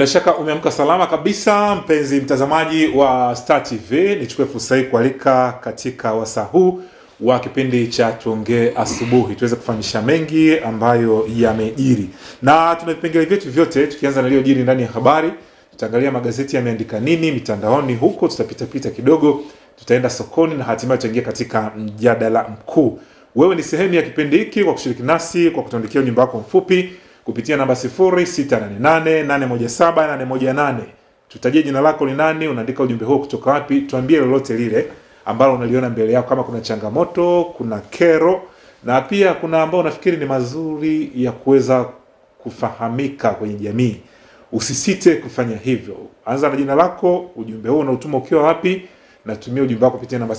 Bila shaka umeamka salama kabisa, mpenzi mtazamaji wa Star TV. Nichukue fursa hii kualika katika wasaa huu wa kipindi cha tuongee asubuhi, tuweze kufahamisha mengi ambayo yamejiri, na tuna vipengele vyetu vyote, tukianza na iliyojiri ndani ya habari. Tutaangalia magazeti yameandika nini mitandaoni huko, tutapita pita kidogo, tutaenda sokoni na hatimaye tutaingia katika mjadala mkuu. Wewe ni sehemu ya kipindi hiki kwa kushiriki nasi kwa kutuandikia ujumbe wako mfupi kupitia namba 0688817818. Tutajie jina lako ni nani, unaandika ujumbe huo kutoka wapi, tuambie lolote lile ambalo unaliona mbele yako, kama kuna changamoto, kuna kero, na pia kuna ambao unafikiri ni mazuri ya kuweza kufahamika kwenye jamii. Usisite kufanya hivyo. Anza na jina lako, ujumbe huo unautuma ukiwa wapi, natumia ujumbe wako kupitia namba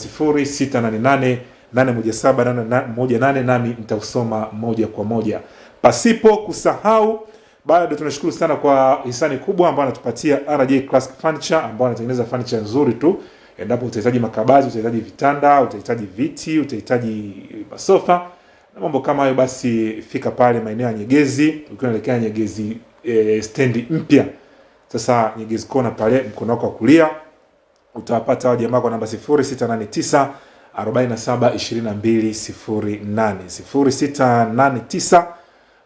0688817818 nami nitausoma moja kwa moja pasipo kusahau bado tunashukuru sana kwa hisani kubwa ambayo anatupatia RJ Classic Furniture ambao anatengeneza furniture nzuri tu. Endapo utahitaji makabati, utahitaji vitanda, utahitaji viti, utahitaji masofa na mambo kama hayo, basi fika pale maeneo ya Nyegezi, ukiwa unaelekea Nyegezi e, stendi mpya. Sasa Nyegezi kona pale mkono wako wa kulia utawapata hao jamaa kwa namba 0689 47 2208 0689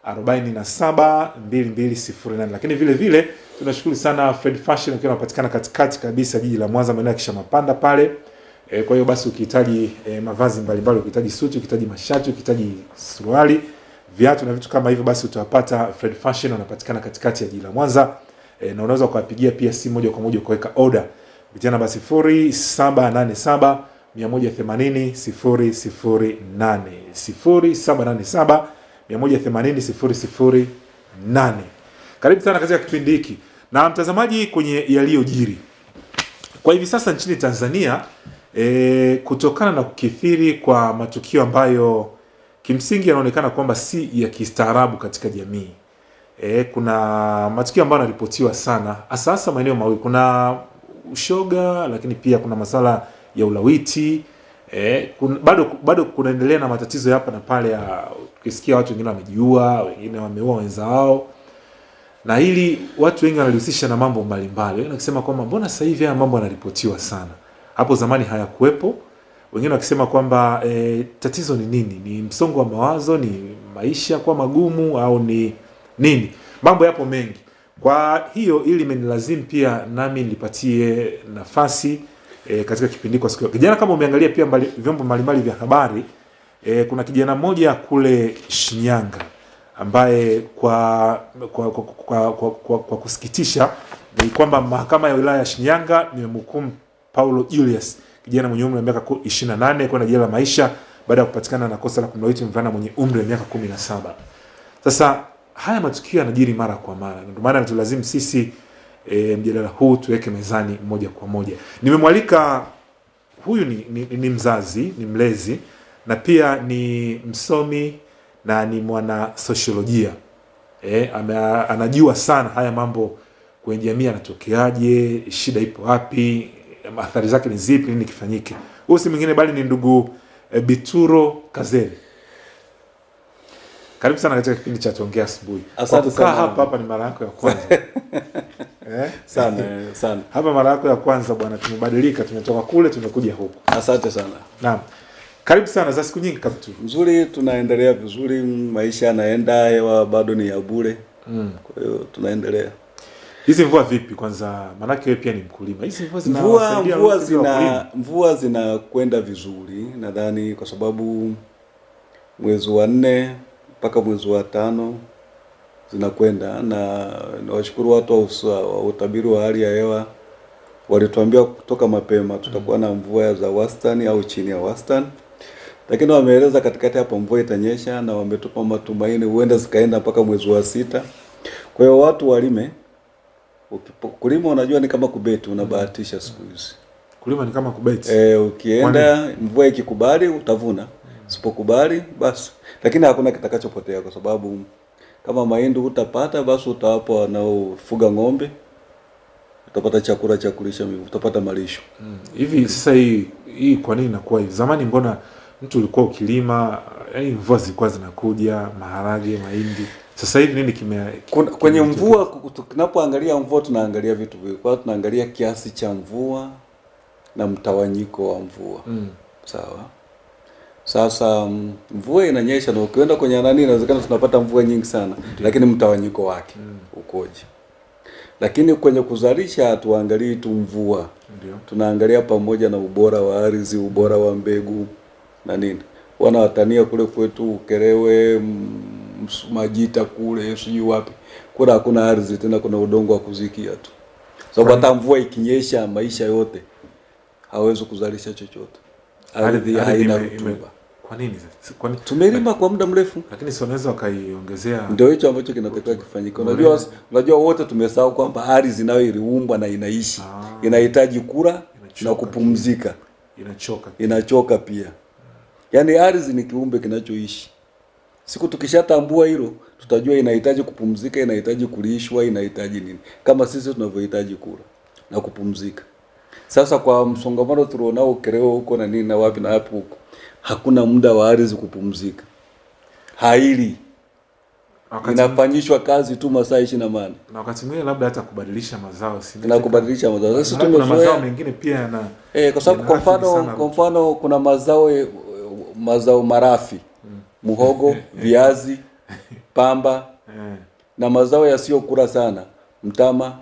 472208. Lakini vile vile tunashukuru sana Fred Fashion akiwa anapatikana katikati kabisa jiji la Mwanza maeneo ya Kishamapanda pale. E, kwa hiyo basi ukihitaji e, mavazi mbalimbali, ukihitaji suti, ukihitaji mashati, ukihitaji suruali, viatu na vitu kama hivyo, basi utawapata Fred Fashion, wanapatikana katikati ya jiji la Mwanza. E, na unaweza kuwapigia pia simu moja kwa moja kuweka order kupitia namba 0787 180 008 0787 180 008. Karibu sana katika kipindi hiki. Na mtazamaji, kwenye yaliyojiri. Kwa hivi sasa nchini Tanzania e, kutokana na kukithiri kwa matukio ambayo kimsingi yanaonekana kwamba si ya kistaarabu katika jamii. E, kuna matukio ambayo yanaripotiwa sana hasa hasa maeneo mawili, kuna ushoga, lakini pia kuna masala ya ulawiti Eh, kun, bado bado kunaendelea na matatizo hapa na pale ya ukisikia watu wengine wamejiua, wengine wameua wenza wao, na hili watu wengi wanalihusisha na mambo mbalimbali. Wengine wakisema kwamba mbona sasa hivi haya mambo yanaripotiwa sana, hapo zamani hayakuwepo. Wengine wakisema kwamba eh, tatizo ni nini? Ni msongo wa mawazo, ni maisha kwa magumu, au ni nini? Mambo yapo mengi. Kwa hiyo ili imenilazimu pia nami nilipatie nafasi e, katika kipindi kwa siku kijana, kama umeangalia pia mbali, vyombo mbalimbali vya habari e, kuna kijana mmoja kule Shinyanga ambaye kwa kwa, kwa, kwa, kwa, kwa, kwa kusikitisha ni kwamba mahakama ya wilaya ya Shinyanga imemhukumu Paulo Julius kijana mwenye umri wa miaka 28 kwenda jela la maisha baada ya kupatikana na kosa la kumlawiti mvulana mwenye umri wa miaka 17. Sasa haya matukio yanajiri mara kwa mara, ndio maana tulazimu sisi E, mjadala huu tuweke mezani moja kwa moja. Nimemwalika huyu ni, ni, ni mzazi, ni mlezi na pia ni msomi na ni mwana sosiolojia e, anajua sana haya mambo kwenye jamii anatokeaje shida ipo wapi, athari zake ni zipi, nini kifanyike. Huyu si mwingine bali ni ndugu e, Bituro Kazeli. Karibu sana katika kipindi cha tuongea asubuhi. Asante Kukaa sana. hapa hapa ni mara yako ya kwanza eh? sana sana. Hapa mara yako ya kwanza bwana, tumebadilika, tumetoka kule tumekuja huku. Asante sana. Naam, karibu sana za siku nyingi kabisa. Nzuri, tunaendelea vizuri, maisha yanaenda, hewa bado ni ya bure. Mm. Kwa hiyo tunaendelea. Hizi mvua vipi kwanza? Maanake wewe pia ni mkulima. Hizi mvua Mvua mvua zina mvua zinakwenda vizuri, nadhani kwa sababu mwezi wa nne mpaka mwezi wa tano zinakwenda, na niwashukuru watu wa utabiri wa hali ya hewa walituambia kutoka mapema tutakuwa na mvua za wastani au chini ya wastani, lakini wameeleza katikati hapo mvua itanyesha, na wametupa matumaini huenda zikaenda mpaka mwezi wa sita. Kwa hiyo watu walime. Kulima unajua ni kama kubeti, unabahatisha siku hizi. Kulima ni kama kubeti. E, ukienda mvua ikikubali utavuna, usipokubali basi. Lakini hakuna kitakachopotea kwa sababu kama mahindi utapata, basi utawapa wanaofuga ng'ombe, utapata chakula cha kulisha, utapata malisho. Mm. Hivi sasa hii hii kwa nini inakuwa hivi? Zamani mbona mtu ulikuwa ukilima, yani mvua zilikuwa zinakuja, maharage, mahindi. Sasa hivi nini kime kime kwenye kime- mvua tunapoangalia mvua tunaangalia vitu viwili. Kwa tunaangalia kiasi cha mvua na mtawanyiko wa mvua. Mm. Sawa. Sasa mm, mvua inanyesha na ukienda kwenye nani inawezekana tunapata mvua nyingi sana, lakini mtawanyiko wake ukoje? Lakini kwenye kuzalisha hatuangalii tu mvua, Ndio. tunaangalia pamoja na ubora wa ardhi, ubora wa mbegu na nini. Wanawatania kule kwetu Ukerewe, mm, Majita kule sijui wapi, kule hakuna ardhi tena, kuna udongo wa kuzikia tu, sababu hata mvua ikinyesha maisha yote hawezi kuzalisha chochote, ardhi haina rutuba. Kwa nini? Kwa nini? Tumelima kwa muda mrefu, Lakini si wanaweza wakaiongezea ndio hicho ambacho kinatakiwa kifanyike. Unajua, unajua wote tumesahau kwamba ardhi nayo iliumbwa na inaishi, Ah. inahitaji kula na kupumzika, inachoka. inachoka pia. Yaani ardhi ni kiumbe kinachoishi. Siku tukishatambua hilo, tutajua inahitaji kupumzika, inahitaji kulishwa, inahitaji nini, kama sisi tunavyohitaji kula na kupumzika. Sasa kwa msongamano tulionao kereo huko na nini na wapi na wapi huko, hakuna muda wa ardhi kupumzika, haili. Inafanyishwa kazi tu masaa ishirini na mane na wakati mwingine labda hata kubadilisha mazao na kubadilisha mazao. Sasa Na kuna mazao tumezoea mengine pia yana eh, kwa sababu kwa mfano kwa mfano kuna mazao eh, mazao marafi, muhogo, viazi, pamba eh, na mazao yasiyokula sana, mtama,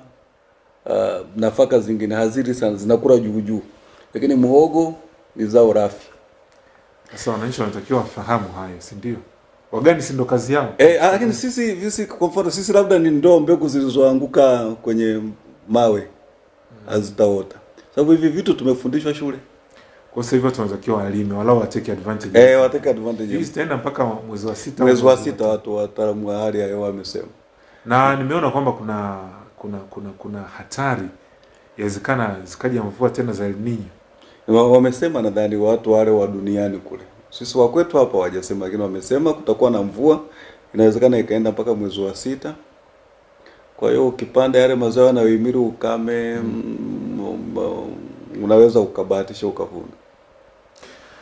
uh, nafaka zingine hazili sana, zinakula juu juu, lakini muhogo ni zao rafi. Sasa wananchi wanatakiwa wafahamu hayo, si ndio? Wagani si ndo kazi yao? Eh, ah, lakini sisi sisi kwa mfano sisi labda ni ndoo mbegu zilizoanguka kwenye mawe hazitaota, sababu hivi vitu tumefundishwa shule. Kwa sasa hivi tunatakiwa walime walau wa take advantage. Eh, watake advantage. Hii zitaenda mpaka mwezi wa sita. Mwezi wa sita watu wataalamu wa hali ya hewa wamesema. na nimeona kwamba kuna kuna kuna kuna hatari yawezekana zikaja mvua tena za El Nino. Wa- Wamesema nadhani watu wale wa duniani kule. Sisi wa kwetu hapa wajasema lakini wamesema kutakuwa na mvua, inawezekana ikaenda mpaka mwezi wa sita. Kwa hiyo ukipanda yale mazao yanayohimili ukame mm, um, unaweza ukabahatisha ukavuna.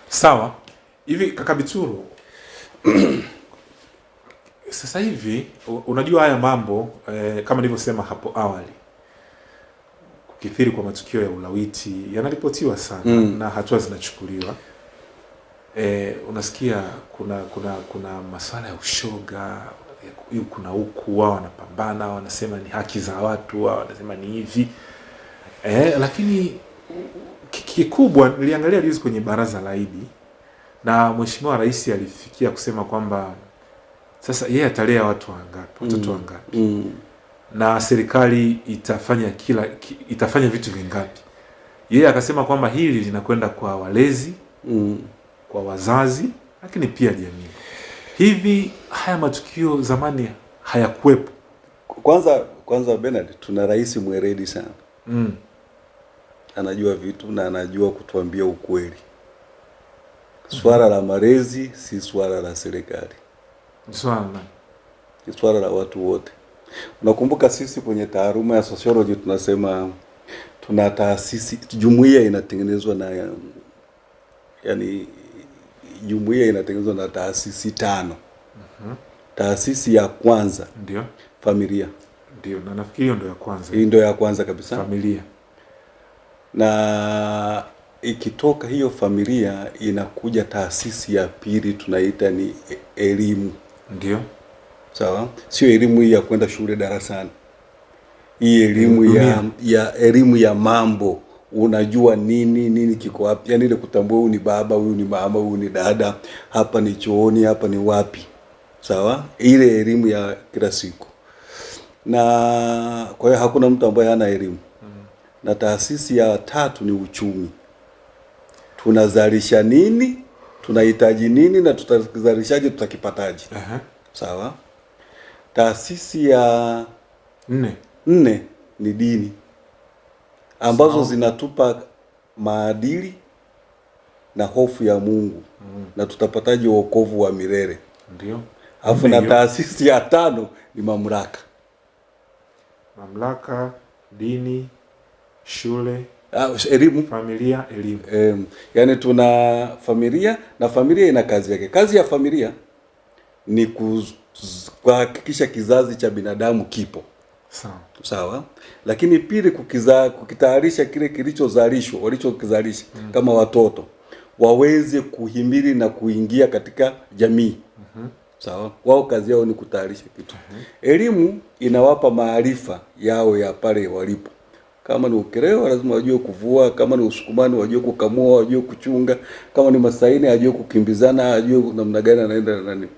Sawa. Hivi kaka Bituru, sasa hivi unajua haya mambo eh, kama nilivyosema hapo awali, kukithiri kwa matukio ya ulawiti yanaripotiwa sana Mm. na hatua zinachukuliwa. E, unasikia kuna kuna kuna masuala ya ushoga ya- kuna huku wao wanapambana, wanasema ni haki za watu, wao wanasema ni hivi e, lakini kikubwa niliangalia juzi kwenye baraza la Idi na mheshimiwa rais alifikia kusema kwamba sasa yeye atalea watu wangapi, watoto wangapi Mm. wangapi, Mm. Na serikali itafanya kila itafanya vitu vingapi. Yeye akasema kwamba hili linakwenda kwa walezi, Mm. kwa wazazi, lakini pia jamii. Hivi haya matukio zamani hayakuwepo. Kwanza kwanza Bernard, tuna rais mweredi sana. Mm. Anajua vitu na anajua kutuambia ukweli. Swala la malezi si swala la serikali. Ni swala ni swala la watu wote. Unakumbuka sisi kwenye taaruma ya sociology tunasema tuna taasisi, jumuiya inatengenezwa na yani, jumuiya inatengenezwa na taasisi tano. mm -hmm. Taasisi ya kwanza Ndio, familia, ndio, na nafikiri hiyo ndio ya kwanza, hii ndio ya kwanza kabisa, familia. na ikitoka hiyo familia inakuja taasisi ya pili tunaita ni e- elimu. Ndio, sawa? Sio elimu hii ya kwenda shule darasani. Hii elimu ya, -hmm. ya elimu ya mambo. Unajua nini nini kiko wapi? Yani ile kutambua huyu ni baba huyu ni mama huyu ni dada hapa ni chooni hapa ni wapi? Sawa? Ile elimu ya kila siku. Na kwa hiyo hakuna mtu ambaye hana elimu. Mm. na taasisi ya tatu ni uchumi. Tunazalisha nini tunahitaji nini na tutazalishaje tutakipataje? Uh -huh. sawa taasisi ya nne. nne ni dini ambazo Sao. zinatupa maadili na hofu ya Mungu mm. na tutapataje wokovu wa milele. Ndio, Alafu na taasisi ya tano ni mamlaka. mamlaka, dini, shule, Ah, elimu familia, elimu. Em, yani tuna familia na familia ina kazi yake. Kazi ya familia ni kuz- kuhakikisha kizazi cha binadamu kipo Sawa. sawa lakini pili kukiza, kukitayarisha kile kilichozalishwa walichokizalisha mm. kama watoto waweze kuhimili na kuingia katika jamii mm -hmm. sawa wao kazi yao ni kutayarisha kitu mm -hmm. elimu inawapa maarifa yao ya pale walipo kama ni Ukerewe lazima wajue kuvua kama ni usukumani wajue kukamua wajue kuchunga kama ni masaini ajue kukimbizana ajue namna gani anaenda na nani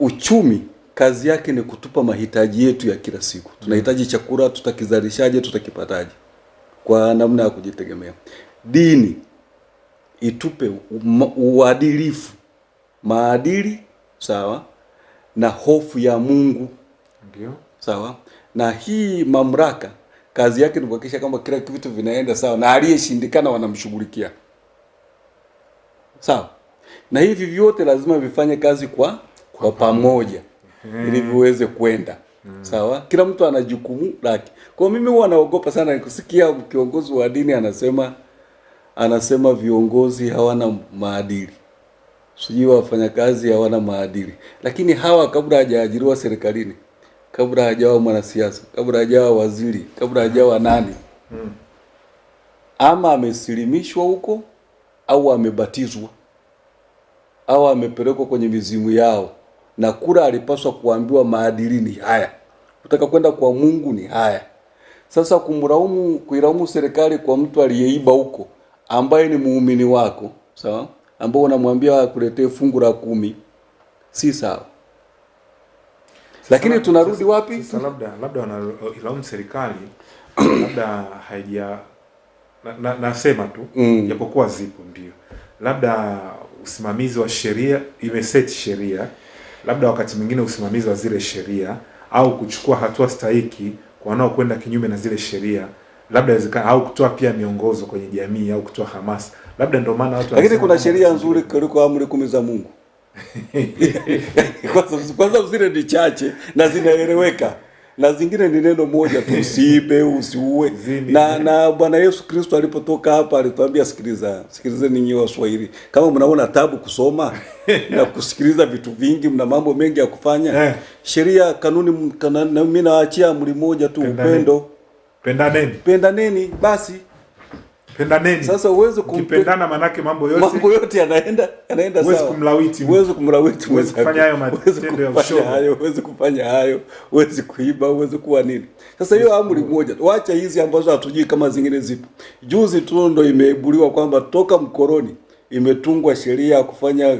uchumi kazi yake ni kutupa mahitaji yetu ya kila siku. Tunahitaji chakula tutakizalishaje tutakipataje? Kwa namna ya kujitegemea. Dini itupe uadilifu. Maadili sawa na hofu ya mungu. Ndio. sawa. Na hii mamlaka kazi yake ni kuhakikisha kwamba kila kitu vinaenda sawa na aliyeshindikana wanamshughulikia. Sawa na hivi vyote lazima vifanye kazi kwa kwa pamoja. ili viweze kwenda. Sawa? Kila mtu ana jukumu lake. Kwa mimi huwa naogopa sana. Nikusikia kiongozi wa dini anasema anasema viongozi hawana maadili. Sijui wafanyakazi hawana maadili. Lakini hawa kabla hajaajiriwa serikalini kabla hajawa mwanasiasa kabla hajawa waziri kabla hajawa nani ama amesilimishwa huko au amebatizwa au amepelekwa kwenye mizimu yao. Na kura alipaswa kuambiwa maadili ni haya. Utaka kwenda kwa mungu ni haya. Sasa kumlaumu kuilaumu serikali kwa mtu aliyeiba huko ambaye ni muumini wako sawa? Ambao unamwambia akuletee fungu la kumi si sawa. Lakini tunarudi wapi? Sasa labda labda wanailaumu serikali labda haija na, na, nasema tu Mm. japokuwa zipo ndio, labda usimamizi wa sheria imeseti sheria, labda wakati mwingine usimamizi wa zile sheria au kuchukua hatua stahiki kwa wanaokwenda kinyume na zile sheria, labda inawezekana au kutoa pia miongozo kwenye jamii au kutoa hamasa, labda ndio maana watu lakini kuna sheria nzuri kuliko amri kumi za Mungu. kwanza, kwanza zile ni chache na zinaeleweka na zingine ni neno moja tu, usiibe, usiue. Na na Bwana Yesu Kristo alipotoka hapa alituambia, sikiliza, sikilizeni nyinyi Waswahili, kama mnaona tabu kusoma na kusikiliza vitu vingi, mna mambo mengi ya kufanya Eh. sheria, kanuni, mimi nawaachia amri moja tu, upendo, pendaneni, pendaneni basi. Pendaneni. Sasa uweze kumpendana, manake mambo yote mambo yote yanaenda yanaenda sawa. sawa. kumlawiti mtu. Kumlawiti Huwezi kufanya hayo matendo ya kufanya ushoga. hayo, huwezi kufanya hayo, huwezi kuiba, uwezi kuwa nini. Sasa hiyo amri moja, wacha hizi ambazo hatujui kama zingine zipo. Juzi tu ndo imeibuliwa kwamba toka mkoroni imetungwa sheria ya kufanya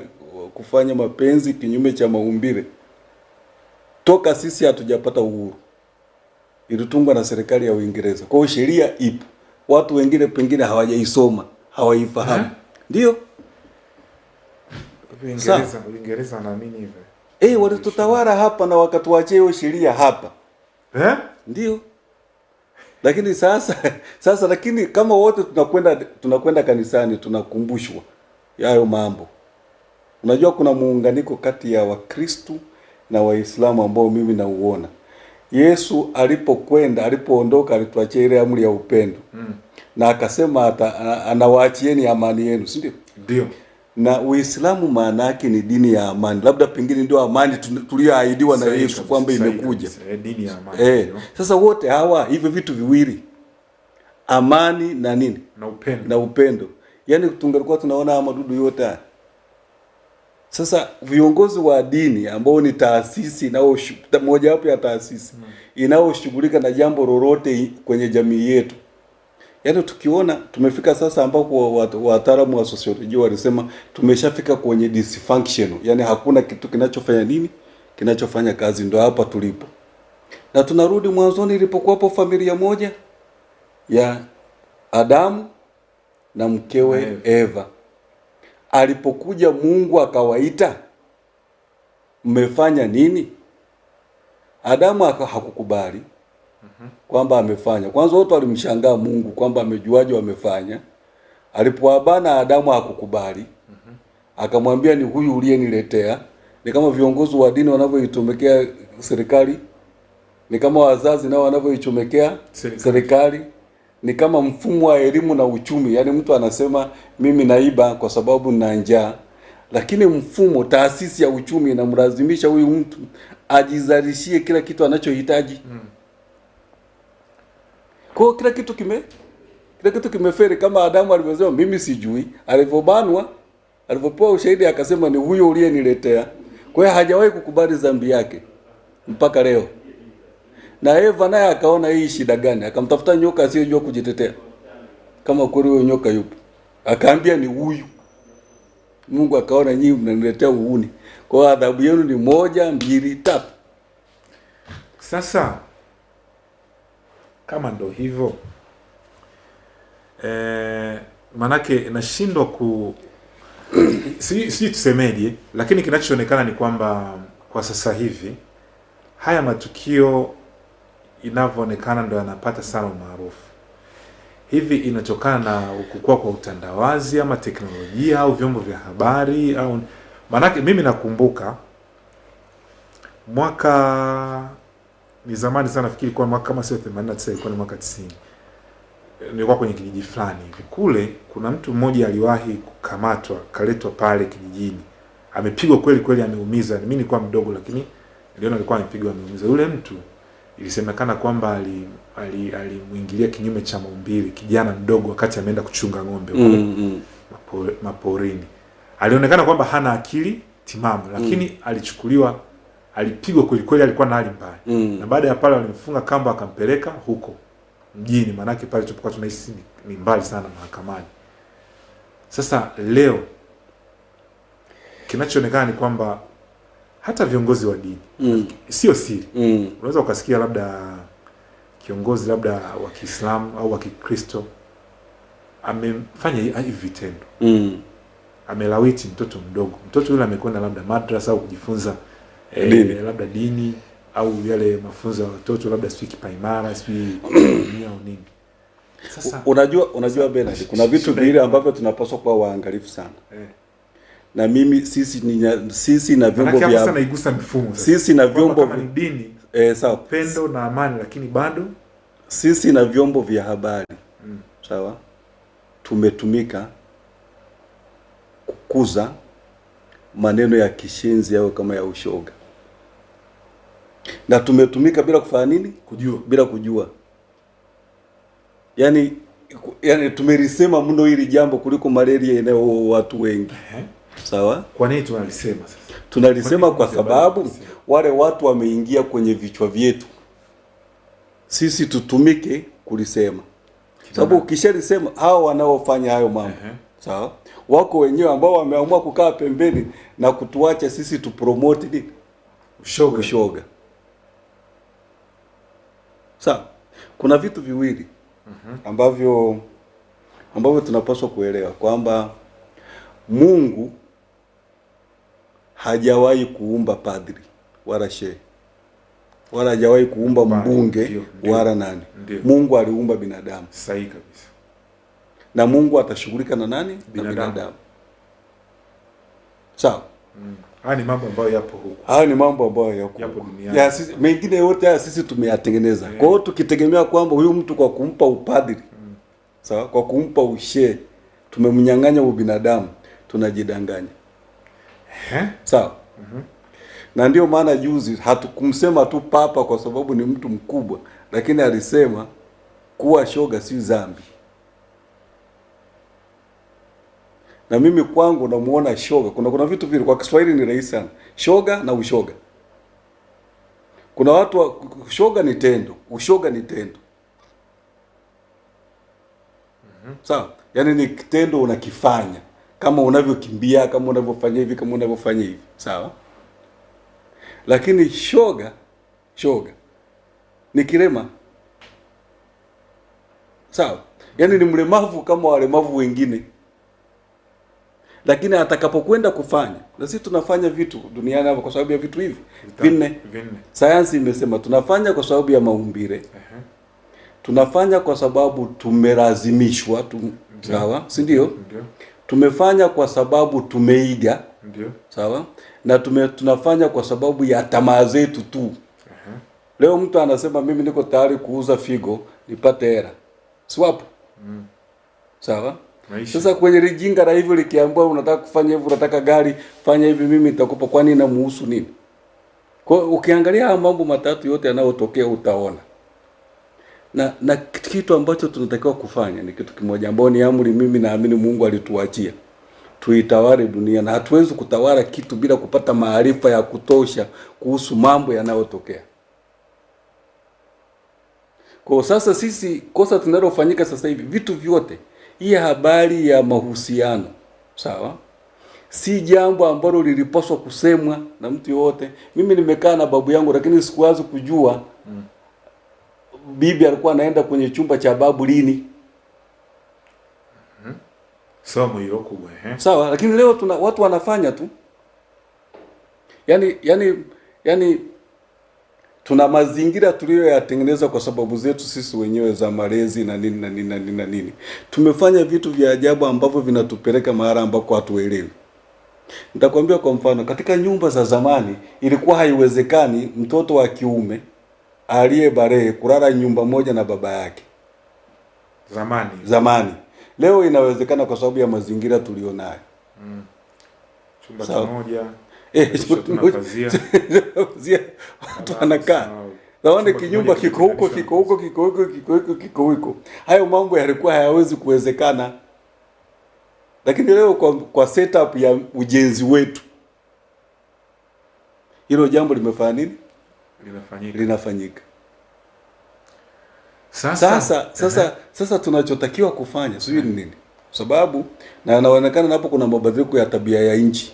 kufanya mapenzi kinyume cha maumbile. Toka sisi hatujapata uhuru, ilitungwa na serikali ya Uingereza. Kwa hiyo sheria ipo, watu wengine pengine hawajaisoma, hawaifahamu. Ndio Uingereza, Uingereza wanaamini hivyo. Eh, walitutawala hapa na wakatuachia hiyo sheria hapa, Eh? ndio. Lakini sasa sasa, lakini kama wote tunakwenda tunakwenda kanisani, tunakumbushwa yayo mambo. Unajua kuna muunganiko kati ya Wakristu na Waislamu ambao mimi nauona. Yesu alipokwenda alipoondoka, alituachia ile amri ya upendo Mm. na akasema hata anawaachieni amani yenu, si ndio? Ndio. na Uislamu maana yake ni dini ya amani, labda pengine ndio amani tuliyoahidiwa na Yesu kwamba imekuja. Eh, dini ya amani. Eh, sasa wote hawa hivyo vitu viwili, amani na nini Na upendo. na upendo, yaani tungelikuwa tunaona madudu yote. Sasa viongozi wa dini ambao ni taasisi moja wapo ya taasisi inayoshughulika na jambo lolote kwenye jamii yetu, yaani tukiona tumefika sasa ambapo wataalamu wa sosiolojia walisema tumeshafika kwenye dysfunction, yaani hakuna kitu kinachofanya nini kinachofanya kazi, ndo hapa tulipo, na tunarudi mwanzoni ilipokuwapo familia moja ya Adamu na mkewe Eva. Alipokuja Mungu akawaita, mmefanya nini? Adamu hakukubali kwamba amefanya. Kwanza wote walimshangaa Mungu kwamba amejuaje wamefanya. Alipoabana Adamu hakukubali, akamwambia ni huyu uliyeniletea. Ni kama viongozi wa dini wanavyoitumekea serikali, ni kama wazazi nao wanavyoichomekea Serikali. Ni kama mfumo wa elimu na uchumi. Yaani mtu anasema mimi naiba kwa sababu nina njaa, lakini mfumo, taasisi ya uchumi inamlazimisha huyu mtu ajizalishie kila kitu anachohitaji. Kwa kila kitu kime kila kitu kimeferi, kama Adamu alivyosema mimi sijui, alivyobanwa, alivyopewa ushahidi akasema ni huyo uliyeniletea. Kwa hiyo hajawahi kukubali dhambi yake mpaka leo. Na Eva naye akaona hii shida gani, akamtafuta nyoka asiyejua kujitetea, kama kweli huyo nyoka yupo, akaambia ni huyu. Mungu akaona nyinyi mnaniletea uuni, kwa hiyo adhabu yenu ni moja, mbili, tatu. Sasa kama ndo hivyo eh, manake nashindwa ku sijui si tusemeje, lakini kinachoonekana ni kwamba kwa sasa hivi haya matukio inavyoonekana ndo yanapata sana umaarufu. Hivi inatokana na kukua kwa utandawazi ama teknolojia au vyombo vya habari au maanake, mimi nakumbuka mwaka ni zamani sana, nafikiri kwa mwaka kama sio 89 ilikuwa ni mwaka 90 nilikuwa kwenye kijiji fulani hivi kule, kuna mtu mmoja aliwahi kukamatwa kaletwa pale kijijini, amepigwa kweli kweli, ameumiza. Mimi nilikuwa mdogo, lakini niliona alikuwa amepigwa, ameumiza. Yule mtu ilisemekana kwamba alimwingilia ali, ali kinyume cha maumbile kijana mdogo, wakati ameenda kuchunga ng'ombe mm, mm. maporini. Alionekana kwamba hana akili timamu, lakini mm. alichukuliwa, alipigwa kweli kweli, alikuwa na hali mbaya Mm. na baada ya pale walimfunga kamba akampeleka huko mjini, maanake pale tulipokuwa tunahisi ni mbali sana mahakamani. Sasa leo kinachoonekana ni kwamba hata viongozi wa dini Mm. sio siri, Mm. unaweza ukasikia labda kiongozi labda wa Kiislamu au wa Kikristo amefanya hi- hivi vitendo, Mm. amelawiti mtoto mdogo. Mtoto yule amekwenda labda madrasa au kujifunza eh, Dini. labda dini au yale mafunzo ya watoto labda sijui kipaimara sijui au nini. Sasa Unajua, unajua Bernard, kuna vitu vile ambavyo tunapaswa kuwa waangalifu sana, eh, na mimi sisi ni sisi na vyombo vya naigusa mifumo sasa. sisi na vyombo vya dini eh, sawa, pendo na amani, lakini bado sisi na vyombo vya habari. Mm. sawa, tumetumika kukuza maneno ya kishenzi yao kama ya ushoga, na tumetumika bila kufanya nini, kujua. Bila kujua. Yani, yani tumelisema mno hili jambo kuliko malaria inayo watu wengi. Eh, sawa. kwa nini tunalisema sasa? Tunalisema Kwa kwa sababu wale watu wameingia kwenye vichwa vyetu, sisi tutumike kulisema, sababu ukishalisema hao wanaofanya hayo mambo Ehe. sawa, wako wenyewe ambao wameamua kukaa pembeni na kutuacha sisi tupromote nini Ushoga. ushoga. Sawa, kuna vitu viwili ambavyo ambavyo tunapaswa kuelewa kwamba Mungu hajawahi kuumba padri wala shehe wala hajawahi kuumba mbunge wala nani. Ndiyo. Mungu aliumba binadamu Sahihi kabisa. na Mungu atashughulika na nani? Binadamu. Na binadamu. Sawa. Mm. Haya ni mambo ambayo yapo huku. Haya ni mambo ambayo yako Yapo huko. duniani. ya sisi, mengine yote haya sisi tumeyatengeneza. Yeah. Kwa hiyo tukitegemea kwamba huyu mtu kwa kumpa upadri mm. sawa, kwa kumpa ushe tumemnyang'anya ubinadamu, tunajidanganya. Eh? -hmm. Na ndio maana juzi hatukumsema tu papa kwa sababu ni mtu mkubwa, lakini alisema kuwa shoga si dhambi. Na mimi kwangu namuona shoga, kuna kuna vitu vile kwa Kiswahili ni rahisi sana, shoga na ushoga. Kuna watu wa, shoga ni tendo, ushoga ni tendo. mm -hmm. Sawa, yaani ni kitendo unakifanya kama unavyokimbia, kama unavyofanya hivi, kama unavyofanya hivi, sawa. Lakini shoga, shoga ni kilema, sawa, yaani ni mlemavu kama walemavu wengine, lakini atakapokwenda kufanya, na sisi tunafanya vitu duniani hapa kwa sababu ya vitu hivi vinne. Vinne. Sayansi imesema tunafanya kwa sababu ya maumbile, Ehe. tunafanya kwa sababu tumelazimishwa tu, sawa, si ndio? Tumefanya kwa sababu tumeiga, Ndio. sawa, na tume, tunafanya kwa sababu ya tamaa zetu tu. Uh -huh. Leo mtu anasema mimi niko tayari kuuza figo nipate hela, Swap. Mm. Sawa, Maisha. Sasa kwenye lijinga la hivyo likiambiwa unataka kufanya hivyo, unataka gari, fanya hivi, mimi nitakupa, kwani inamuhusu nini? Kwa ukiangalia mambo matatu yote yanayotokea utaona na na kitu ambacho tunatakiwa kufanya ni kitu kimoja, ambao ni amri, mimi naamini Mungu alituachia tuitawale dunia, na hatuwezi kutawala kitu bila kupata maarifa ya kutosha kuhusu mambo yanayotokea. Kwa sasa sisi, kosa tunalofanyika sasa hivi, vitu vyote, hii habari ya mahusiano, sawa, si jambo ambalo lilipaswa kusemwa na mtu yoyote. Mimi nimekaa na babu yangu, lakini sikuwazi kujua bibi alikuwa anaenda kwenye chumba cha babu lini. Mm -hmm. eh. Sawa, lakini leo tuna watu wanafanya tu. Yaani yani yani tuna mazingira tuliyoyatengeneza kwa sababu zetu sisi wenyewe za malezi na nini na nini na nini na nini. Tumefanya vitu vya ajabu ambavyo vinatupeleka mahali ambako hatuelewi. Nitakwambia kwa mfano, katika nyumba za zamani ilikuwa haiwezekani mtoto wa kiume aliye barehe kulala nyumba moja na baba yake. Zamani. Zamani. Leo inawezekana kwa sababu ya mazingira tulionayo. chumba kimoja Eh, watu wanakaa. Naone kinyumba kiko huko kiko huko kiko huko kiko huko kiko huko. Hayo mambo yalikuwa hayawezi kuwezekana, lakini leo kwa, kwa setup ya ujenzi wetu hilo jambo limefanya nini? Linafanyika Linafanyika. sasa Sasa sasa sasa tunachotakiwa kufanya sijui ni nini, sababu na inaonekana napo kuna mabadiliko ya tabia ya nchi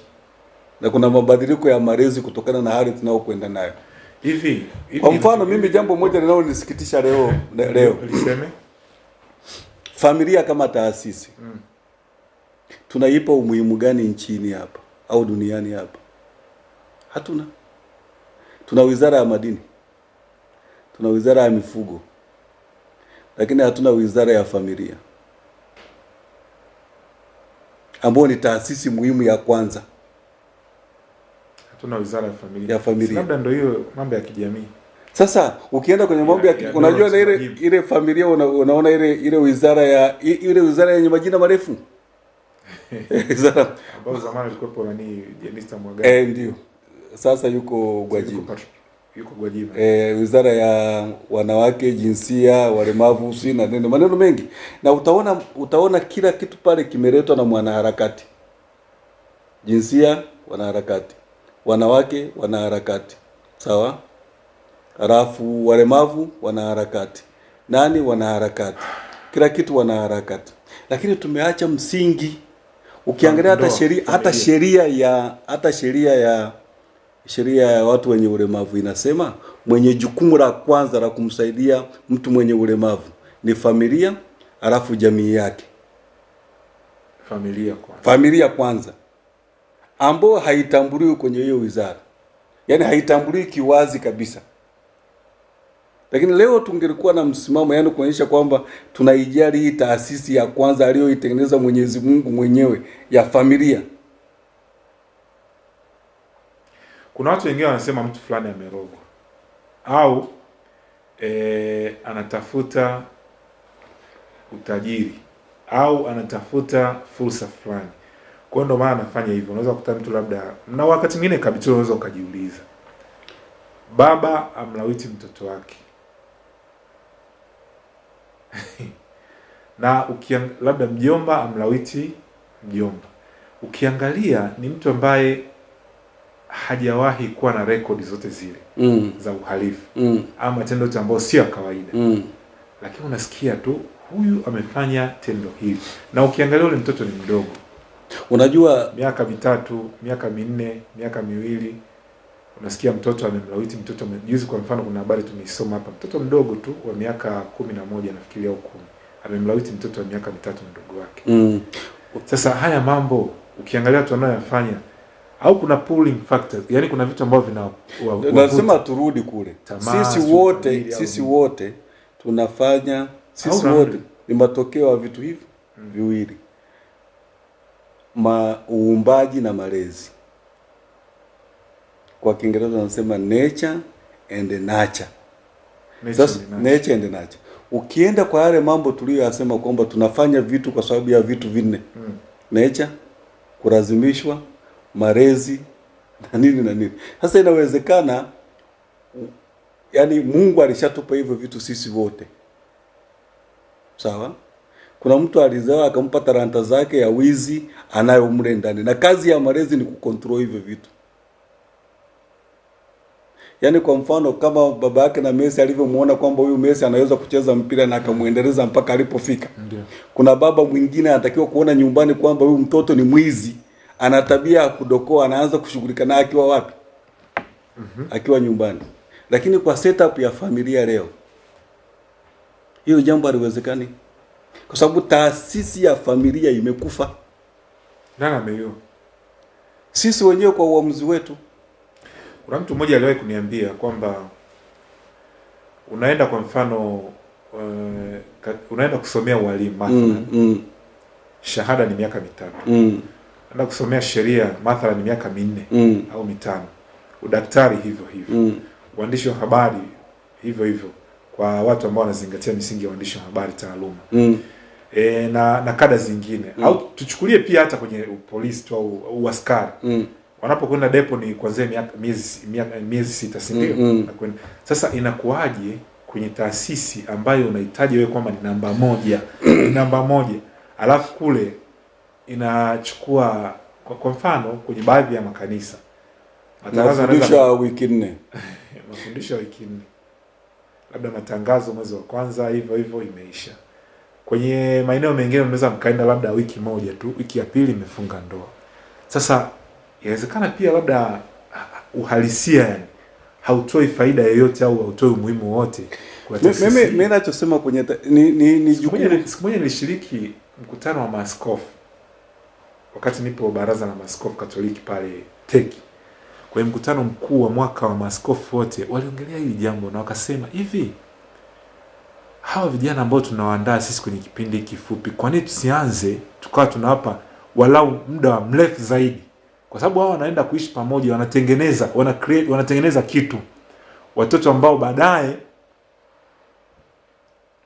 na kuna mabadiliko ya malezi kutokana na hali tunayokwenda nayo. hivi hivi Kwa mfano mimi jambo moja linalonisikitisha leo leo liseme familia kama taasisi mm. tunaipa umuhimu gani nchini hapa au duniani hapa? Hatuna. Tuna wizara ya madini, tuna wizara ya mifugo, lakini hatuna wizara ya familia. Ambayo ni taasisi muhimu ya kwanza. hatuna wizara ya familia. Ya familia. Labda ndio hiyo mambo ya kijamii. Sasa ukienda kwenye mambo ya, unajua na ile ile familia una, unaona ile ile wizara ya ile wizara yenye majina marefu. Wizara ambayo zamani ilikuwa nani? Jenista Mwagai eh, ndio sasa yuko Gwajima. yuko Gwajima. Eh, wizara ya wanawake, jinsia, walemavu, si na neno maneno mengi, na utaona utaona kila kitu pale kimeletwa na mwanaharakati. Jinsia, wanaharakati, wanawake, wanaharakati, sawa. Halafu walemavu, wanaharakati, nani, wanaharakati, kila kitu wanaharakati, lakini tumeacha msingi. Ukiangalia hata sheria hata sheria ya hata sheria ya sheria ya watu wenye ulemavu inasema mwenye jukumu la kwanza la kumsaidia mtu mwenye ulemavu ni familia, alafu jamii yake. familia kwanza, Familia kwanza, ambayo haitambuliwi kwenye hiyo wizara, yaani haitambuliwi kiwazi kabisa. Lakini leo tungelikuwa na msimamo, yaani kuonyesha kwamba tunaijali hii taasisi ya kwanza aliyoitengeneza Mwenyezi Mungu mwenyewe ya familia. Kuna watu wengine wanasema mtu fulani amerogwa. Au e, anatafuta utajiri. Au anatafuta fursa fulani. Kwao ndo maana anafanya hivyo. Unaweza kukuta mtu labda na wakati mwingine kabisa unaweza ukajiuliza. Baba amlawiti mtoto wake. Na ukiang, labda mjomba amlawiti mjomba. Ukiangalia ni mtu ambaye hajawahi kuwa na rekodi zote zile Mm, za uhalifu mm, ama matendo yote ambayo sio ya kawaida. Mm. lakini unasikia tu huyu amefanya tendo hili. Na ukiangalia ule mtoto ni mdogo. Unajua miaka mitatu miaka minne miaka miwili. Unasikia mtoto amemlawiti mtoto juzi kwa mfano kuna habari tumeisoma hapa. Mtoto mdogo tu wa miaka kumi na moja nafikiria au kumi. Amemlawiti mtoto wa miaka mitatu mdogo wake. Mm, sasa haya mambo ukiangalia watu wanayoyafanya au kuna pulling factors yani kuna vitu ambavyo vina nasema turudi kule. Tamaa, Sisi wote sisi wote tunafanya sisi Au wote ni matokeo ya vitu hivi hmm. viwili, ma uumbaji na malezi. Kwa Kiingereza wanasema nature and nurture. Nature Sasa and nature. nature and nurture. ukienda kwa yale mambo tuliyoyasema kwamba tunafanya vitu kwa sababu ya vitu vinne Hmm. nature, kulazimishwa, malezi na nini na nini. Sasa inawezekana yani Mungu alishatupa hivyo vitu sisi wote, sawa. Kuna mtu alizaa akampa talanta zake ya wizi, anayo mle ndani, na kazi ya marezi ni kucontrol hivyo vitu. Yaani kwa mfano kama baba yake na Messi alivyomuona kwamba huyu Messi anaweza kucheza mpira na akamuendeleza mpaka alipofika. Ndiyo. Kuna baba mwingine anatakiwa kuona nyumbani kwamba huyu mtoto ni mwizi, ana tabia ya kudokoa, anaanza kushughulika naye akiwa wapi? Akiwa nyumbani. Lakini kwa setup ya familia leo, hiyo jambo haliwezekani, kwa sababu taasisi ya familia imekufa. Nani ameiua? Sisi wenyewe kwa uamuzi wetu. Kuna mtu mmoja aliwahi kuniambia kwamba unaenda kwa mfano uh, unaenda kusomea ualimu mathalan, Mm, mm, shahada ni miaka mitatu, mm, unaenda kusomea sheria mathalan ni miaka minne mm, au mitano, udaktari hivyo hivyo, mm, uandishi wa habari hivyo hivyo, kwa watu ambao wanazingatia misingi ya uandishi wa habari taaluma. Mm, e, na na kada zingine. Mm. au tuchukulie pia hata kwenye polisi tu au, uaskari askari. Mm, wanapokwenda depo ni kuanzia miaka miezi miezi sita si ndio? Mm, -hmm. Sasa inakuwaje kwenye taasisi ambayo unahitaji wewe kwamba ni namba moja? Ni namba moja. Alafu kule inachukua kwa, kwa mfano kwenye baadhi ya makanisa matangazo yanaweza- wiki nne. mafundisho ya wiki nne, labda matangazo mwezi wa kwanza, hivyo hivyo imeisha. Kwenye maeneo mengine mnaweza mkaenda labda wiki moja tu, wiki ya pili imefunga ndoa. Sasa inawezekana pia labda ah, uhalisia yani hautoi faida yoyote au hautoi umuhimu wote Mimi hii. mimi nachosema kwenye ni ni, ni jukumu siku moja nilishiriki mkutano wa maaskofu wakati nipo baraza la maskofu Katoliki pale Teki. Kwenye mkutano mkuu wa mwaka wa maskofu wote waliongelea hili jambo na wakasema hivi, hawa vijana ambao tunawaandaa sisi kwenye kipindi kifupi, kwa nini tusianze tukawa tunawapa walau muda wa mrefu zaidi, kwa sababu hao wanaenda kuishi pamoja, wanatengeneza wana create, wanatengeneza kitu, watoto ambao baadaye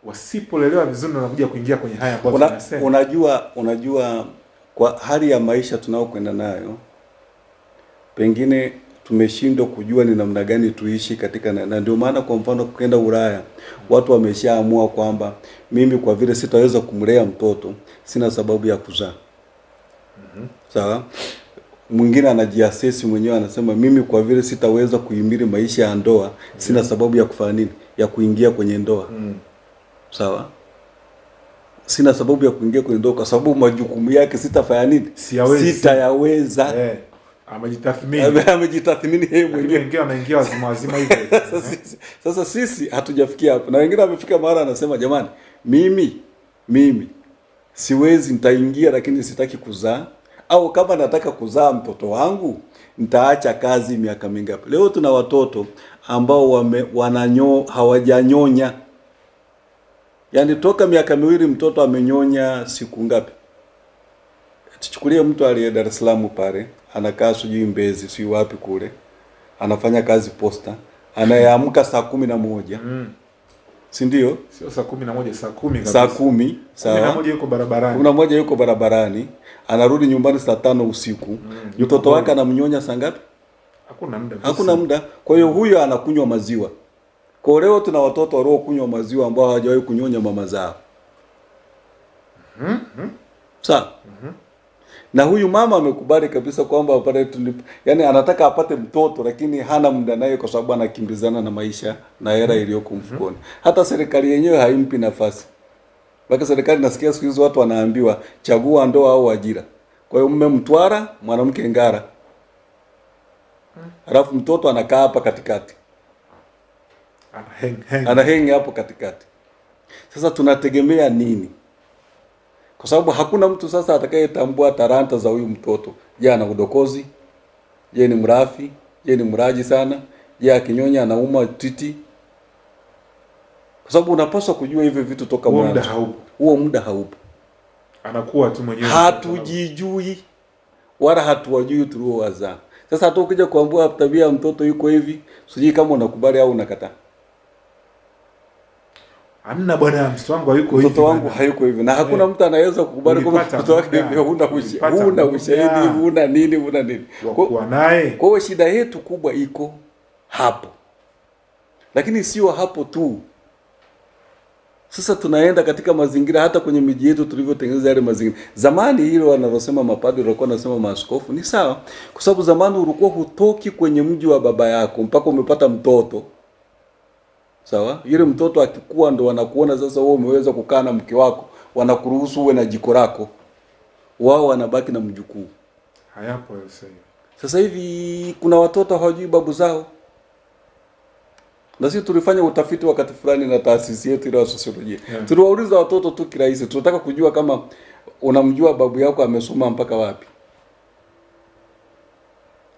wasipolelewa vizuri wanakuja kuingia kwenye haya ambayo tunasema. unajua unajua kwa hali ya maisha tunayokwenda nayo pengine tumeshindwa kujua ni namna gani tuishi katika na, na ndio maana kwa mfano kwenda Ulaya watu wameshaamua kwamba mimi kwa vile sitaweza kumlea mtoto sina sababu ya kuzaa. mm -hmm. Sawa? Mwingine anajiasesi mwenyewe anasema mimi kwa vile sitaweza kuhimili maisha ya ndoa sina sababu ya kufanya nini? Ya kuingia kwenye ndoa. Mm. -hmm. Sawa? Sina sababu ya kuingia kwenye ndoa kwa sababu majukumu yake sitafanya nini? Sitayaweza. Eh, amejitathmini Amejitathmini yeye mwenyewe. wengine wanaingia wazima wazima hivyo Sasa sisi, sasa sisi hatujafikia hapo, na wengine wamefika mahali anasema jamani, mimi mimi siwezi, nitaingia lakini sitaki kuzaa, au kama nataka kuzaa mtoto wangu nitaacha kazi miaka mingapi? Leo tuna watoto ambao wame, wananyo hawajanyonya, yaani toka miaka miwili mtoto amenyonya siku ngapi? Tuchukulie mtu aliye Dar es Salaam pale anakaa sijui Mbezi sijui wapi kule, anafanya kazi posta, anayeamka saa kumi na moja Mm. si ndio? sio saa kumi na moja saa kumi kabisa. Saa kumi saa Kumi na moja yuko barabarani kumi na moja yuko barabarani, anarudi nyumbani saa tano usiku. Mm. Mtoto wake anamnyonya saa ngapi? hakuna muda Hakuna muda. Kwa hiyo huyo anakunywa maziwa. Kwa leo tuna watoto waliokunywa maziwa ambao hawajawahi kunyonya mama zao. Mhm. Mm Sawa. Na huyu mama amekubali kabisa kwamba pale tulip, yani anataka apate mtoto lakini hana muda naye kwa sababu anakimbizana na maisha na hela iliyoko mfukoni. Hata serikali yenyewe haimpi nafasi. Mpaka serikali nasikia siku hizo watu wanaambiwa chagua ndoa au ajira. Kwa hiyo mume mtwara, mwanamke ngara. Alafu mtoto anakaa hapa katikati. Ana hang, hang. Ana hang hapo katikati. Sasa tunategemea nini? Kwa sababu hakuna mtu sasa atakayetambua taranta za huyu mtoto. Je, ana udokozi? Je, ni mrafi? Je, ni mraji sana? Je, akinyonya anauma titi? Kwa sababu unapaswa kujua hivyo vitu toka mwanzo. haupo Huo muda haupo. anakuwa tu mwenyewe Hatujijui wala hatuwajui tuliowazaa. Sasa hata ukija kuambua tabia ya mtoto yuko hivi, sijui kama unakubali au unakataa. Amna bwana mtoto wangu hayuko hivi mtoto wangu hayuko hivi. Na hakuna Eh. mtu anaweza kukubali kwamba mtoto wake hivi. huna huna ushahidi huna nini huna nini. Kwa- naye. kwa hiyo shida yetu kubwa iko hapo, lakini sio hapo tu. Sasa tunaenda katika mazingira, hata kwenye miji yetu tulivyotengeneza yale mazingira. Zamani hilo wanalosema mapadri walikuwa wanasema maaskofu ni sawa, kwa sababu zamani ulikuwa hutoki kwenye mji wa baba yako mpaka umepata mtoto sawa. Yule mtoto akikua ndo wanakuona sasa, wewe umeweza kukaa na mke wako, wanakuruhusu uwe na jiko lako, wao wanabaki na mjukuu. hayapo sasa hivi Sasa hivi kuna watoto hawajui babu zao, na sisi tulifanya utafiti wakati fulani na taasisi yetu ile ya sosiolojia Yeah. tuliwauliza watoto tu kirahisi, tunataka kujua kama unamjua babu yako amesoma mpaka wapi,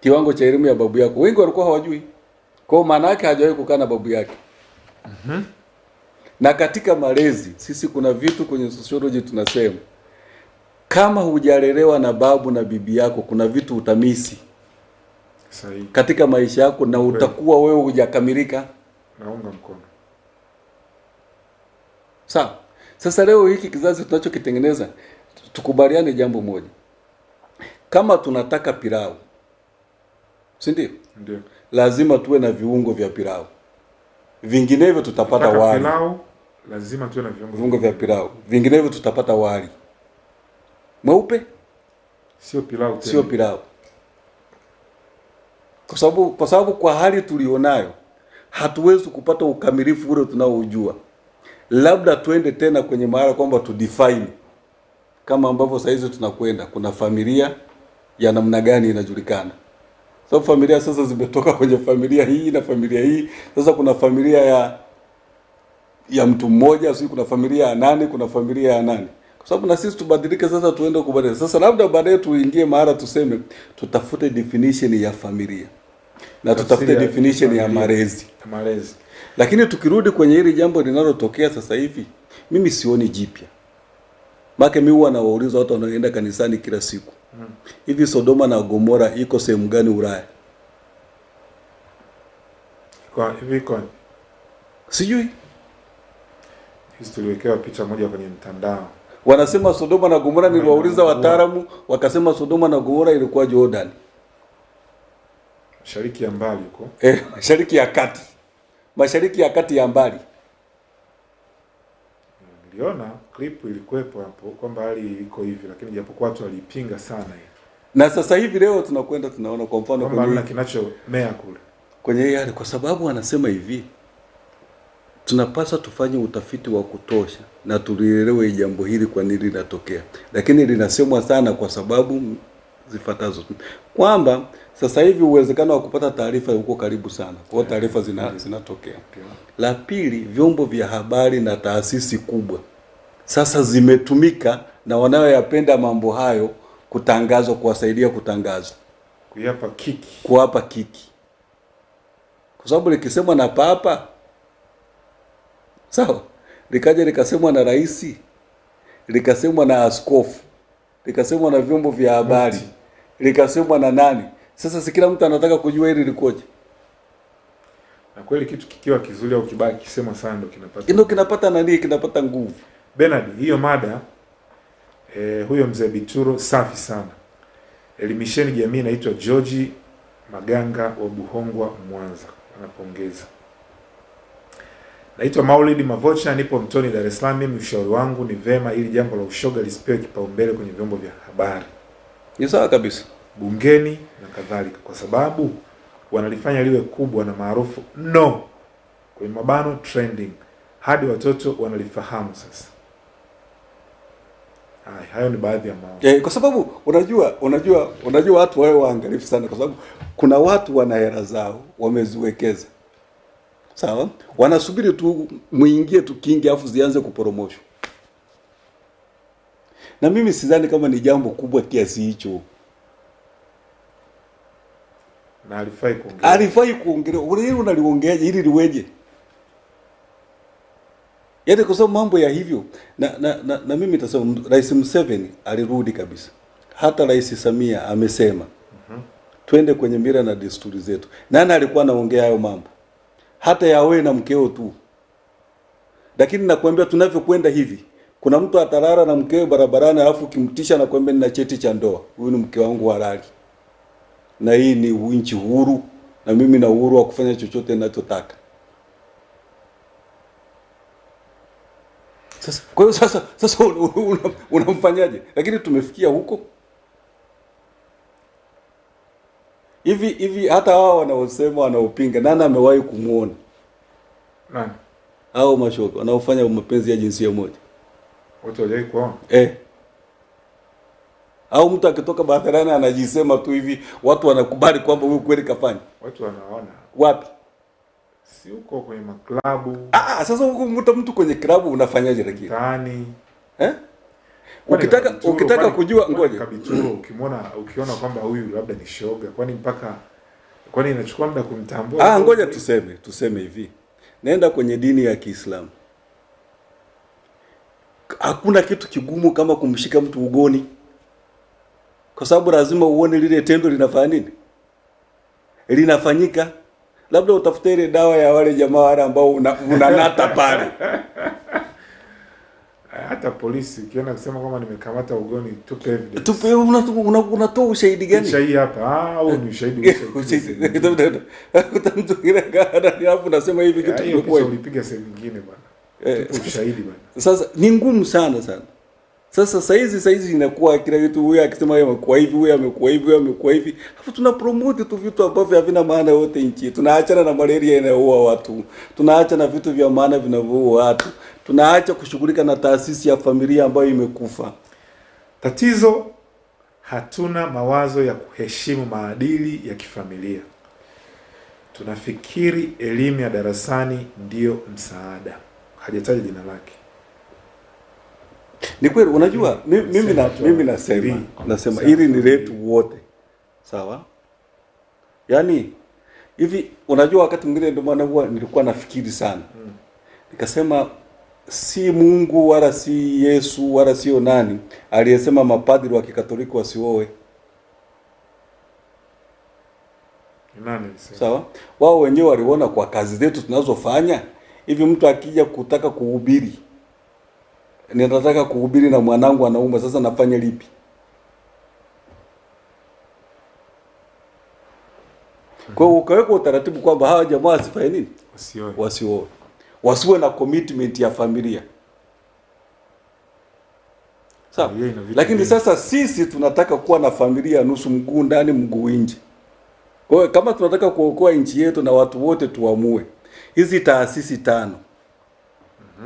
kiwango cha elimu ya babu yako. Wengi walikuwa hawajui, kwa maana yake hajawahi kukaa na babu yake. Na katika malezi sisi kuna vitu kwenye sociology tunasema kama hujalelewa na babu na bibi yako, kuna vitu utamisi. Sahi. katika maisha yako na utakuwa wewe hujakamilika. naunga mkono. Sawa. Sasa leo hiki kizazi tunachokitengeneza, tukubaliane jambo moja, kama tunataka pilau, si ndio. Lazima tuwe na viungo vya pilau, vinginevyo tutapata wali. pilau lazima tuwe na viungo Viungo vya pilau, vinginevyo tutapata wali. Mweupe, sio pilau tena. Sio pilau, kwa sababu kwa sababu kwa hali tulionayo hatuwezi kupata ukamilifu ule tunaoujua. Labda tuende tena kwenye mahala kwamba tu define kama ambavyo saa hizi tunakwenda, kuna familia ya namna gani inajulikana. Sababu familia sasa zimetoka kwenye familia hii na familia hii, sasa kuna familia ya ya mtu mmoja, sio kuna familia ya nane, kuna familia ya nane. Kwa sababu na sisi tubadilike sasa, tuende kubadilika. Sasa labda baadaye tuingie mahala tuseme tutafute definition ya familia na tutafute definition ya malezi. malezi Lakini tukirudi kwenye hili jambo linalotokea sasa hivi, mimi sioni jipya. Maana mimi huwa nawauliza watu wanaoenda kanisani kila siku. Hivi Sodoma na Gomora iko sehemu gani Ulaya? kwa hivi kwa Sijui. tuliwekewa picha moja kwenye mtandao Wanasema Sodoma na Gomora, niliwauliza wataalamu wakasema Sodoma na Gomora ilikuwa Jordan. mashariki ya mbali huko Eh, mashariki ya kati. Mashariki ya kati ya mbali. Niliona clip ilikuwepo hapo kwamba hali iko hivi lakini japokuwa watu waliipinga sana hii. Na sasa hivi leo tunakwenda tunaona kwa mfano kwa kwenye hamna kinachomea kule. kwenye hii hali, kwa sababu anasema hivi, tunapaswa tufanye utafiti wa kutosha na tulielewe jambo hili kwa nini linatokea, lakini linasemwa sana kwa sababu zifuatazo, kwamba sasa hivi uwezekano wa kupata taarifa uko karibu sana, kwa hiyo taarifa zina, zinatokea. La pili, vyombo vya habari na taasisi kubwa. Sasa zimetumika na wanaoyapenda mambo hayo kutangazwa, kuwasaidia kutangaza, kuyapa kiki. Kuwapa kiki, kwa sababu likisemwa na papa sawa, likaja likasemwa na rais, likasemwa na askofu, likasemwa na vyombo vya habari. Likasemwa na nani. Sasa si kila mtu anataka kujua hili likoje, na kweli kitu kikiwa kizuri au kibaya kisemwa sana ndo kinapata ndio kinapata nani, kinapata nguvu. Bernard, hiyo mada eh, huyo mzee Bituro safi sana. Elimisheni jamii, inaitwa George Maganga wa Buhongwa, Mwanza, anapongeza. Naitwa Maulid Mavocha, nipo Mtoni, Dar es Salaam. Mimi ushauri wangu ni vema ili jambo la ushoga lisipewe kipaumbele kwenye vyombo vya habari, Ni sawa kabisa. bungeni na kadhalika, kwa sababu wanalifanya liwe kubwa na maarufu no, kwenye mabano trending, hadi watoto wanalifahamu sasa. Hai, hayo ni baadhi ya mambo. Eh, kwa sababu unajua unajua unajua watu wawe waangalifu sana, kwa sababu kuna watu wana hela zao wameziwekeza, sawa, wanasubiri tu muingie tu kingi afu zianze kuporomoshwa, na mimi sidhani kama ni jambo kubwa kiasi hicho. na alifai kuongea. Alifai kuongelewa, hili unaliongeaje ili liweje? Yaani kwa sababu mambo ya hivyo na, na, na, na mimi nitasema Rais Museveni alirudi kabisa. Hata Rais Samia amesema twende kwenye mila na desturi zetu. Nani alikuwa anaongea hayo mambo? Hata ya wewe na mkeo tu. lakini nakwambia tunavyokwenda hivi kuna mtu atalala na mkewe barabarani alafu kimtisha na kwambia nina cheti cha ndoa. Huyu ni mke wangu halali. Na hii ni nchi huru. Na mimi na uhuru wa kufanya chochote ninachotaka. Sasa kwa hiyo sasa sasa unamfanyaje una, una lakini tumefikia huko. Hivi hivi hata wao wanaosema wanaopinga nani amewahi kumwona Nani? hao mashoko wanaofanya mapenzi ya jinsia moja Watu hawajai kuona. eh. au mtu akitoka barabarani anajisema tu hivi watu wanakubali kwamba huyu kweli kafanya Watu wanaona. wapi Si huko kwenye maklabu, ah, sasa huko mtu mtu kwenye klabu unafanyaje lakini Tani. eh? Ukitaka Kabituro, ukitaka kwani- kujua ngoja Kabituro ukimwona ukiona kwamba huyu labda ni shoga, kwani mpaka kwani inachukua muda kumtambua? ah, ngoja tuseme tuseme hivi naenda kwenye dini ya Kiislamu hakuna kitu kigumu kama kumshika mtu ugoni. Kwa sababu lazima uone lile tendo linafanya nini? Linafanyika. Labda utafute ile dawa ya wale jamaa wale ambao unanata una- pale. Hata polisi ukienda kusema kwamba nimekamata ugoni, tupe evidence. tupe unatoa una, una ushahidi gani? Ushahidi hapa, ah, au ni ushahidi. Ushahidi. Mtu kaa ndani hapo unasema hivi kitu kimekuwa ulipiga sehemu nyingine bwana. Eh. Ushahidi bwana. Sasa ni ngumu sana sana. Sasa saizi saizi inakuwa kila kitu, huyu akisema yeye amekuwa hivi, huyu amekuwa hivi, huyu amekuwa hivi, hapo tuna promote tu vitu ambavyo havina maana yote nchi. Tunaachana na malaria inayoua watu, tunaacha na vitu vya maana vinavyoua watu, tunaacha kushughulika na taasisi ya familia ambayo imekufa. Tatizo hatuna mawazo ya kuheshimu maadili ya kifamilia. Tunafikiri elimu ya darasani ndiyo msaada. Hajataja jina lake. Ni kweli, unajua mi- mimi na mimi na nasema nasema hili ni letu wote, sawa? Yani hivi, unajua wakati mwingine ndio maana huwa nilikuwa nafikiri sana. Nikasema si Mungu wala si Yesu wala sio nani aliyesema mapadri wa Kikatoliki wasioe, sawa? Wao wenyewe waliona kwa kazi zetu tunazofanya hivi, mtu akija kutaka kuhubiri, ninataka kuhubiri na mwanangu anaumwa, sasa nafanya lipi? Kwa hiyo ukaweka utaratibu kwamba hawa jamaa wasifanye nini, Wasioe. wasioe, wasiwe na commitment ya familia sawa. Lakini sasa sisi tunataka kuwa na familia nusu mguu ndani mguu nje. Kwa hiyo kama tunataka kuokoa nchi yetu na watu wote tuamue, hizi taasisi tano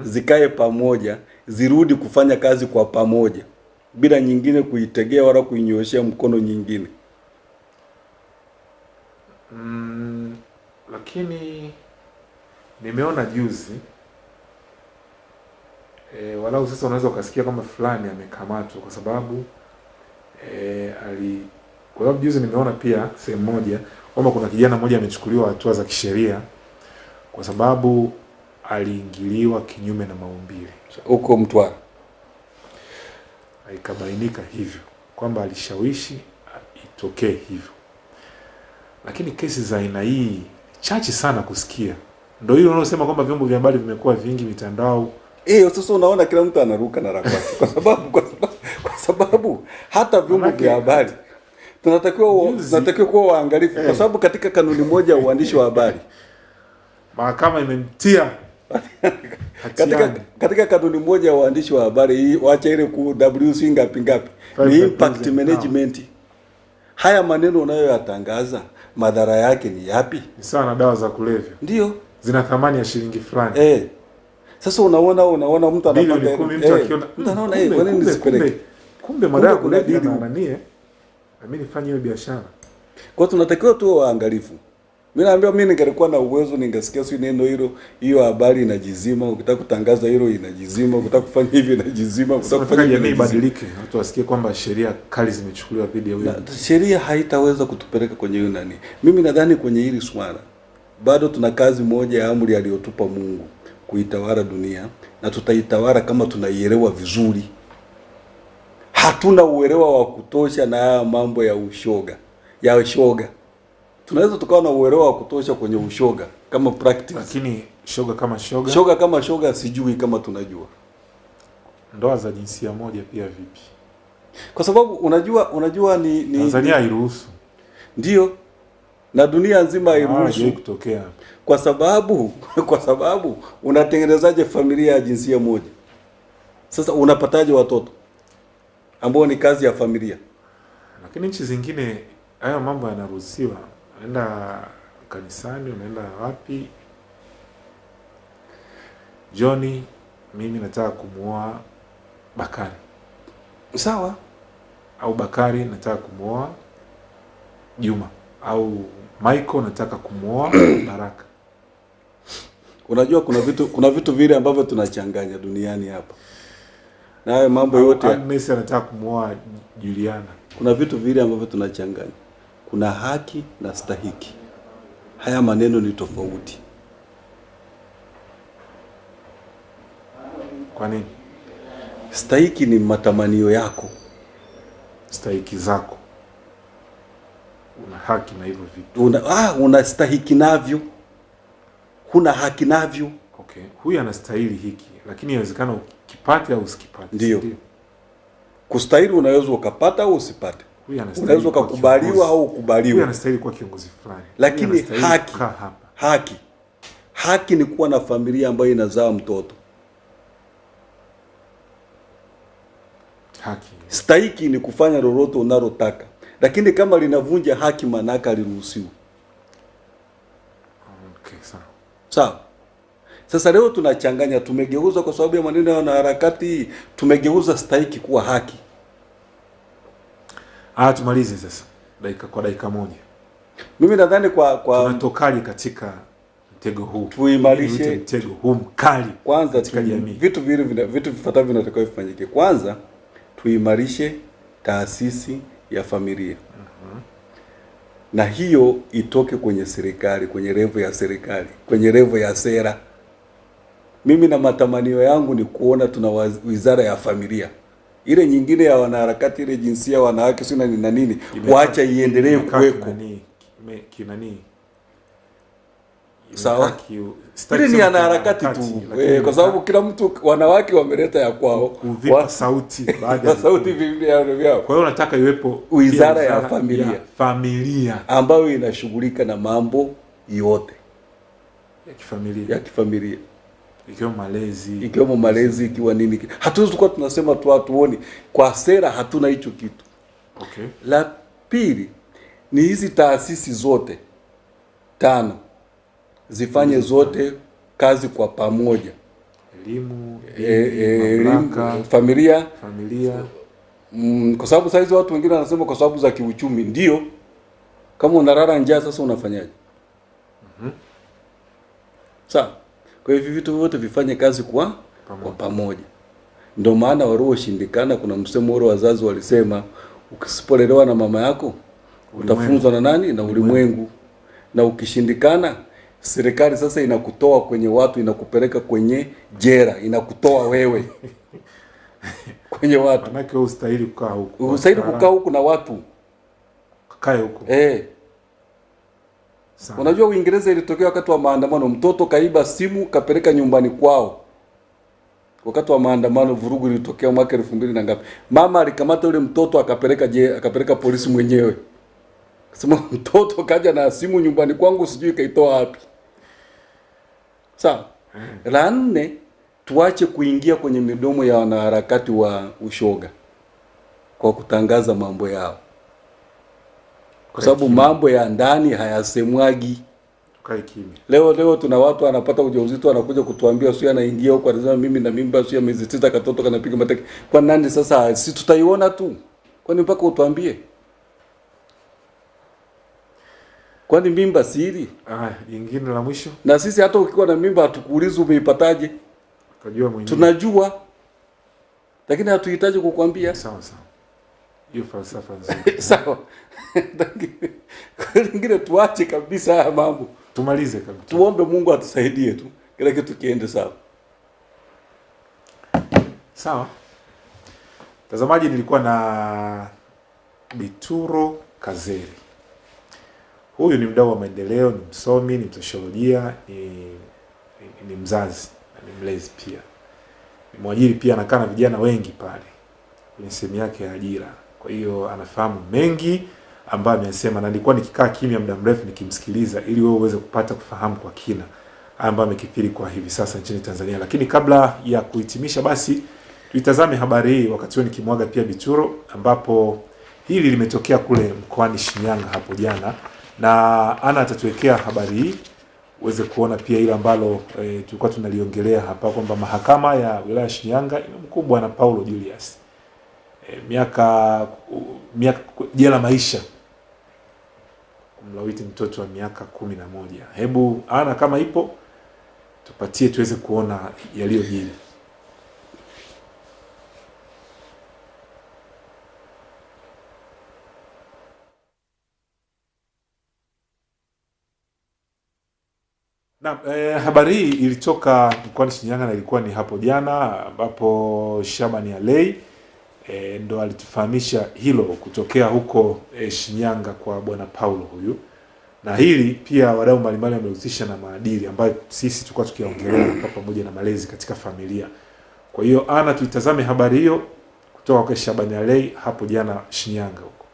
zikae pamoja, zirudi kufanya kazi kwa pamoja bila nyingine kuitegea wala kuinyoshea mkono nyingine. Mm, lakini nimeona juzi e, walau sasa unaweza ukasikia kama fulani amekamatwa kwa sababu e, ali kwa sababu juzi nimeona pia sehemu moja kwamba kuna kijana mmoja amechukuliwa hatua za kisheria kwa sababu aliingiliwa kinyume na maumbile. Huko Mtwara. Ikabainika hivyo kwamba alishawishi itokee hivyo, lakini kesi za aina hii chache sana kusikia. Ndio hilo unaosema kwamba vyombo vya habari vimekuwa vingi, mitandao Eh, sasa unaona kila mtu anaruka na la kwa sababu kwa sababu, kwa sababu hata vyombo vya habari tunatakiwa tunatakiwa kuwa waangalifu kwa Eh. sababu katika kanuni moja ya uandishi wa habari mahakama imemtia katika katika kanuni moja ya waandishi wa habari hii wacha ile ku WC ngapi ngapi ni impact management. Haya maneno unayoyatangaza madhara yake ni yapi? Ni sawa na dawa za kulevya, Ndio zina thamani ya shilingi fulani eh. Sasa unaona unaona mtu anapata mtu eh, akiona mtu anaona eh, kwa nini nisipeleke? kumbe, madawa ya kuna kulevya na nanie na mimi nifanye hiyo biashara. Kwa tunatakiwa tuwe waangalifu. Mimi naambia mimi ningelikuwa na uwezo ningesikia si neno hilo, hiyo habari inajizima, ukitaka kutangaza hilo inajizima, ukitaka kufanya hivi inajizima, ukitaka kufanya hivi jamii ibadilike, watu wasikie kwamba sheria kali zimechukuliwa dhidi ya huyo sheria haitaweza kutupeleka kwenye hiyo nani. Mimi nadhani kwenye hili swala bado tuna kazi moja ya amri aliyotupa Mungu kuitawala dunia na tutaitawala kama tunaielewa vizuri. Hatuna uelewa wa kutosha na haya mambo ya ushoga ya ushoga. Tunaweza tukawa na uelewa wa kutosha kwenye ushoga, kama practice. lakini shoga kama shoga, Shoga kama shoga, sijui kama tunajua, ndoa za jinsia moja pia vipi? kwa sababu unajua unajua ni, ni Tanzania hairuhusu, ndio na dunia nzima hairuhusu hairuhusu kutokea. kwa sababu kwa sababu unatengenezaje familia ya jinsia moja? Sasa unapataje watoto ambao ni kazi ya familia? Lakini nchi zingine hayo mambo yanaruhusiwa, unaenda kanisani, unaenda wapi, Johnny, mimi nataka kumuoa Bakari Sawa, au Bakari nataka kumuoa Juma au Michael nataka kumuoa Baraka. unajua kuna vitu kuna vitu vile ambavyo tunachanganya duniani hapa, na hayo mambo yote Agnes anataka kumuoa Juliana. kuna vitu vile ambavyo tunachanganya. Kuna haki na stahiki. Haya maneno ni tofauti. Kwa nini? Stahiki ni matamanio yako, Stahiki zako, una haki na hivyo vitu. una ah, una stahiki navyo, huna haki navyo. Okay, huyu anastahili hiki, lakini inawezekana ukipate au usikipate. Ndio. Kustahili unaweza ukapata au usipate, unaweza ukakubaliwa au ukubaliwa. anastahili kuwa kiongozi fulani, Lakini haki. Haki, haki ni kuwa na familia ambayo inazaa mtoto. Haki. Stahiki ni kufanya lolote unalotaka, lakini kama linavunja haki, maanake aliruhusiwa. Okay, sawa. Sawa. Sasa leo tunachanganya, tumegeuza kwa sababu ya maneno ya wanaharakati, tumegeuza stahiki kuwa haki. Ah, tumalize sasa dakika kwa dakika moja. Mimi nadhani kwa kwa Tunatokaje katika mtego huu? Tuimarishe- mtego huu mkali kwanza katika jamii. vitu vile vina, vitu vifuatavyo vinatakiwa vifanyike. Kwanza tuimarishe taasisi ya familia na hiyo itoke kwenye serikali, kwenye revo ya serikali, kwenye revo ya sera. Mimi na matamanio yangu ni kuona tuna wizara ya familia, ile nyingine ya wanaharakati, ile jinsia, wanawake, sio na nini, wacha iendelee kuweko. kinani- Sawa. Ile ni wanaharakati tu. eh, kwa sababu kila mtu, wanawake wameleta ya kwao, Wa- sauti baada ya sauti vivyo vyao. Kwa hiyo unataka iwepo Wizara ya familia. ya familia. Ambayo inashughulika na mambo yote. Ya kifamilia. Ya kifamilia ikiwemo malezi ikiwemo malezi, ikiwa nini. Hatuwezi kuwa tunasema tu hatuoni, kwa sera hatuna hicho kitu. okay. La pili ni hizi taasisi zote tano zifanye zote kazi kwa pamoja, elimu, e, e, familia familia mm, kwa sababu saizi watu wengine wanasema kwa sababu za kiuchumi. Ndio, kama unalala njaa sasa unafanyaje? mm -hmm. Sawa. Kwa hivyo vitu vyote vifanye kazi kwa Pamoja. kwa pamoja. Ndio maana walioshindikana, kuna msemo ule wazazi walisema, ukisipolelewa na mama yako utafunzwa na nani? Na ulimwengu. Na ukishindikana, serikali sasa inakutoa kwenye watu, inakupeleka kwenye jera, inakutoa wewe kwenye watu. manake kwa ustahili kukaa huku Ustahili kukaa huku na watu kae huku eh. Sawa. Unajua Uingereza ilitokea wakati wa maandamano, mtoto kaiba simu kapeleka nyumbani kwao. Wakati wa maandamano, vurugu ilitokea mwaka elfu mbili na ngapi, mama alikamata yule mtoto akapeleka je, akapeleka polisi mwenyewe, sema mtoto kaja na simu nyumbani kwangu, sijui kaitoa wapi. Sawa. La nne, tuache kuingia kwenye midomo ya wanaharakati wa ushoga kwa kutangaza mambo yao, kwa sababu mambo ya ndani hayasemwagi. kae kimya Leo leo tuna watu anapata ujauzito anakuja kutuambia sio, anaingia huko anasema mimi na mimba sio miezi tisa, katoto kanapiga mateke. Kwa nani sasa? Si tutaiona tu, kwani mpaka utuambie? Kwani mimba siri? Ah, jingine la mwisho Na sisi hata ukiwa na mimba hatukuulizi umeipataje, tunajua, lakini hatuhitaji kukwambia. sawa sawa hiyo falsafa nzuri Sawa. Kwa lingine tuache kabisa haya mambo, tumalize kabisa tuombe Mungu atusaidie tu, kila kitu kiende sawa. Sawa mtazamaji, nilikuwa na Bituro Kazeri. Huyu ni mdau wa maendeleo, ni msomi, ni msosiolojia, ni, ni, ni mzazi na ni mlezi pia. Ni mwajiri pia, anakaa na vijana wengi pale kwenye sehemu yake ya ajira. Kwa hiyo anafahamu mengi ambayo amesema, na nilikuwa nikikaa kimya muda mrefu nikimsikiliza, ili wewe uweze kupata kufahamu kwa kina ambayo amekithiri kwa hivi sasa nchini Tanzania. Lakini kabla ya kuhitimisha, basi tuitazame habari hii, wakati huo nikimwaga pia Bituro, ambapo hili limetokea kule mkoani Shinyanga hapo jana, na ana atatuwekea habari hii uweze kuona pia ile ambalo e, tulikuwa tunaliongelea hapa kwamba mahakama ya wilaya ya Shinyanga imemkumbwa na Paulo Julius e, miaka miaka jela maisha kumlawiti mtoto wa miaka kumi na moja. Hebu ana kama ipo tupatie tuweze kuona yaliyojili. Na eh, habari hii ilitoka mkoani Shinyanga na ilikuwa ni hapo jana ambapo Shabani Alei e, ndo alitufahamisha hilo kutokea huko e, Shinyanga kwa bwana Paulo huyu, na hili pia wadau mbalimbali wamehusisha na maadili ambayo sisi tulikuwa tukiongelea pamoja na malezi katika familia. Kwa hiyo ana tuitazame habari hiyo kutoka kwa Shabani Alei hapo jana Shinyanga huko.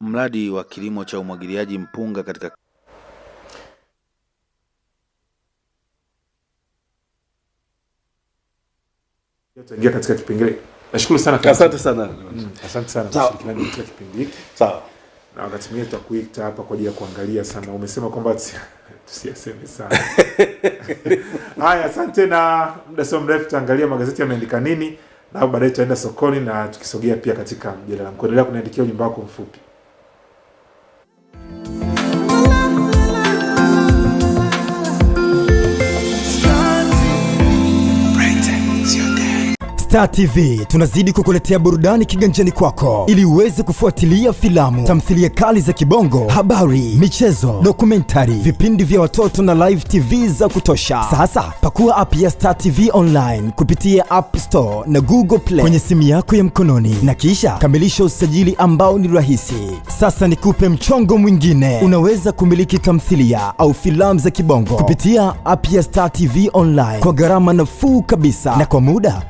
Mradi wa kilimo cha umwagiliaji mpunga katika Tutaingia katika kipengele. Nashukuru sana. Asante sana. Mm, asante sana kwa kushirikiana katika kipindi hiki. Sawa. na wakati mwingine tutakuita hapa kwa ajili ya kuangalia sana. Umesema kwamba tusiaseme tusiyaseme sana. Haya, asante, na muda sio mrefu tutaangalia magazeti yameandika nini, na baadaye tutaenda sokoni na tukisogea pia katika mjadala. Mkuendelea kuniandikia ujumbe wako mfupi. Star TV tunazidi kukuletea burudani kiganjani kwako ili uweze kufuatilia filamu, tamthilia kali za kibongo, habari, michezo, dokumentari, vipindi vya watoto na live TV za kutosha. Sasa pakua app ya Star TV online kupitia App Store na Google Play kwenye simu yako ya mkononi na kisha kamilisha usajili ambao ni rahisi. Sasa nikupe mchongo mwingine, unaweza kumiliki tamthilia au filamu za kibongo kupitia app ya Star TV online kwa gharama nafuu kabisa na kwa muda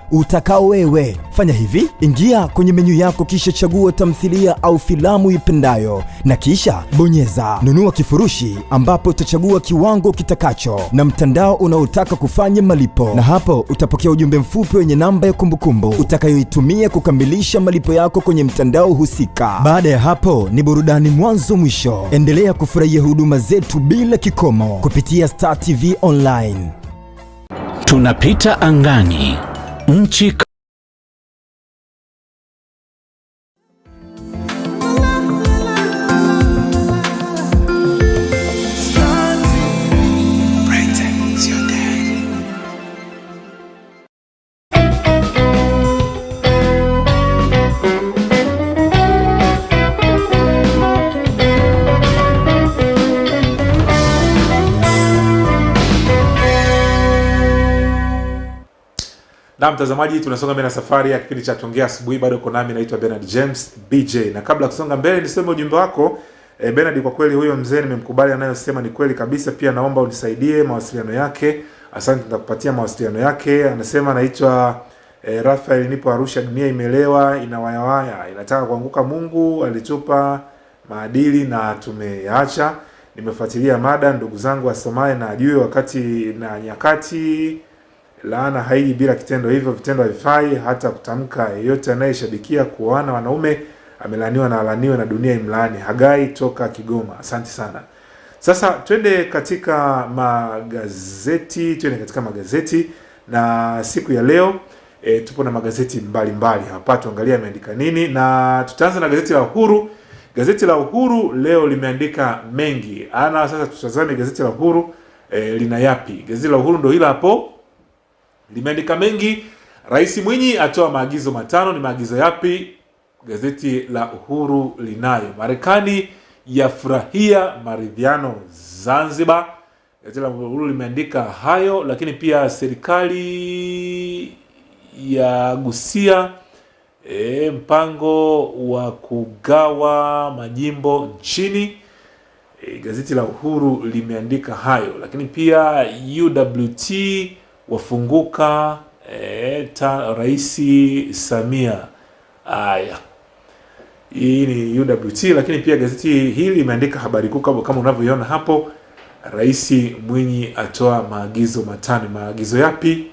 utakao wewe. Fanya hivi, ingia kwenye menyu yako kisha chagua tamthilia au filamu ipendayo na kisha bonyeza nunua kifurushi, ambapo utachagua kiwango kitakacho na mtandao unaotaka kufanya malipo, na hapo utapokea ujumbe mfupi wenye namba ya kumbukumbu utakayoitumia kukamilisha malipo yako kwenye mtandao husika. Baada ya hapo ni burudani mwanzo mwisho. Endelea kufurahia huduma zetu bila kikomo kupitia Star TV online. Tunapita angani, nchi Na mtazamaji, tunasonga mbele na safari ya kipindi cha Tuongea Asubuhi. Bado uko nami, naitwa Bernard James BJ, na kabla ya kusonga mbele niseme ujumbe wako e, Bernard, kwa kweli huyo mzee nimemkubali, anayosema ni kweli kabisa. Pia naomba unisaidie mawasiliano yake. Asante, nitakupatia mawasiliano yake. Anasema anaitwa e, Rafael, nipo Arusha, dunia imelewa, inawayawaya, inataka kuanguka. Mungu alitupa maadili na tumeyaacha. Nimefuatilia mada, ndugu zangu asomaye na ajue wakati na nyakati laana haiji bila kitendo, hivyo vitendo havifai hata kutamka. Yeyote anayeshabikia kuoana wanaume amelaniwa na alaniwe na dunia imlaani. Hagai toka Kigoma, asante sana. Sasa twende katika magazeti, twende katika magazeti na siku ya leo e, tupo na magazeti mbalimbali mbali. hapa, tuangalia ameandika nini, na tutaanza na gazeti la Uhuru. Gazeti la Uhuru leo limeandika mengi ana. Sasa tutazame gazeti la Uhuru e, lina yapi? Gazeti la Uhuru ndo hilo hapo limeandika mengi. Rais Mwinyi atoa maagizo matano. Ni maagizo yapi? Gazeti la Uhuru linayo. Marekani yafurahia maridhiano Zanzibar. Gazeti la Uhuru limeandika hayo, lakini pia serikali yagusia e, mpango wa kugawa majimbo nchini e, gazeti la Uhuru limeandika hayo, lakini pia UWT wafunguka e, ta, Rais Samia. Haya, hii ni UWT, lakini pia gazeti hili limeandika habari kuu kama unavyoiona hapo. Rais Mwinyi atoa maagizo matano. Maagizo yapi?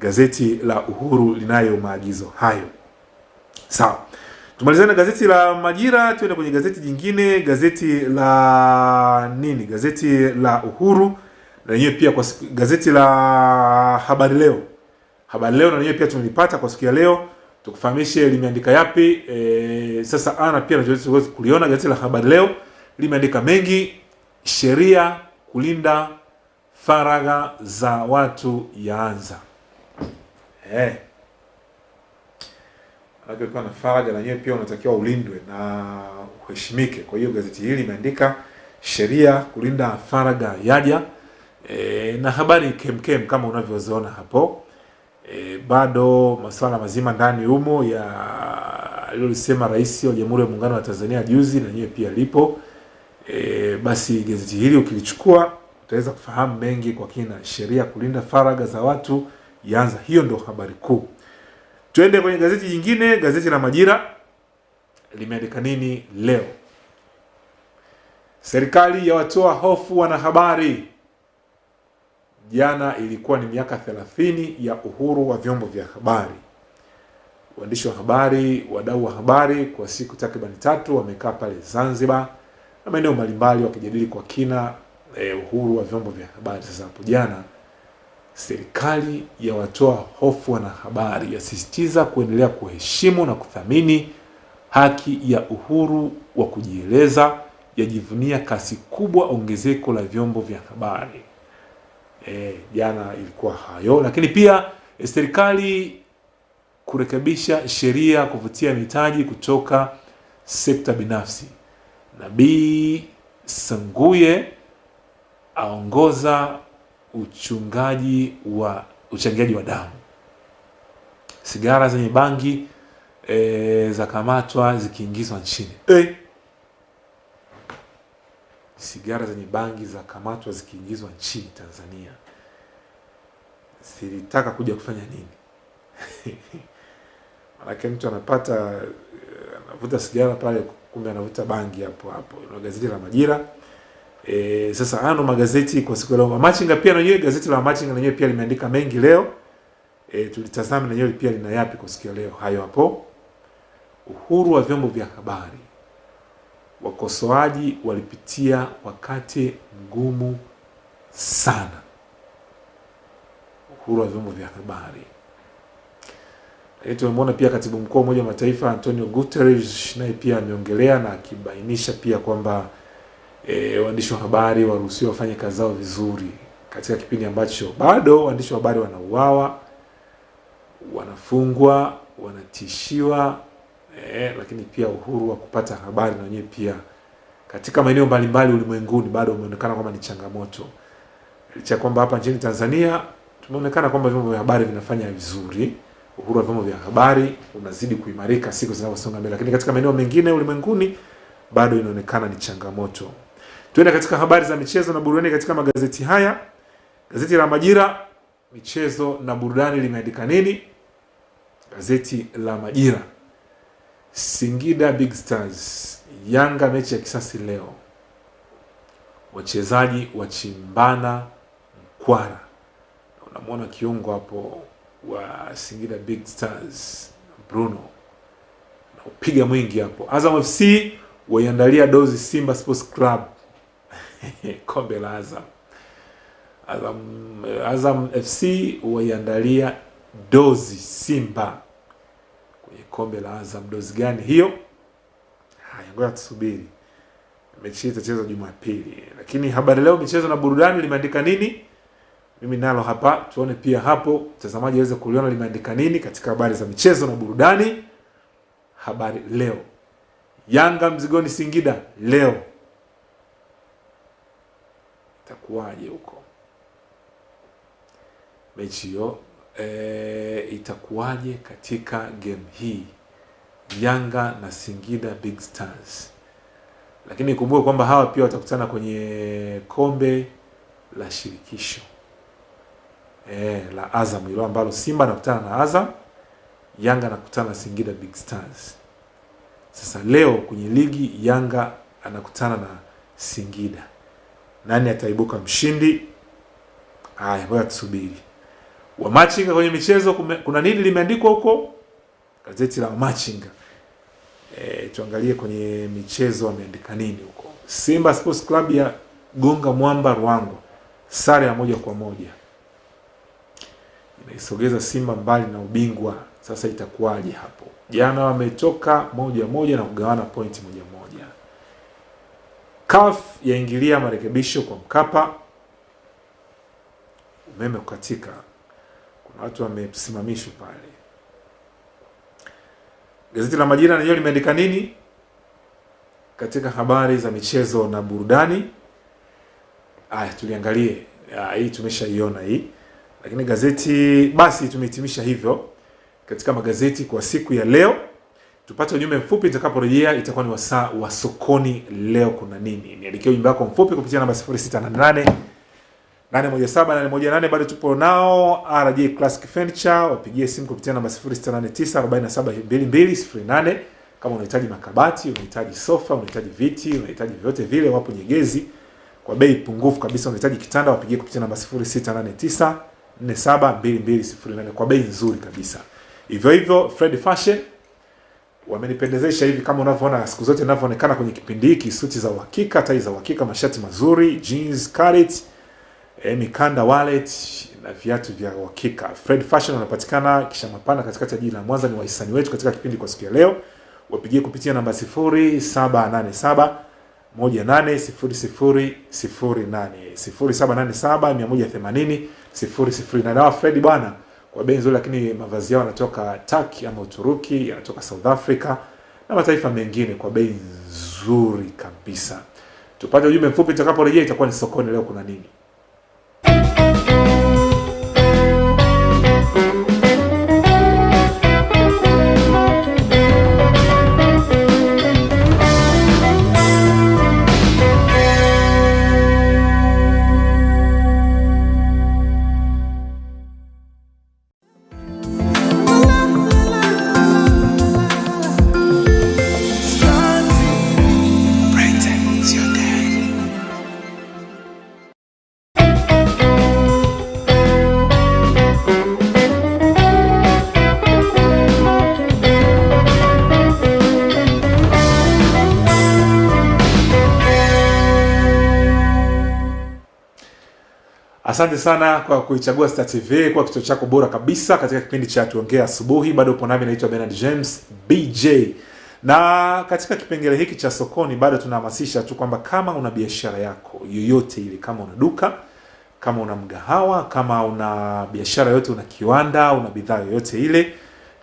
Gazeti la Uhuru linayo maagizo hayo. Sawa, tumalizane gazeti la Majira, tuende kwenye gazeti jingine, gazeti la nini? Gazeti la Uhuru lenyewe pia kwa siku, gazeti la Habari Leo. Habari Leo na lenyewe pia tumelipata kwa siku ya leo, tukufahamishe limeandika yapi. E, sasa ana pia tunaweza kuliona gazeti la Habari Leo limeandika mengi. Sheria kulinda faragha za watu yaanza. Eh. Ukiwa na faragha na yenyewe pia unatakiwa ulindwe na uheshimike. Kwa hiyo gazeti hili limeandika sheria kulinda faragha yaja, e, na habari kemkem kama unavyoziona hapo. E, bado masuala mazima ndani humo ya alilolisema Rais wa Jamhuri ya Muungano wa Tanzania juzi, na nyewe pia lipo. E, basi gazeti hili ukilichukua utaweza kufahamu mengi kwa kina. Sheria kulinda faragha za watu yaanza. Hiyo ndio habari kuu. Tuende kwenye gazeti jingine, gazeti la Majira limeandika nini leo? Serikali yawatoa hofu wanahabari. Jana ilikuwa ni miaka 30 ya uhuru wa vyombo vya habari. Waandishi wa habari, wadau wa habari kwa siku takribani tatu wamekaa pale Zanzibar na maeneo mbalimbali wakijadili kwa kina eh, uhuru wa vyombo vya habari. Sasa hapo jana serikali yawatoa hofu wanahabari, yasisitiza kuendelea kuheshimu na kuthamini haki ya uhuru wa kujieleza, yajivunia kasi kubwa ongezeko la vyombo vya habari. E, jana ilikuwa hayo, lakini pia e, serikali kurekebisha sheria kuvutia mitaji kutoka sekta binafsi. Nabii Sanguye aongoza uchungaji wa uchangiaji wa damu. Sigara zenye bangi e, zakamatwa zikiingizwa nchini e. Sigara zenye bangi za kamatwa zikiingizwa nchini Tanzania. Zilitaka kuja kufanya nini? Manake mtu anapata anavuta sigara pale, kumbe anavuta bangi hapo hapo. Na gazeti la Majira E, sasa ano magazeti kwa siku leo. Machinga pia na yeye gazeti la Machinga na yeye pia limeandika mengi leo. E, tulitazama na yeye pia lina yapi kwa siku leo. Hayo hapo. Uhuru wa vyombo vya habari. Wakosoaji walipitia wakati mgumu sana. Uhuru wa vyombo vya habari. Lakini tumemwona pia katibu mkuu wa Umoja wa Mataifa Antonio Guterres naye pia ameongelea na akibainisha pia kwamba E, waandishi wa habari waruhusiwa wafanye kazi zao vizuri katika kipindi ambacho bado waandishi wa habari wanauawa, wanafungwa, wanatishiwa e, lakini pia uhuru wa kupata habari na wenyewe pia katika maeneo mbalimbali ulimwenguni bado umeonekana kwamba ni changamoto, licha kwamba hapa nchini Tanzania tumeonekana kwamba vyombo vya habari vinafanya vizuri. Uhuru wa vyombo vya habari unazidi kuimarika siku zinavyosonga mbele, lakini katika maeneo mengine ulimwenguni bado inaonekana ni changamoto. Tuende katika habari za michezo na burudani katika magazeti haya. Gazeti la Majira, michezo na burudani limeandika nini? Gazeti la Majira, Singida Big Stars Yanga mechi ya kisasi leo, wachezaji wachimbana mkwara. Unamwona kiungo hapo wa Singida Big Stars Bruno naupiga mwingi hapo. Azam FC waiandalia dozi Simba Sports Club kombe la Azam. Azam, Azam FC waiandalia dozi Simba kombe la Azam. Dozi gani hiyo? Haya, ngoja tusubiri, mechi itachezwa Jumapili. Lakini habari leo michezo na burudani limeandika nini? Mimi nalo hapa, tuone pia hapo mtazamaji aweze kuliona limeandika nini katika habari za michezo na burudani. Habari leo Yanga mzigoni Singida leo, itakuwaje huko mechi hiyo? E, itakuwaje katika game hii Yanga na Singida Big Stars, lakini ikumbuke kwamba hawa pia watakutana kwenye kombe la shirikisho e, la Azam hilo ambalo Simba anakutana na Azam, Yanga anakutana na Singida Big Stars. Sasa leo kwenye ligi Yanga anakutana na Singida, nani ataibuka mshindi? aya ngoja tusubiri. Wamachinga kwenye michezo kume, kuna nini limeandikwa huko gazeti la Wamachinga. E, tuangalie kwenye michezo wameandika nini huko. Simba Sports Club ya gonga mwamba Ruangwa, sare ya moja kwa moja inaisogeza Simba mbali na ubingwa. Sasa itakuwaje hapo? Jana wametoka moja moja na kugawana pointi moja moja. CAF yaingilia marekebisho kwa Mkapa. Umeme kukatika, watu wamesimamishwa pale. Gazeti la Majira lenyewe limeandika nini katika habari za michezo na burudani? Aya, tuliangalie. Hii tumeshaiona hii, lakini gazeti basi tumehitimisha hivyo katika magazeti kwa siku ya leo. Tupate ujumbe mfupi, itakaporejea itakuwa ni wasaa wa sokoni. Leo kuna nini? Niandikie ujumbe wako mfupi kupitia namba 0688 817 818. Bado tupo nao RJ Classic Furniture, wapigie simu kupitia namba 0689472208 kama unahitaji makabati, unahitaji sofa, unahitaji viti, unahitaji vyote vile, wapo Nyegezi kwa bei pungufu kabisa. Unahitaji kitanda, wapigie kupitia namba 0689472208 kwa bei nzuri kabisa. Hivyo hivyo Fred Fashion wamenipendezesha hivi kama unavyoona siku zote ninavyoonekana kwenye kipindi hiki, suti za uhakika, tai za uhakika, mashati mazuri, jeans, carrot, eh, mikanda, wallet na viatu vya uhakika. Fred Fashion wanapatikana kisha mapana katikati ya jiji la Mwanza. Ni wahisani wetu katika kipindi kwa siku ya leo, wapigie kupitia namba 0787 180008 0787 180 Na Fred bwana kwa bei nzuri, lakini mavazi yao yanatoka Turkey ama Uturuki, yanatoka South Africa na mataifa mengine kwa bei nzuri kabisa. Tupate ujumbe mfupi, tutakaporejea itakuwa ni sokoni. Leo kuna nini? Asante sana kwa kuichagua Star TV kwa kituo chako bora kabisa katika kipindi cha tuongea asubuhi. Bado upo nami, naitwa Bernard James BJ, na katika kipengele hiki cha sokoni bado tunahamasisha tu kwamba kama una biashara yako yoyote ile, kama una duka, kama una mgahawa, kama una biashara yoyote, una kiwanda, una bidhaa yoyote ile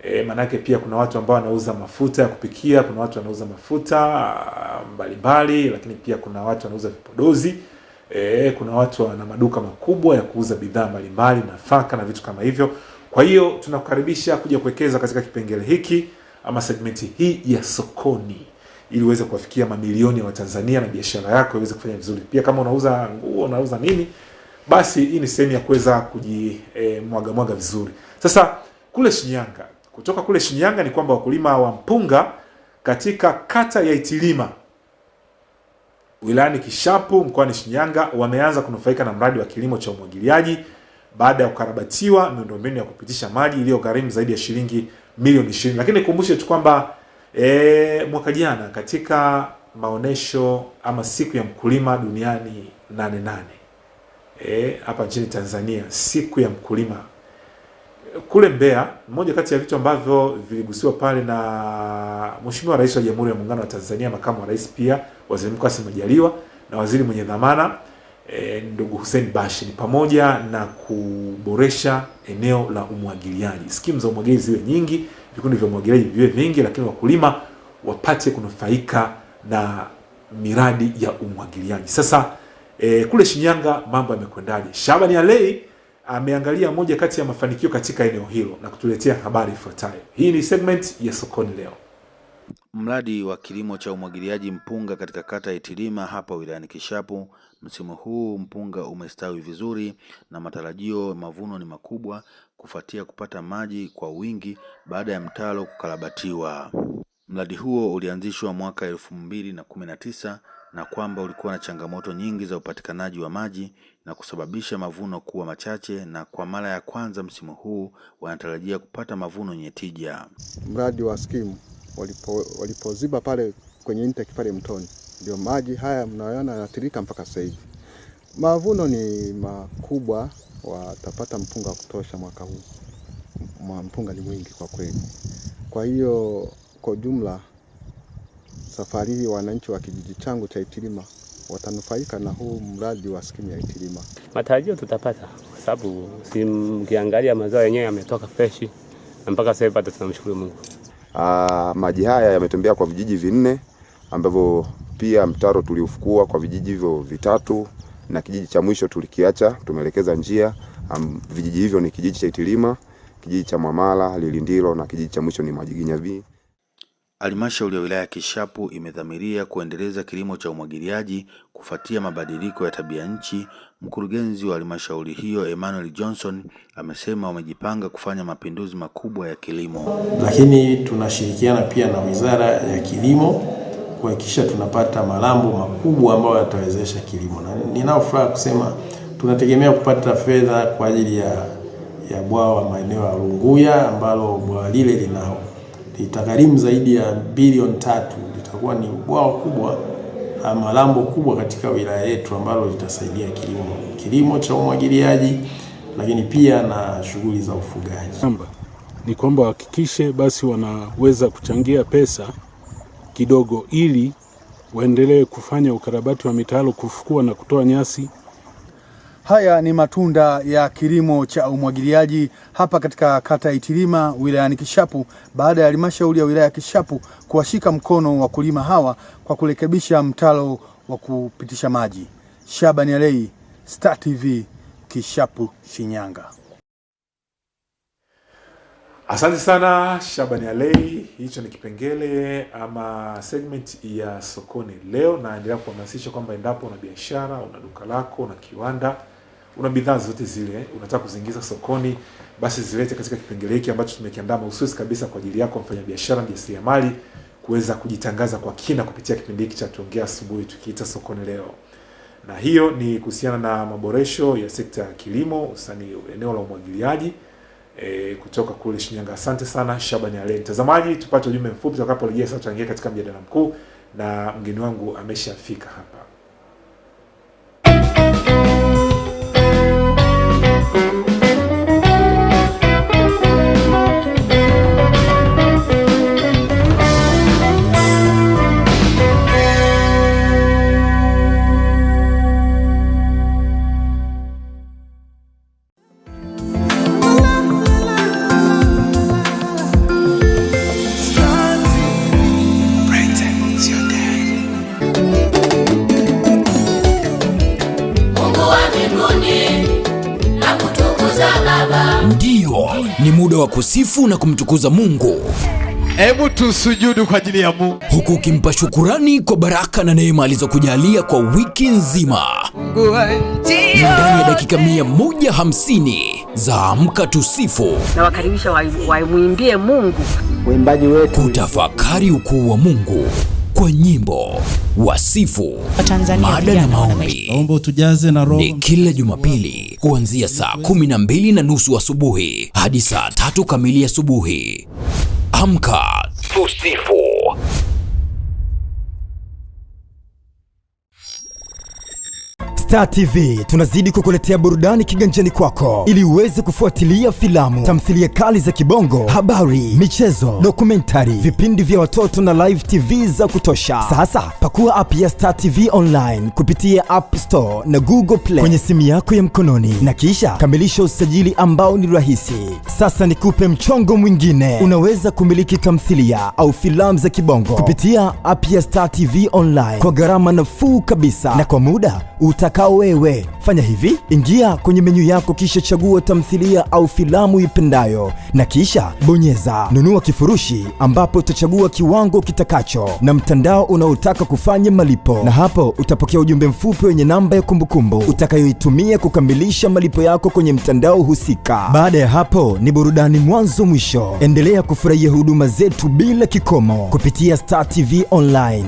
e, maanake pia kuna watu ambao wanauza mafuta ya kupikia, kuna watu wanauza mafuta mbalimbali, lakini pia kuna watu wanauza vipodozi E, kuna watu wana maduka makubwa ya kuuza bidhaa mbalimbali, nafaka na vitu kama hivyo. Kwa hiyo tunakukaribisha kuja kuwekeza katika kipengele hiki ama segmenti hii ya sokoni, ili uweze kuwafikia mamilioni ya Watanzania na biashara yako iweze kufanya vizuri. Pia kama unauza nguo, unauza nini, basi hii ni sehemu ya kuweza kujimwaga e, mwaga vizuri. Sasa kule Shinyanga, kutoka kule Shinyanga ni kwamba wakulima wa mpunga katika kata ya Itilima wilayani Kishapu mkoani Shinyanga wameanza kunufaika na mradi wa kilimo cha umwagiliaji baada ya kukarabatiwa miundombinu ya kupitisha maji iliyogharimu zaidi ya shilingi milioni 20. Lakini nikumbushe tu kwamba e, mwaka jana katika maonesho ama siku ya mkulima duniani nane nane e, hapa nchini Tanzania, siku ya mkulima kule Mbeya, moja kati ya vitu ambavyo viligusiwa pale na Mheshimiwa Rais wa Jamhuri ya Muungano wa Tanzania, makamu wa rais pia Waziri Mkuu Kassim Majaliwa na waziri mwenye dhamana e, ndugu Hussein Bashe ni pamoja na kuboresha eneo la umwagiliaji. Skimu za umwagiliaji ziwe nyingi, vikundi vya umwagiliaji viwe vingi, lakini wakulima wapate kunufaika na miradi ya umwagiliaji. Sasa e, kule Shinyanga mambo yamekwendaje? Shabani Alei ameangalia moja kati ya mafanikio katika eneo hilo na kutuletea habari ifuatayo. Hii ni segment ya sokoni leo. Mradi wa kilimo cha umwagiliaji mpunga katika kata ya Itilima hapa wilayani Kishapu, msimu huu mpunga umestawi vizuri na matarajio mavuno ni makubwa kufuatia kupata maji kwa wingi baada ya mtaro kukarabatiwa. Mradi huo ulianzishwa mwaka elfu mbili na kumi na tisa na kwamba ulikuwa na changamoto nyingi za upatikanaji wa maji na kusababisha mavuno kuwa machache, na kwa mara ya kwanza msimu huu wanatarajia kupata mavuno yenye tija. mradi wa skimu walipo, walipoziba pale kwenye intake pale mtoni, ndio maji haya mnayoona yanatirika mpaka sasa hivi. Mavuno ni makubwa, watapata mpunga wa kutosha mwaka huu. Mpunga ni mwingi kwa kweli. Kwa hiyo kwa ujumla, safari hii wananchi wa kijiji changu cha Itilima watanufaika na huu mradi wa skimu ya Itilima. matarajio tutapata, kwa sababu si mkiangalia mazao yenyewe yametoka freshi na mpaka sasa hivi tunamshukuru Mungu. Ah, maji haya yametembea kwa vijiji vinne ambavyo pia mtaro tuliufukua kwa vijiji hivyo vitatu na kijiji cha mwisho tulikiacha, tumeelekeza njia. Um, vijiji hivyo ni kijiji cha Itilima, kijiji cha Mwamala, Lilindilo na kijiji cha mwisho ni Majiginya B. Halmashauri ya wilaya ya Kishapu imedhamiria kuendeleza kilimo cha umwagiliaji kufuatia mabadiliko ya tabia nchi. Mkurugenzi wa halmashauri hiyo Emmanuel Johnson amesema wamejipanga kufanya mapinduzi makubwa ya kilimo. lakini tunashirikiana pia na Wizara ya Kilimo kuhakikisha tunapata malambo makubwa ambayo yatawezesha kilimo, na ninao furaha kusema tunategemea kupata fedha kwa ajili ya, ya bwawa maeneo ya Runguya ambalo bwawa lile lina litagharimu zaidi ya bilioni tatu. Litakuwa ni bwawa kubwa ama lambo kubwa katika wilaya yetu ambalo litasaidia kilimo, kilimo cha umwagiliaji, lakini pia na shughuli za ufugaji. ni kwamba wahakikishe basi wanaweza kuchangia pesa kidogo ili waendelee kufanya ukarabati wa mitaro, kufukua na kutoa nyasi Haya ni matunda ya kilimo cha umwagiliaji hapa katika kata ya Itilima wilayani Kishapu baada ya halmashauri ya wilaya ya Kishapu kuwashika mkono wakulima hawa kwa kurekebisha mtalo wa kupitisha maji. Shabani Alei, Star TV, Kishapu, Shinyanga. Asante sana Shabani Alei. Hicho ni kipengele ama segment ya sokoni leo. Naendelea kuhamasisha kwamba endapo una biashara, una duka lako, una kiwanda, una bidhaa zote zile unataka kuziingiza sokoni, basi zilete katika kipengele hiki ambacho tumekiandaa mahususi kabisa kwa ajili yako mfanyabiashara, mjasiriamali kuweza kujitangaza kwa kina kupitia kipindi hiki cha tuongea asubuhi tukiita sokoni leo na hiyo ni kuhusiana na maboresho ya sekta ya kilimo hususani eneo la umwagiliaji e, kutoka kule Shinyanga. Asante sana Shabani Ale. Mtazamaji, tupate ujumbe mfupi tutakaporejea sasa, tutaingia katika mjadala mkuu na mgeni wangu ameshafika hapa. Wa kusifu na kumtukuza Mungu. Hebu tusujudu kwa ajili ya Mungu, huku ukimpa shukurani kwa baraka na neema alizokujalia kwa wiki nzima. Ni ndani ya dakika mia moja hamsini za Amka Tusifu, na wakaribisha waimwimbie Mungu. uimbaji wetu, kutafakari ukuu wa Mungu kwa nyimbo, wasifu, mada na maombi. Naomba utujaze na roho ni kila Jumapili kuanzia saa kumi na mbili na nusu asubuhi hadi saa tatu kamili asubuhi. Amka tusifu. Star TV tunazidi kukuletea burudani kiganjani kwako. Ili uweze kufuatilia filamu, tamthilia kali za kibongo, habari, michezo, dokumentari, vipindi vya watoto na live TV za kutosha. Sasa pakua app ya Star TV online kupitia App Store na Google Play kwenye simu yako ya mkononi. Na kisha kamilisha usajili ambao ni rahisi. Sasa nikupe mchongo mwingine, unaweza kumiliki tamthilia au filamu za kibongo kupitia app ya Star TV online kwa gharama nafuu kabisa. Na kwa muda utakao kama wewe. Fanya hivi, ingia kwenye menyu yako kisha chagua tamthilia au filamu ipendayo na kisha bonyeza nunua kifurushi ambapo utachagua kiwango kitakacho na mtandao unaotaka kufanya malipo na hapo utapokea ujumbe mfupi wenye namba ya kumbukumbu utakayoitumia kukamilisha malipo yako kwenye mtandao husika. Baada ya hapo ni burudani mwanzo mwisho. Endelea kufurahia huduma zetu bila kikomo kupitia Star TV Online.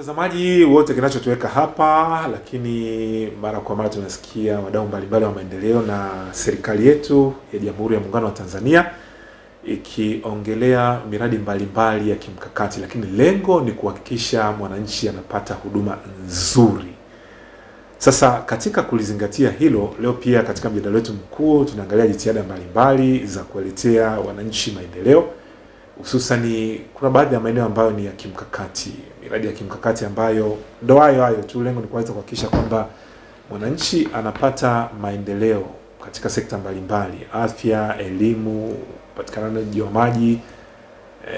Mtazamaji wote, kinachotuweka hapa, lakini mara kwa mara tunasikia wadau mbalimbali wa maendeleo na serikali yetu ya Jamhuri ya Muungano wa Tanzania ikiongelea miradi mbalimbali ya kimkakati, lakini lengo ni kuhakikisha mwananchi anapata huduma nzuri. Sasa katika kulizingatia hilo, leo pia katika mjadala wetu mkuu tunaangalia jitihada mbalimbali za kuwaletea wananchi maendeleo hususani kuna baadhi ya maeneo ambayo ni ya kimkakati, miradi ya kimkakati ambayo ndo hayo hayo tu, lengo ni kuweza kuhakikisha kwamba mwananchi anapata maendeleo katika sekta mbalimbali, afya, elimu, upatikanaji wa maji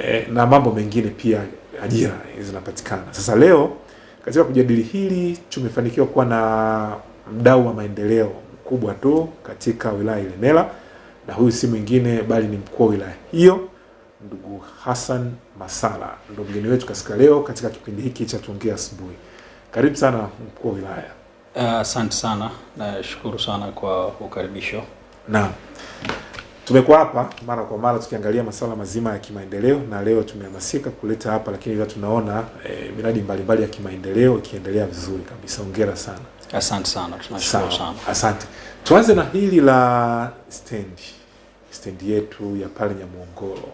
e, na mambo mengine pia, ajira zinapatikana. Sasa leo katika kujadili hili tumefanikiwa kuwa na mdau wa maendeleo mkubwa tu katika wilaya ya Ilemela, na huyu si mwingine bali ni mkuu wa wilaya hiyo ndugu Hassan Masala ndo mgeni wetu katika leo katika kipindi hiki cha Tuongee Asubuhi. Karibu sana mkuu wa wilaya. Asante uh, sana nashukuru sana kwa ukaribisho. Naam, tumekuwa hapa mara kwa mara tukiangalia masuala mazima ya kimaendeleo, na leo tumehamasika kuleta hapa, lakini pia tunaona eh, miradi mbalimbali ya kimaendeleo ikiendelea vizuri kabisa. Hongera sana. Asante sana, tunashukuru sana. Asante. Tuanze na hili la stendi, stendi yetu ya pale Nyamuongoro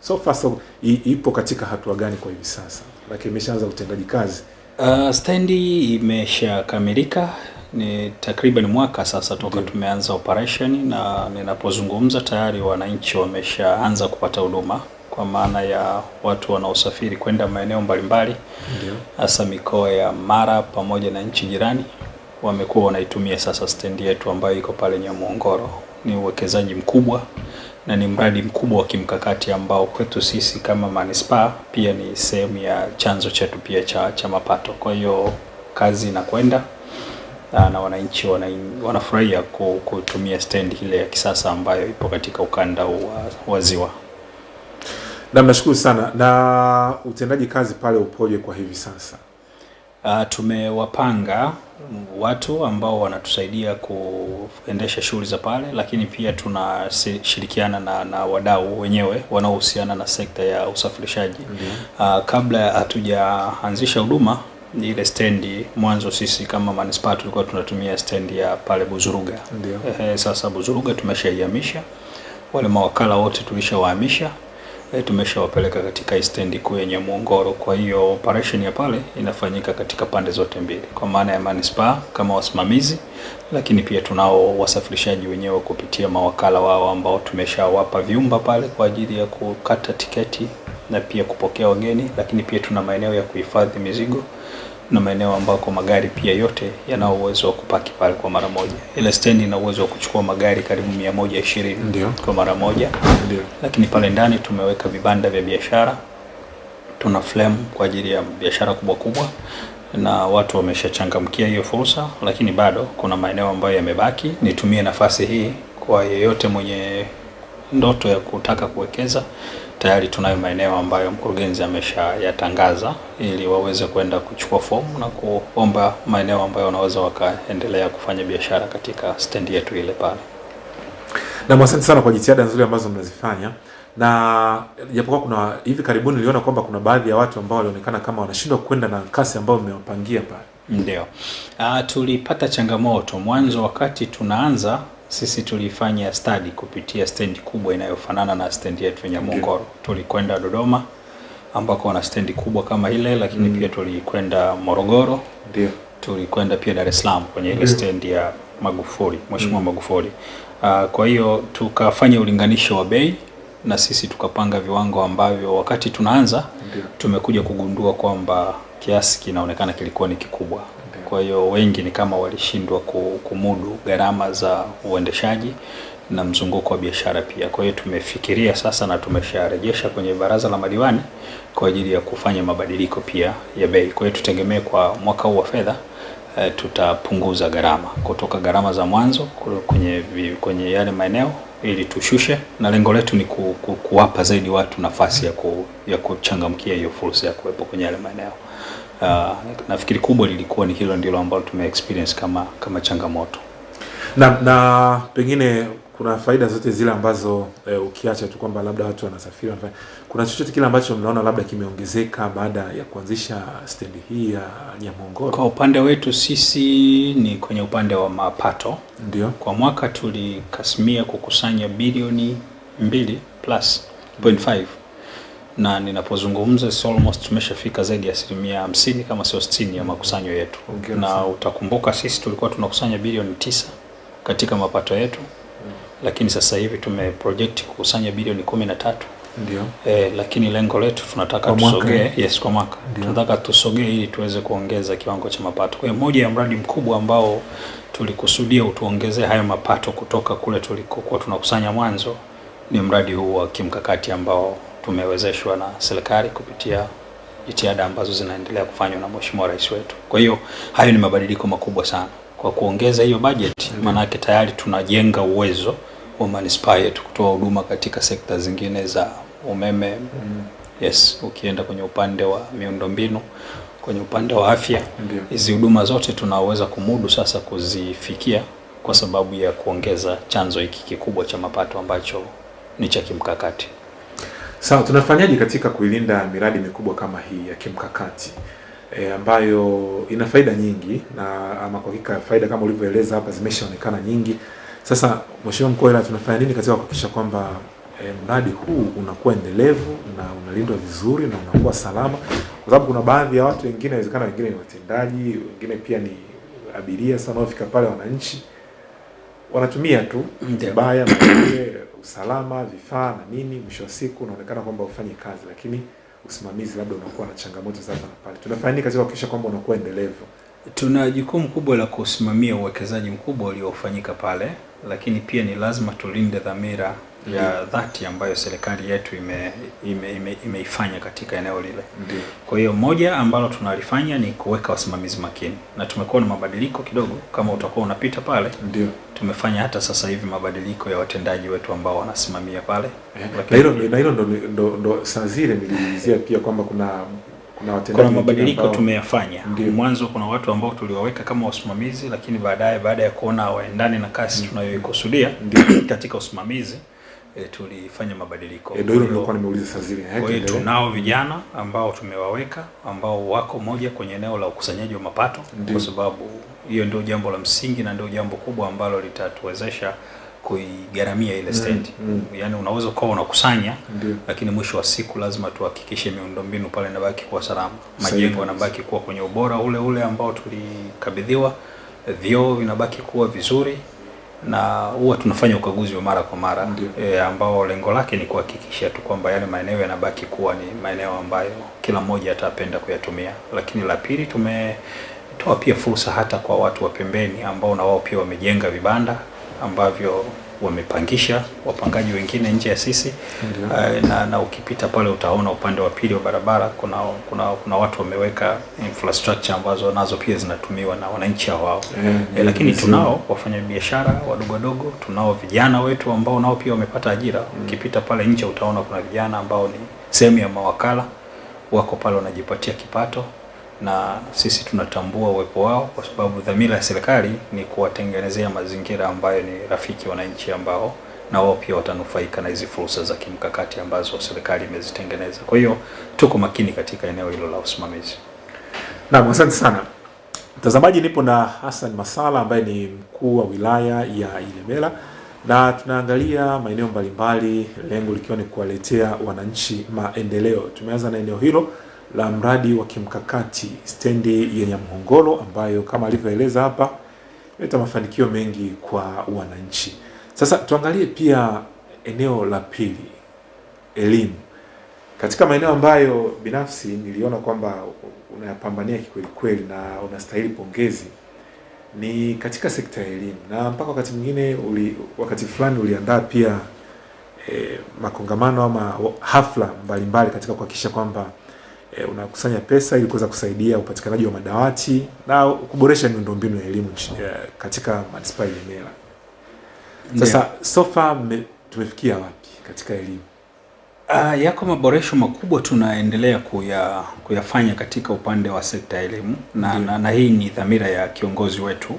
so far so, i, ipo katika hatua gani kwa hivi sasa? Lakini imeshaanza utendaji kazi. Uh, stendi imeshakamilika, ni takriban mwaka sasa toka Ndiyo. tumeanza operation, na ninapozungumza tayari wananchi wameshaanza kupata huduma kwa maana ya watu wanaosafiri kwenda maeneo mbalimbali hasa mikoa ya Mara pamoja na nchi jirani wamekuwa wanaitumia sasa stendi yetu ambayo iko pale Nyamuongoro. Ni uwekezaji mkubwa na ni mradi mkubwa wa kimkakati ambao kwetu sisi kama manispaa pia ni sehemu ya chanzo chetu pia cha, cha mapato. Kwa hiyo kazi inakwenda na, na wananchi wana, wanafurahia kutumia stendi ile ya kisasa ambayo ipo katika ukanda wa Ziwa. Na mnashukuru sana. Na utendaji kazi pale upoje kwa hivi sasa? Uh, tumewapanga watu ambao wanatusaidia kuendesha shughuli za pale, lakini pia tunashirikiana na, na wadau wenyewe wanaohusiana na sekta ya usafirishaji. mm -hmm. Uh, kabla hatujaanzisha huduma ile stendi, mwanzo sisi kama manispaa tulikuwa tunatumia stendi ya pale Buzuruga. Ndio. Ehe, sasa Buzuruga tumeshaihamisha, wale mawakala wote tulishawahamisha e, tumeshawapeleka katika stendi kuu ya Muongoro. Kwa hiyo operation ya pale inafanyika katika pande zote mbili, kwa maana ya manispaa kama wasimamizi, lakini pia tunao wasafirishaji wenyewe kupitia mawakala wao ambao tumeshawapa vyumba pale kwa ajili ya kukata tiketi na pia kupokea wageni, lakini pia tuna maeneo ya kuhifadhi mizigo na maeneo ambako magari pia yote yanao uwezo wa kupaki pale kwa mara moja. Ile stendi ina uwezo wa kuchukua magari karibu mia moja ishirini Ndio. kwa mara moja Ndio. lakini pale ndani tumeweka vibanda vya biashara, tuna flame kwa ajili ya biashara kubwa kubwa, na watu wameshachangamkia hiyo fursa, lakini bado kuna maeneo ambayo yamebaki. Nitumie nafasi hii kwa yeyote mwenye ndoto ya kutaka kuwekeza, tayari tunayo maeneo ambayo mkurugenzi ameshayatangaza ili waweze kwenda kuchukua fomu na kuomba maeneo ambayo wanaweza wakaendelea kufanya biashara katika stendi yetu ile pale. Na asante sana kwa jitihada nzuri ambazo mnazifanya. Na japokuwa kuna hivi karibuni niliona kwamba kuna baadhi ya watu ambao walionekana kama wanashindwa kwenda na kasi ambayo mmewapangia pale. Ndio. Uh, tulipata changamoto mwanzo wakati tunaanza sisi tulifanya study kupitia stendi kubwa inayofanana na stendi yetu ya Nyamongoro. Tulikwenda Dodoma ambako wana stendi kubwa kama ile, lakini Mm. pia tulikwenda Morogoro, Ndio. tulikwenda pia Dar es Salaam kwenye ile stendi ya Magufuli, Mheshimiwa Mm. Magufuli. Uh, kwa hiyo tukafanya ulinganisho wa bei na sisi tukapanga viwango ambavyo wakati tunaanza Ndio. tumekuja kugundua kwamba kiasi kinaonekana kilikuwa ni kikubwa. Kwa hiyo wengi ni kama walishindwa kumudu gharama za uendeshaji na mzunguko wa biashara pia. Kwa hiyo tumefikiria sasa na tumesharejesha kwenye baraza la madiwani kwa ajili ya kufanya mabadiliko pia ya bei. Kwa hiyo tutegemee kwa mwaka huu wa fedha e, tutapunguza gharama kutoka gharama za mwanzo kwenye, kwenye yale maeneo ili tushushe, na lengo letu ni ku, ku, kuwapa zaidi watu nafasi ya, ku, ya kuchangamkia hiyo fursa ya kuwepo kwenye yale maeneo. Uh, nafikiri kubwa lilikuwa ni hilo ndilo ambalo tume experience kama kama changamoto. na, na pengine kuna faida zote zile ambazo e, ukiacha tu kwamba labda watu wanasafiri wanafanya, kuna chochote kile ambacho mnaona labda kimeongezeka baada ya kuanzisha stendi hii ya Nyamongoro? Kwa upande wetu sisi ni kwenye upande wa mapato. Ndio. Kwa mwaka tulikasimia kukusanya bilioni mbili plus point five na ninapozungumza si almost tumeshafika zaidi ya asilimia hamsini kama sio sitini ya makusanyo yetu, okay, na utakumbuka sisi tulikuwa tunakusanya bilioni tisa katika mapato yetu lakini sasa hivi tumeproject kukusanya bilioni kumi na tatu. Ndio. Eh, lakini lengo letu tunataka tusogee, eh? yes, kwa mwaka. Tunataka tusogee ili tuweze kuongeza kiwango cha mapato. Kwa hiyo moja ya mradi mkubwa ambao tulikusudia utuongezee hayo mapato kutoka kule tulikokuwa tunakusanya mwanzo ni mradi huu wa kimkakati ambao tumewezeshwa na serikali kupitia jitihada ambazo zinaendelea kufanywa na Mheshimiwa Rais wetu. Kwa hiyo hayo ni mabadiliko makubwa sana. Kwa kuongeza hiyo bajeti, maanake tayari tunajenga uwezo wa manispaa yetu kutoa huduma katika sekta zingine za umeme. mm. Yes, ukienda kwenye upande wa miundombinu, kwenye upande wa afya, hizi huduma zote tunaweza kumudu sasa kuzifikia kwa sababu ya kuongeza chanzo hiki kikubwa cha mapato ambacho ni cha kimkakati. Sawa, tunafanyaje katika kuilinda miradi mikubwa kama hii ya kimkakati? E, ambayo ina faida nyingi na ama kwa hakika faida kama ulivyoeleza hapa zimeshaonekana nyingi. Sasa Mheshimiwa Mkuu wa Wilaya, tunafanya nini katika kuhakikisha kwamba e, mradi huu unakuwa endelevu na unalindwa vizuri na unakuwa salama, kwa sababu kuna baadhi ya watu wengine, inawezekana wengine ni watendaji, wengine pia ni abiria, sasa wanaofika pale wananchi. Wanatumia tu vibaya maanake usalama, vifaa na nini, mwisho wa siku unaonekana kwamba ufanye kazi, lakini usimamizi labda unakuwa na changamoto za hapa pale. Tunafanya nini katika kuhakikisha kwamba unakuwa endelevu? Tuna jukumu kubwa la kusimamia uwekezaji mkubwa uliofanyika pale, lakini pia ni lazima tulinde dhamira ya dhati ambayo serikali yetu ime, ime, ime, imeifanya katika eneo lile. Kwa hiyo moja ambalo tunalifanya ni kuweka wasimamizi makini, na tumekuwa na mabadiliko kidogo. Kama utakuwa unapita pale, Ndiyo. tumefanya hata sasa hivi mabadiliko ya watendaji wetu ambao wanasimamia pale, Na hilo na hilo ndo, saa zile niliulizia pia kwamba kuna kuna watendaji kuna mabadiliko tumeyafanya. Mwanzo kuna watu ambao tuliwaweka kama wasimamizi, lakini baadaye baada ya kuona waendane na kasi tunayoikusudia katika usimamizi e, tulifanya mabadiliko. E, ndio hilo nilikuwa nimeuliza saa zile. Kwa hiyo tunao vijana ambao tumewaweka ambao wako moja kwenye eneo la ukusanyaji wa mapato, kwa sababu hiyo ndio jambo la msingi na ndio jambo kubwa ambalo litatuwezesha kuigaramia ile Mm, stendi. mm. Yaani unaweza ukawa unakusanya Ndiyo. lakini mwisho wa siku lazima tuhakikishe miundombinu pale inabaki kuwa salama, majengo yanabaki kuwa kwenye ubora ule ule ambao tulikabidhiwa, vyoo vinabaki kuwa vizuri, na huwa tunafanya ukaguzi wa mara kwa mara e, ambao lengo lake ni kuhakikisha tu kwamba yale maeneo yanabaki kuwa ni maeneo ambayo kila mmoja atapenda kuyatumia. Lakini la pili, tumetoa pia fursa hata kwa watu wa pembeni ambao na wao pia wamejenga vibanda ambavyo wamepangisha wapangaji wengine nje ya sisi. Eh, na, na ukipita pale utaona upande wa pili wa barabara kuna kuna kuna watu wameweka infrastructure ambazo nazo pia zinatumiwa na wananchi hao wao. -hmm. Eh, lakini tunao wafanyabiashara wadogo wadogo, tunao vijana wetu ambao nao pia wamepata ajira. Ukipita pale nje utaona kuna vijana ambao ni sehemu ya mawakala wako pale wanajipatia kipato, na sisi tunatambua uwepo wao kwa sababu dhamira ya serikali ni kuwatengenezea mazingira ambayo ni rafiki wananchi ambao na wao pia watanufaika na hizi fursa za kimkakati ambazo serikali imezitengeneza. Kwa hiyo tuko makini katika eneo hilo la usimamizi. Naam, asante sana Mtazamaji, nipo na Hassan Masala ambaye ni mkuu wa wilaya ya Ilemela na tunaangalia maeneo mbalimbali, lengo likiwa ni kuwaletea wananchi maendeleo. Tumeanza na eneo hilo la mradi wa kimkakati stendi yenye Mhongolo ambayo kama alivyoeleza hapa imeleta mafanikio mengi kwa wananchi. Sasa tuangalie pia eneo la pili, elimu katika maeneo ambayo binafsi niliona kwamba unayapambania kikweli kweli na unastahili pongezi ni katika sekta ya elimu, na mpaka wakati mwingine uli, wakati fulani uliandaa pia eh, makongamano ama hafla mbalimbali mbali katika kuhakikisha kwamba e, unakusanya pesa ili kuweza kusaidia upatikanaji wa madawati na kuboresha miundombinu ya elimu e, katika manispaa ya Ilemela. Sasa yeah. sofa tumefikia wapi katika elimu? Uh, yako maboresho makubwa tunaendelea kuya, kuyafanya katika upande wa sekta ya elimu na, na, na hii ni dhamira ya kiongozi wetu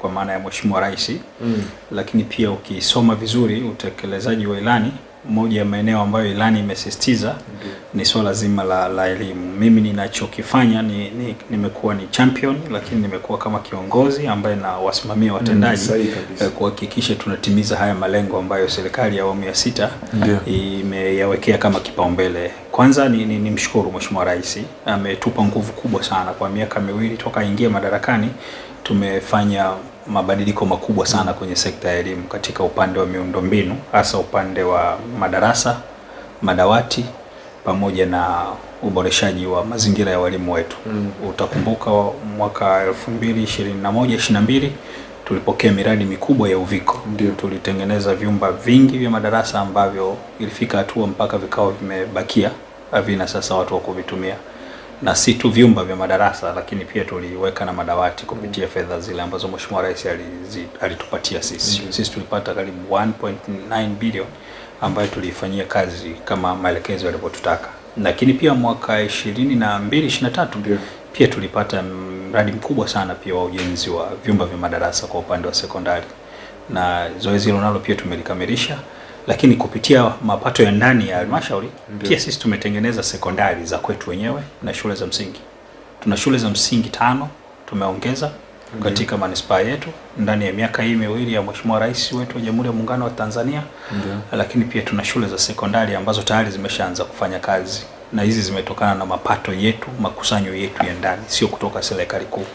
kwa maana ya Mheshimiwa Rais Mm. lakini pia ukisoma vizuri utekelezaji wa ilani, moja ya maeneo ambayo ilani imesisitiza ni swala zima la, la elimu. Mimi ninachokifanya ni, ni, nimekuwa ni champion, lakini nimekuwa kama kiongozi ambaye na wasimamia watendaji Mm, eh, kuhakikisha tunatimiza haya malengo ambayo serikali ya awamu ya sita imeyawekea kama kipaumbele. Kwanza ni, ni, ni mshukuru Mheshimiwa Rais ametupa nguvu kubwa sana kwa miaka miwili toka aingie madarakani. Tumefanya mabadiliko makubwa sana kwenye sekta ya elimu katika upande wa miundombinu, hasa upande wa madarasa, madawati pamoja na uboreshaji wa mazingira ya walimu wetu. Mm. Utakumbuka mwaka 2021 22 tulipokea miradi mikubwa ya Uviko. Ndio. Tulitengeneza vyumba vingi vya madarasa ambavyo ilifika hatua mpaka vikao vimebakia havina sasa watu wa kuvitumia, na si tu vyumba vya madarasa, lakini pia tuliweka na madawati kupitia fedha zile ambazo Mheshimiwa Rais alitupatia sisi. Ndio. Sisi tulipata karibu 1.9 bilioni ambayo tuliifanyia kazi kama maelekezo yalivyotutaka, lakini pia mwaka 22 23 yeah. pia tulipata mradi mkubwa sana pia wa ujenzi wa vyumba vya madarasa kwa upande wa sekondari, na zoezi hilo nalo pia tumelikamilisha, lakini kupitia mapato ya ndani ya halmashauri pia sisi tumetengeneza sekondari za kwetu wenyewe na shule za msingi. Tuna shule za msingi tano tumeongeza katika manispaa yetu ndani ya miaka hii miwili ya Mheshimiwa Rais wetu wa Jamhuri ya Muungano wa Tanzania Ndiyo. lakini pia tuna shule za sekondari ambazo tayari zimeshaanza kufanya kazi na hizi zimetokana na mapato yetu, makusanyo yetu ya ndani, sio kutoka serikali kuu.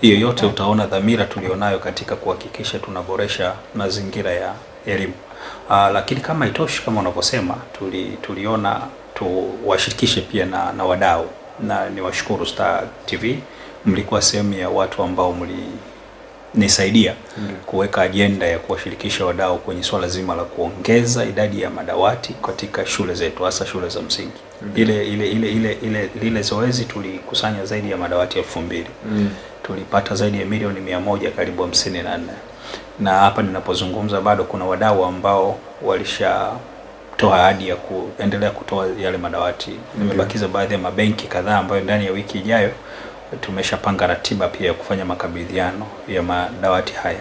Hiyo yote utaona dhamira tulionayo katika kuhakikisha tunaboresha mazingira ya elimu. Aa, lakini kama itoshi kama unavyosema, tuli, tuliona tuwashirikishe pia na, na wadau na niwashukuru Star TV, mlikuwa sehemu ya watu ambao mlinisaidia Ndio. kuweka ajenda ya kuwashirikisha wadau kwenye swala zima la kuongeza idadi ya madawati katika shule zetu hasa shule za msingi. Ile ile ile ile ile lile zoezi tulikusanya zaidi ya madawati elfu mbili Mm. tulipata zaidi ya milioni mia moja karibu hamsini na nne na hapa ninapozungumza bado kuna wadau ambao walishatoa ahadi ya kuendelea kutoa yale madawati. Nimebakiza baadhi ya mabenki kadhaa ambayo ndani ya wiki ijayo tumeshapanga ratiba pia ya kufanya makabidhiano ya madawati haya.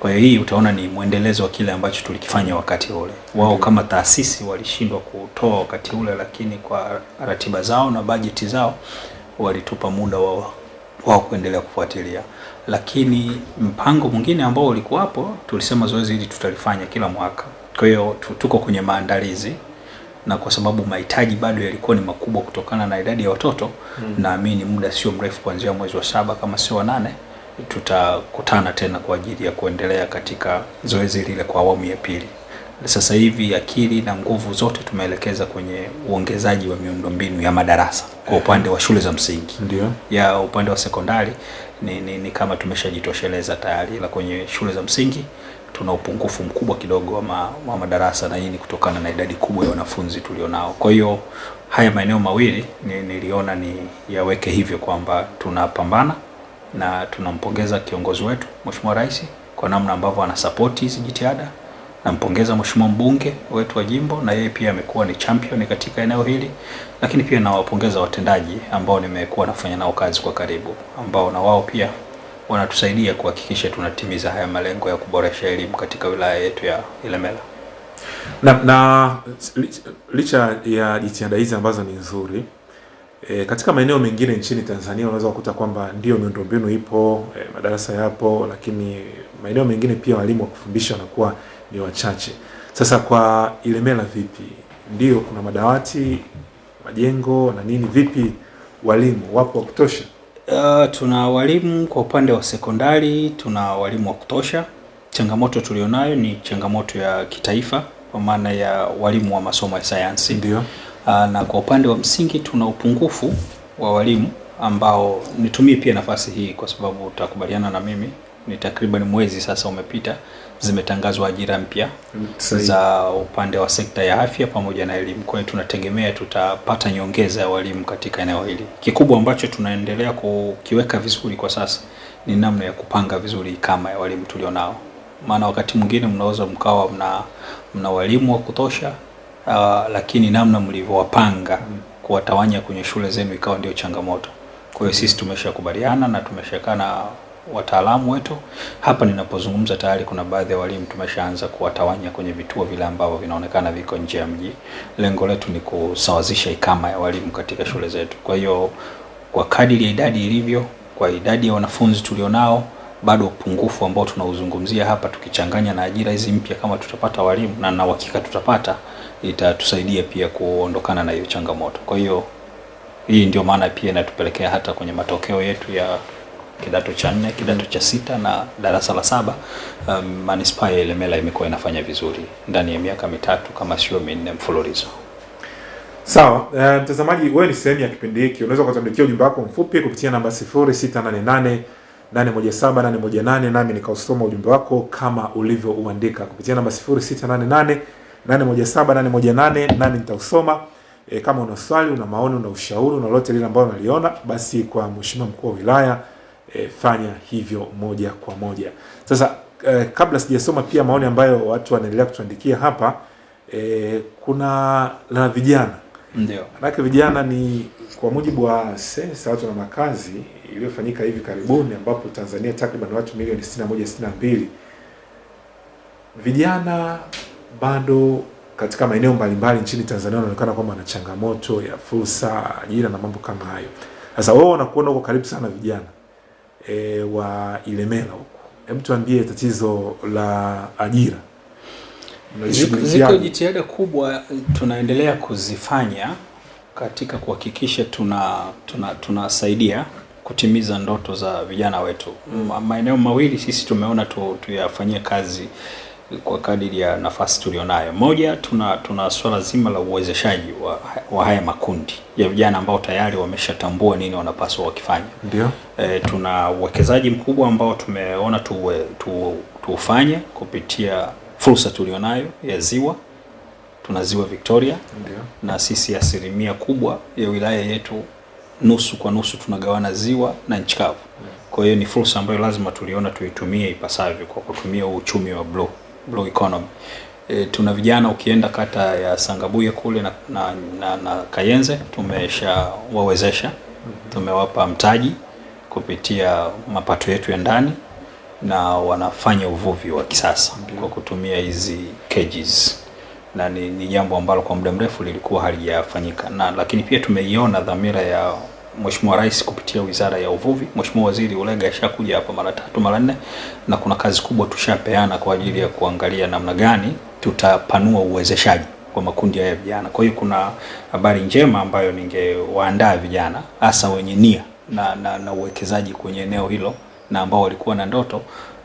Kwa hiyo hii utaona ni mwendelezo wa kile ambacho tulikifanya wakati ule. Wao kama taasisi walishindwa kutoa wakati ule, lakini kwa ratiba zao na bajeti zao walitupa muda wao wao kuendelea kufuatilia. Lakini mpango mwingine ambao ulikuwapo, tulisema zoezi hili tutalifanya kila mwaka. Kwa hiyo tuko kwenye maandalizi na kwa sababu mahitaji bado yalikuwa ni makubwa kutokana na idadi ya watoto Mm. naamini muda sio mrefu kuanzia mwezi wa saba kama sio wa nane tutakutana tena kwa ajili ya kuendelea katika zoezi lile kwa awamu ya pili. Sasa hivi akili na nguvu zote tumeelekeza kwenye uongezaji wa miundombinu ya madarasa kwa upande wa shule za msingi. Ndio. Ya upande wa sekondari ni, ni, ni kama tumeshajitosheleza tayari, ila kwenye shule za msingi tuna upungufu mkubwa kidogo wa, ma, wa madarasa na hii ni kutokana na idadi kubwa ya wanafunzi tulionao. Kwa hiyo haya maeneo mawili ni, niliona ni yaweke hivyo kwamba tunapambana na tunampongeza kiongozi wetu Mheshimiwa Rais kwa namna ambavyo anasapoti hizi jitihada. Nampongeza Mheshimiwa mbunge wetu wa jimbo, na yeye pia amekuwa ni champion katika eneo hili, lakini pia nawapongeza watendaji ambao nimekuwa nafanya nao kazi kwa karibu, ambao na wao pia wanatusaidia kuhakikisha tunatimiza haya malengo ya kuboresha elimu katika wilaya yetu ya Ilemela. Na, na licha ya jitihada hizi ambazo ni nzuri E, katika maeneo mengine nchini Tanzania unaweza kukuta kwamba ndio miundombinu ipo, e, madarasa yapo, lakini maeneo mengine pia walimu wa kufundisha wanakuwa ni wachache. Sasa kwa Ilemela vipi? Ndio kuna madawati, majengo na nini, vipi walimu wapo wa kutosha? Uh, tuna walimu kwa upande wa sekondari, tuna walimu wa kutosha. Changamoto tulionayo ni changamoto ya kitaifa kwa maana ya walimu wa masomo ya sayansi. Ndio. Uh, na kwa upande wa msingi tuna upungufu wa walimu ambao nitumie pia nafasi hii kwa sababu utakubaliana na mimi ni takriban mwezi sasa umepita zimetangazwa ajira mpya za upande wa sekta ya afya pamoja na elimu. Kwa hiyo tunategemea tutapata nyongeza ya walimu katika eneo hili. Kikubwa ambacho tunaendelea kukiweka vizuri kwa sasa ni namna ya kupanga vizuri kama ya walimu tulionao, maana wakati mwingine mnaweza mkawa mna, mna walimu wa kutosha uh, lakini namna mlivyowapanga kuwatawanya kwenye shule zenu ikawa ndio changamoto. Kwa hiyo sisi tumeshakubaliana na tumeshakaa na wataalamu wetu hapa. Ninapozungumza tayari kuna baadhi ya walimu tumeshaanza kuwatawanya kwenye vituo vile ambavyo vinaonekana viko nje ya mji. Lengo letu ni kusawazisha ikama ya walimu katika shule zetu. Kwa hiyo kwa kadiri ya idadi ilivyo, kwa idadi ya wanafunzi tulionao, bado upungufu ambao tunauzungumzia hapa, tukichanganya na ajira hizi mpya, kama tutapata walimu na na uhakika tutapata, itatusaidia pia kuondokana na hiyo changamoto. Kwa hiyo hii ndio maana pia inatupelekea hata kwenye matokeo yetu ya kidato cha nne, kidato cha sita na darasa la saba. Um, manispaa ya Ilemela imekuwa inafanya vizuri ndani ya miaka mitatu kama sio minne mfululizo. Sawa, uh, mtazamaji, wewe ni sehemu ya kipindi hiki. Unaweza ukatuandikia ujumbe wako mfupi kupitia namba 0688 817 nami nikausoma ujumbe wako kama ulivyouandika kupitia namba 0688 817 nami nitausoma. E, kama una swali, una maoni, una ushauri, una lolote lile ambalo unaliona, basi kwa mheshimiwa mkuu wa wilaya e, fanya hivyo moja kwa moja. Sasa e, kabla sijasoma pia maoni ambayo watu wanaendelea kutuandikia hapa e, kuna la vijana Ndio. Manake vijana ni kwa mujibu wa sensa watu na makazi iliyofanyika hivi karibuni, ambapo Tanzania takriban watu milioni 61 62, vijana bado katika maeneo mbalimbali nchini Tanzania wanaonekana kwamba wana changamoto ya fursa, ajira na mambo kama hayo. Sasa wewe unakuona uko karibu sana vijana e, wa Ilemela huko, hebu tuambie tatizo la ajira. Ziko, jitihada kubwa tunaendelea kuzifanya katika kuhakikisha tuna tuna tunasaidia kutimiza ndoto za vijana wetu. Maeneo mawili sisi tumeona tu, tuyafanyie kazi kwa kadiri ya nafasi tulionayo. Moja, tuna tuna swala zima la uwezeshaji wa, wa haya makundi ya vijana ambao tayari wameshatambua nini wanapaswa wakifanya. Ndio. E, tuna uwekezaji mkubwa ambao tumeona tuwe, tu, tuufanye kupitia fursa tulionayo ya ziwa. Tuna ziwa Victoria Ndio. na sisi asilimia kubwa ya wilaya yetu nusu kwa nusu tunagawana ziwa na nchi kavu. Kwa hiyo ni fursa ambayo lazima tuliona tuitumie ipasavyo kwa kutumia uchumi wa blue, blue economy. E, tuna vijana ukienda kata ya Sangabuye kule na, na, na, na Kayenze tumeshawawezesha, tumewapa mtaji kupitia mapato yetu ya ndani na wanafanya uvuvi wa kisasa kwa kutumia hizi cages. Na ni, ni jambo ambalo kwa muda mrefu lilikuwa halijafanyika, na lakini pia tumeiona dhamira ya Mheshimiwa Rais kupitia Wizara ya Uvuvi. Mheshimiwa Waziri Ulega ashakuja hapa mara tatu mara nne, na kuna kazi kubwa tushapeana kwa ajili ya kuangalia namna gani tutapanua uwezeshaji kwa makundi ya vijana. Kwa hiyo kuna habari njema ambayo ningewaandaa vijana hasa wenye nia na, na, na uwekezaji kwenye eneo hilo na ambao walikuwa na ndoto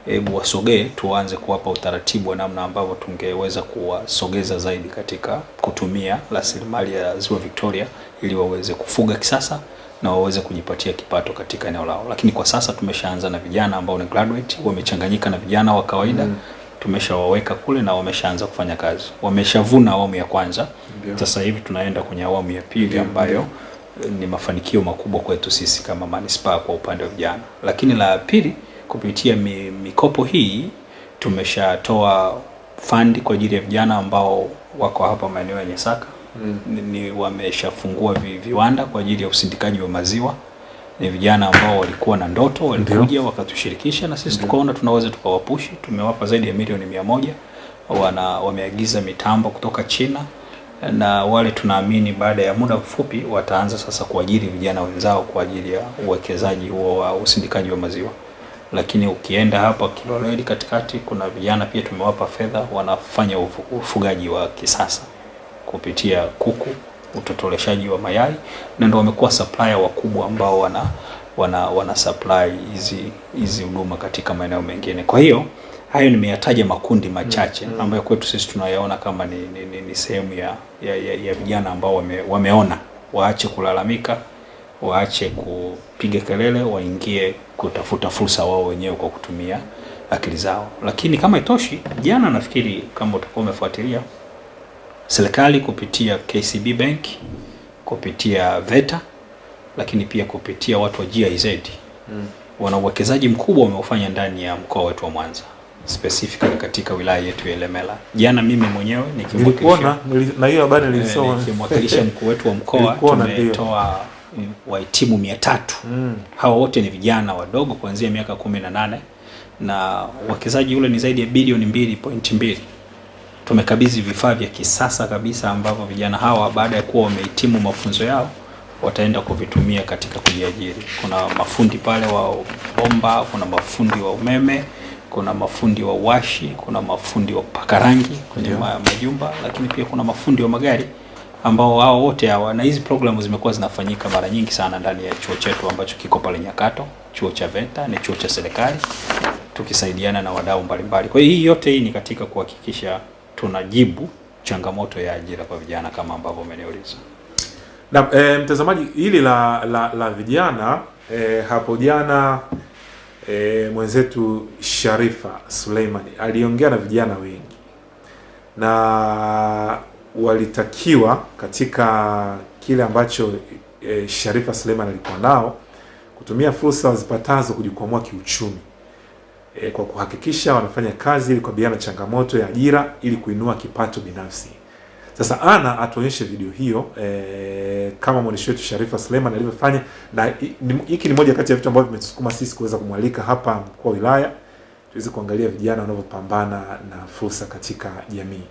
hebu wasogee, tuanze kuwapa utaratibu wa namna ambavyo tungeweza kuwasogeza zaidi katika kutumia rasilimali ya Ziwa Victoria ili waweze kufuga kisasa na waweze kujipatia kipato katika eneo lao. Lakini kwa sasa tumeshaanza na vijana ambao ni graduate, wamechanganyika na vijana wa kawaida Mm. tumeshawaweka kule na wameshaanza kufanya kazi, wameshavuna awamu ya kwanza. Sasa hivi tunaenda kwenye awamu ya pili ambayo eh, ni mafanikio makubwa kwetu sisi kama manispaa kwa upande wa vijana. Lakini la pili, kupitia mi, mikopo hii tumeshatoa fandi kwa ajili ya vijana ambao wako hapa maeneo ya Nyasaka Mm. ni, ni wameshafungua vi, viwanda kwa ajili ya usindikaji wa maziwa. Ni vijana ambao walikuwa na ndoto, walikuja wakatushirikisha na sisi tukaona tunaweza tukawapushi. Tumewapa zaidi ya milioni mia moja wana wameagiza mitambo kutoka China na wale tunaamini baada ya muda mfupi wataanza sasa kuajiri vijana wenzao kwa ajili ya uwekezaji huo wa usindikaji wa maziwa. Lakini ukienda hapa Kiloleli katikati, kuna vijana pia tumewapa fedha, wanafanya ufugaji wa kisasa kupitia kuku, utotoleshaji wa mayai, na ndio wamekuwa supplier wakubwa ambao wana wana wana supply hizi hizi huduma katika maeneo mengine. Kwa hiyo hayo nimeyataja makundi machache ambayo kwetu sisi tunayaona kama ni, ni, ni, ni sehemu ya, ya, ya, ya vijana ambao wame, wameona waache kulalamika, waache kupiga kelele, waingie kutafuta fursa wao wenyewe kwa kutumia akili zao. Lakini kama itoshi, jana nafikiri kama utakuwa umefuatilia serikali kupitia KCB Bank, kupitia VETA, lakini pia kupitia watu wa GIZ mm. wana uwekezaji mkubwa wameufanya ndani ya mkoa wetu wa Mwanza specifically katika wilaya yetu ya Ilemela. Jana mimi mwenyewe nikimwakilisha na hiyo habari eh, nilisoma. nikimwakilisha mkuu wetu wa mkoa tumetoa mm, wahitimu mia tatu Mm. hawa wote ni vijana wadogo kuanzia miaka kumi na nane na uwekezaji ule ni zaidi ya bilioni mbili pointi mbili tumekabidhi vifaa vya kisasa kabisa ambavyo vijana hawa baada ya kuwa wamehitimu mafunzo yao wataenda kuvitumia katika kujiajiri. Kuna mafundi pale wa bomba, kuna mafundi wa umeme, kuna mafundi wa washi, kuna mafundi wa kupaka rangi kwenye yeah, ma, majumba, lakini pia kuna mafundi wa magari ambao hao wote hawa, na hizi programu zimekuwa zinafanyika mara nyingi sana ndani ya chuo chetu ambacho kiko pale Nyakato, chuo cha VETA, ni chuo cha serikali tukisaidiana na wadau mbalimbali. Kwa hiyo hii yote hii ni katika kuhakikisha tunajibu changamoto ya ajira kwa vijana kama ambavyo umeniuliza. Na e, mtazamaji, hili la la, la vijana e, hapo jana e, mwenzetu Sharifa Suleiman aliongea na vijana wengi na walitakiwa katika kile ambacho e, Sharifa Suleiman alikuwa nao kutumia fursa zipatazo kujikwamua kiuchumi e, kwa kuhakikisha wanafanya kazi ili kukabiliana na changamoto ya ajira ili kuinua kipato binafsi. Sasa ana atuonyeshe video hiyo e, kama mwandishi wetu Sharifa Suleiman alivyofanya, na hiki ni moja kati ya vitu ambavyo vimetusukuma sisi kuweza kumwalika hapa mkuu wa wilaya tuweze kuangalia vijana wanavyopambana na fursa katika jamii.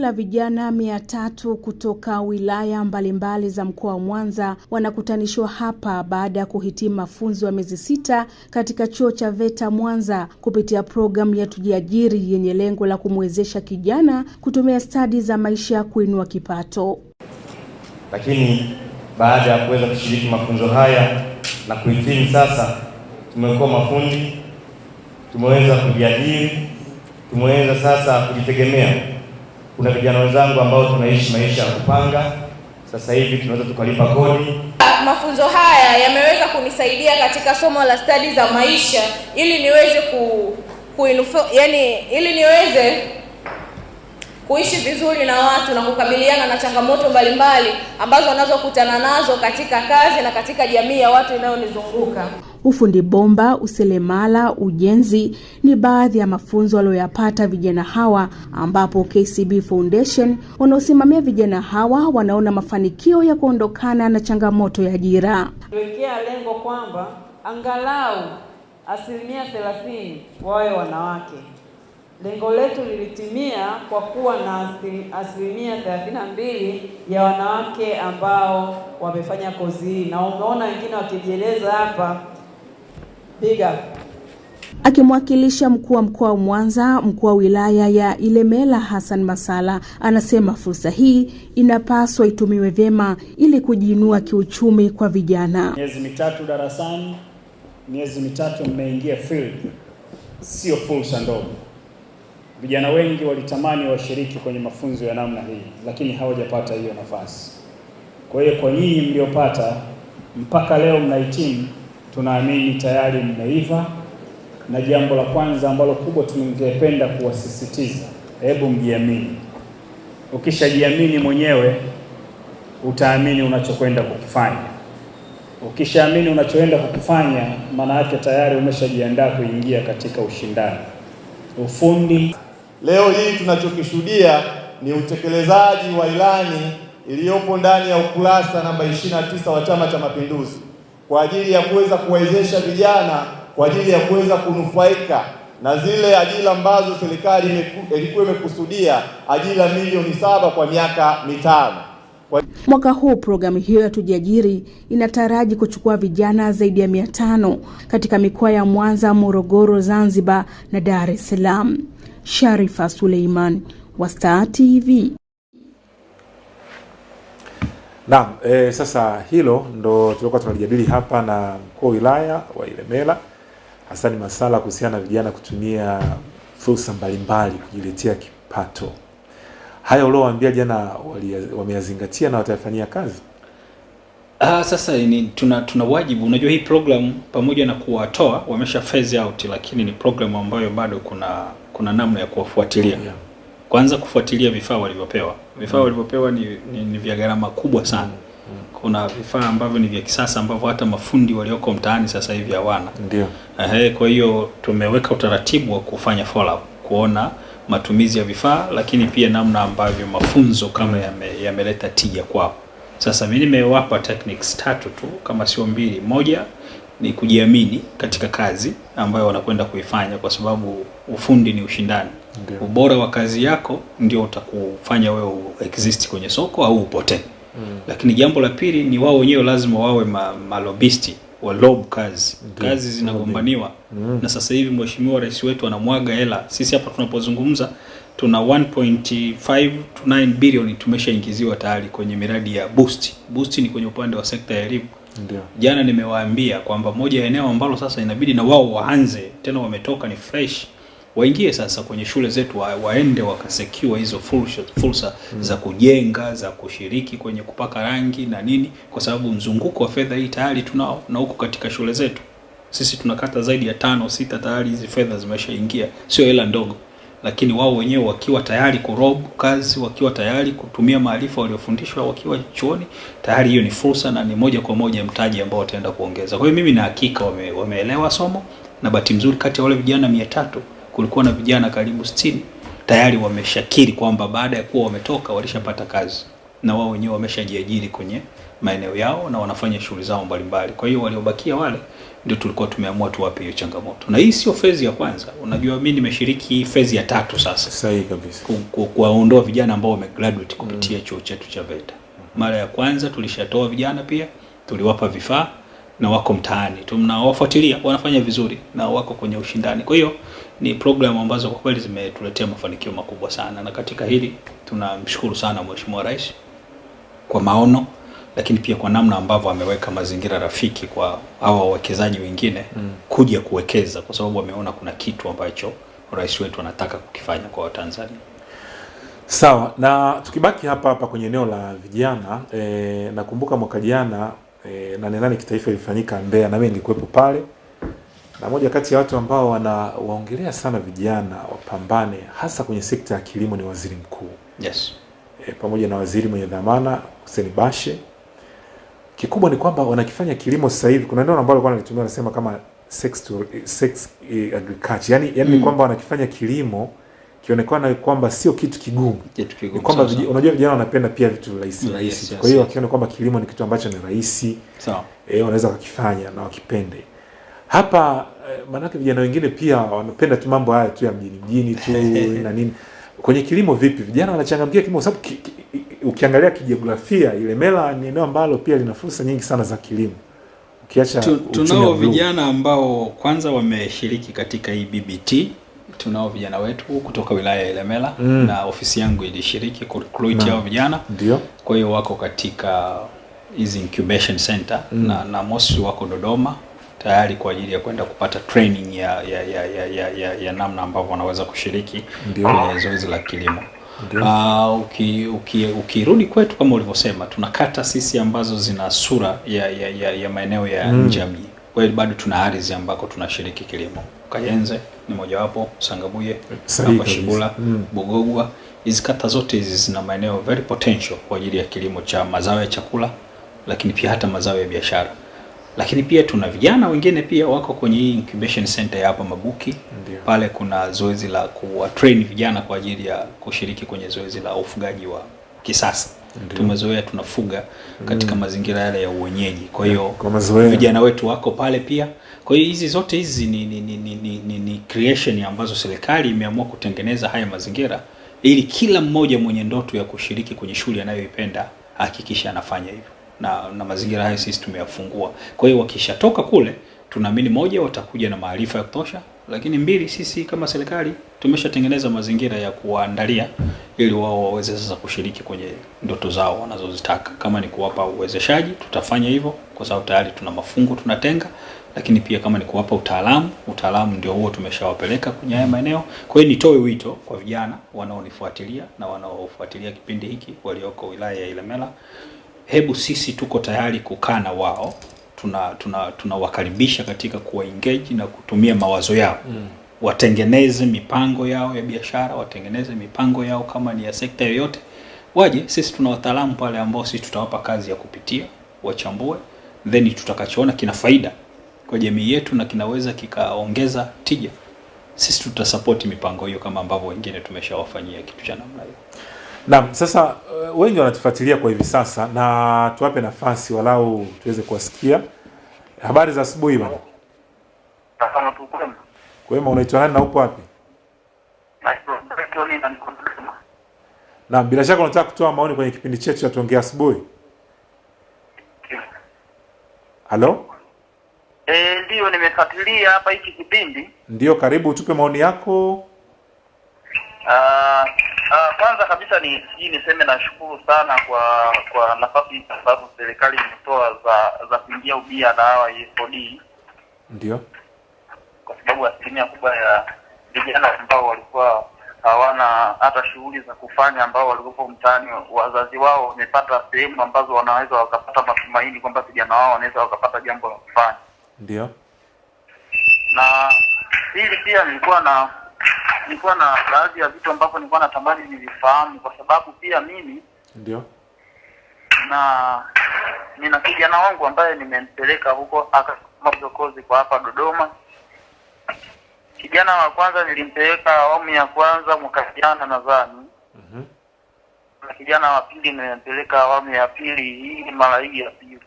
La vijana mia tatu kutoka wilaya mbalimbali za mkoa wa Mwanza wanakutanishwa hapa baada ya kuhitimu mafunzo ya miezi sita katika chuo cha VETA Mwanza kupitia programu ya Tujiajiri yenye lengo la kumwezesha kijana kutumia stadi za maisha kuinua kipato. lakini baada ya kuweza kushiriki mafunzo haya na kuhitimu sasa, tumekuwa mafundi, tumeweza kujiajiri, tumeweza sasa kujitegemea. Kuna vijana wenzangu ambao tunaishi maisha ya kupanga, sasa hivi tunaweza tukalipa kodi Mafunzo haya yameweza kunisaidia katika somo la stadi za maisha ili niweze ku, kuinufa, yani ili niweze kuishi vizuri na watu na kukabiliana na changamoto mbalimbali ambazo wanazokutana nazo katika kazi na katika jamii ya watu inayonizunguka. Ufundi bomba, uselemala, ujenzi ni baadhi ya mafunzo walioyapata vijana hawa, ambapo KCB Foundation wanaosimamia vijana hawa wanaona mafanikio ya kuondokana na changamoto ya ajira. tuwekea lengo kwamba angalau asilimia thelathini wawe wanawake. Lengo letu lilitimia kwa kuwa na asilimia thelathini na mbili ya wanawake ambao wamefanya kozi hii, na umeona wengine wakijieleza hapa. Big up. Akimwakilisha mkuu wa mkoa wa Mwanza, mkuu wa wilaya ya Ilemela Hassan Masala anasema fursa hii inapaswa itumiwe vyema ili kujiinua kiuchumi kwa vijana. Miezi mitatu darasani, miezi mitatu mmeingia field, sio fursa ndogo. Vijana wengi walitamani washiriki kwenye mafunzo ya namna hii, lakini hawajapata hiyo nafasi. Kwa hiyo kwa nyinyi mliopata mpaka leo mnahitimu, tunaamini tayari mmeiva, na jambo la kwanza ambalo kubwa tungependa kuwasisitiza, hebu mjiamini. Ukishajiamini mwenyewe, utaamini unachokwenda kukifanya. Ukishaamini unachoenda kukifanya, maana yake tayari umeshajiandaa kuingia katika ushindani. Ufundi Leo hii tunachokishuhudia ni utekelezaji wa ilani iliyopo ndani ya ukurasa namba 29 wa Chama cha Mapinduzi kwa ajili ya kuweza kuwezesha vijana kwa ajili ya kuweza kunufaika na zile ajira ambazo serikali ilikuwa imekusudia ajira milioni saba kwa miaka mitano. Kwa Mwaka huu programu hiyo ya Tujiajiri inataraji kuchukua vijana zaidi ya mia tano katika mikoa ya Mwanza, Morogoro, Zanzibar na Dar es Salaam. Sharifa Suleiman wa Star TV. Naam, e, sasa hilo ndo tulikuwa tunalijadili hapa na mkuu wa wilaya wa Ilemela Hasani Masala kuhusiana na vijana kutumia fursa mbalimbali kujiletea kipato. Haya uliowaambia jana wameyazingatia na watayafanyia kazi? Ah, sasa ni tuna tuna wajibu. Unajua hii program pamoja na kuwatoa wamesha phase out, lakini ni program ambayo bado kuna kuna namna ya kuwafuatilia. Kwanza kufuatilia vifaa walivyopewa. Vifaa Mm. walivyopewa ni, ni, ni vya gharama kubwa sana. Kuna vifaa ambavyo ni vya kisasa ambavyo hata mafundi walioko mtaani sasa hivi hawana. Ndio. Ehe, kwa hiyo tumeweka utaratibu wa kufanya follow up, kuona matumizi ya vifaa, lakini pia namna ambavyo mafunzo kama yame- yameleta tija kwao. Sasa mimi nimewapa techniques tatu tu kama sio mbili. Moja ni kujiamini katika kazi ambayo wanakwenda kuifanya, kwa sababu ufundi ni ushindani. Ndiyo. Ubora wa kazi yako ndio utakufanya wewe exist kwenye soko au upotee. Mm. Lakini jambo la pili ni wao wenyewe lazima wawe ma, malobisti wa lob kazi. Ndio. Kazi zinagombaniwa Mm. na sasa hivi mheshimiwa rais wetu anamwaga hela. Sisi hapa tunapozungumza tuna 1.5 to 9 bilioni tumeshaingiziwa tayari kwenye miradi ya boost. Boost ni kwenye upande wa sekta ya elimu. Ndio. Jana nimewaambia kwamba moja ya eneo ambalo sasa inabidi na wao waanze tena, wametoka ni fresh, waingie sasa kwenye shule zetu wa, waende wakasekiwa hizo fursa, fursa Mm. za kujenga za kushiriki kwenye kupaka rangi na nini, kwa sababu mzunguko wa fedha hii tayari tunao na huko katika shule zetu sisi tunakata zaidi ya tano sita, tayari hizi fedha zimeshaingia, sio hela ndogo, lakini wao wenyewe wakiwa tayari kurobu kazi, wakiwa tayari kutumia maarifa waliofundishwa wakiwa chuoni, tayari hiyo ni fursa na ni moja kwa moja mtaji ambao wataenda kuongeza. Kwa hiyo mimi na hakika wame, wameelewa somo, na bahati nzuri kati ya wale vijana mia tatu kulikuwa na vijana karibu sitini tayari wameshakiri kwamba baada ya kuwa wametoka walishapata kazi na wao wenyewe wameshajiajiri kwenye maeneo yao na wanafanya shughuli zao mbalimbali. Kwa hiyo waliobakia wale ndio tulikuwa tumeamua tuwape hiyo changamoto, na hii sio fezi ya kwanza. Unajua, mimi nimeshiriki fezi ya tatu sasa, sahihi kabisa, ku, ku, kuwaondoa vijana ambao wamegraduate kupitia mm. chuo chetu cha VETA. Mara ya kwanza tulishatoa vijana pia, tuliwapa vifaa na wako mtaani, tunawafuatilia wanafanya vizuri na wako kwenye ushindani. Kwa hiyo ni programu ambazo kwa kweli zimetuletea mafanikio makubwa sana, na katika hili tunamshukuru sana Mheshimiwa Rais kwa maono lakini pia kwa namna ambavyo ameweka mazingira rafiki kwa hawa wawekezaji wengine Mm. kuja kuwekeza, kwa sababu ameona kuna kitu ambacho rais wetu anataka kukifanya kwa Watanzania. Sawa, na tukibaki hapa hapa kwenye eneo la vijana e, nakumbuka mwaka jana e, nane nane kitaifa ilifanyika Mbeya na mimi nilikuwepo pale, na moja kati ya watu ambao wanawaongelea sana vijana wapambane hasa kwenye sekta ya kilimo ni waziri mkuu Yes. e, pamoja na waziri mwenye dhamana Hussein Bashe. Kikubwa ni kwamba wanakifanya kilimo sasa hivi, kuna neno ambalo alikuwa analitumia anasema kama sex to, sex eh, agriculture, yani, yani ni Mm. kwamba wanakifanya kilimo kionekana kwamba sio kitu kigumu Kitu kigumu ni kwamba so, vij- unajua vijana wanapenda pia vitu rahisi rahisi yes, kwa hiyo yes. wakiona kwamba kilimo ni kitu ambacho ni rahisi so. E, wanaweza wakakifanya na wakipende hapa eh, maanake vijana wengine pia wanapenda tu mambo haya tu ya mjini mjini tu na nini. Kwenye kilimo vipi? Vijana wanachangamkia kilimo sababu ki, ki, ukiangalia kijiografia Ilemela ni eneo ambalo pia lina fursa nyingi sana za kilimo. Ukiacha Tu- tunao vijana ambao kwanza wameshiriki katika hii BBT. Tunao vijana wetu kutoka wilaya ya Ilemela Mm. na ofisi yangu ilishiriki kurecruit recruit hao vijana, ndio. Kwa hiyo wako katika hizi incubation center Mm. na, na mosi wako Dodoma tayari kwa ajili ya kwenda kupata training ya, ya, ya, ya, ya, ya, ya namna ambavyo wanaweza kushiriki kwenye zoezi la kilimo. Uh, uki, uki, ukirudi kwetu kama ulivyosema, tuna kata sisi ambazo zina sura ya, ya, ya, ya maeneo ya Mm. nje ya mji. Kwa hiyo bado tuna ardhi ambako tunashiriki kilimo. Kayenze ni mojawapo, Sangabuye, hapa. Shibula, Mm. Bugogwa. Hizi kata zote hizi zina maeneo very potential kwa ajili ya kilimo cha mazao ya chakula, lakini pia hata mazao ya biashara. Lakini pia tuna vijana wengine pia wako kwenye hii incubation center ya hapa Mabuki. Ndiyo. Pale kuna zoezi la kuwa train vijana kwa ajili ya kushiriki kwenye zoezi la ufugaji wa kisasa. Tumezoea tunafuga katika Mm. mazingira yale ya uwenyeji kwa hiyo vijana wetu wako pale pia kwa hiyo hizi zote hizi ni, ni, ni, ni, ni, ni, ni creation ambazo serikali imeamua kutengeneza haya mazingira ili kila mmoja mwenye ndoto ya kushiriki kwenye shughuli anayoipenda hakikisha anafanya hivyo na, na mazingira hayo sisi tumeyafungua. Kwa hiyo wakishatoka kule tunaamini moja watakuja na maarifa ya kutosha lakini mbili sisi kama serikali tumeshatengeneza mazingira ya kuwaandalia ili wao waweze sasa kushiriki kwenye ndoto zao wanazozitaka. Kama ni kuwapa uwezeshaji tutafanya hivyo kwa sababu tayari tuna mafungo tunatenga lakini pia kama ni kuwapa utaalamu utaalamu ndio huo tumeshawapeleka kwenye haya maeneo. Kwa hiyo nitoe wito kwa vijana wanaonifuatilia na wanaofuatilia kipindi hiki walioko wilaya ya Ilemela hebu sisi tuko tayari kukaa na wao tuna tuna tunawakaribisha katika kuwa engage na kutumia mawazo yao. Mm. watengeneze mipango yao ya biashara watengeneze mipango yao kama ni ya sekta yoyote. Waje sisi tuna wataalamu pale ambao sisi tutawapa kazi ya kupitia wachambue then tutakachoona kina faida kwa jamii yetu na kinaweza kikaongeza tija. Sisi tutasapoti mipango hiyo kama ambavyo wengine tumeshawafanyia kitu cha namna hiyo Naam, sasa uh, wengi wanatufuatilia kwa hivi sasa na tuwape nafasi walau tuweze kuwasikia. Habari za asubuhi bwana. Kwema, unaitwa nani na upo wapi? Naam, bila shaka unataka kutoa maoni kwenye kipindi chetu cha tuongea asubuhi. Halo? Eh, ndio nimefuatilia hapa hiki kipindi. Ndio, karibu utupe maoni yako. Ah, ah, kwanza kabisa ni sijui niseme nashukuru sana kwa kwa nafasi ambazo serikali imetoa za za kuingia ubia na hawa ESOD. Ndio. kwa sababu asilimia kubwa ya vijana ambao walikuwa hawana hata shughuli za kufanya ambao walikuwa mtaani, wazazi wao wamepata sehemu ambazo wanaweza wakapata matumaini kwamba vijana wao wanaweza wakapata jambo la kufanya. Ndio. na hili pia nilikuwa na nilikuwa na baadhi ya vitu ambavyo nilikuwa natamani nilifahamu kwa sababu pia mimi Ndio. na nina kijana wangu ambaye nimempeleka huko akasoma hizo kozi kwa hapa Dodoma. Kijana wa kwanza nilimpeleka awamu ya kwanza mwaka jana nadhani, na kijana wa pili nimempeleka awamu ya pili, hii mara hii ya pili.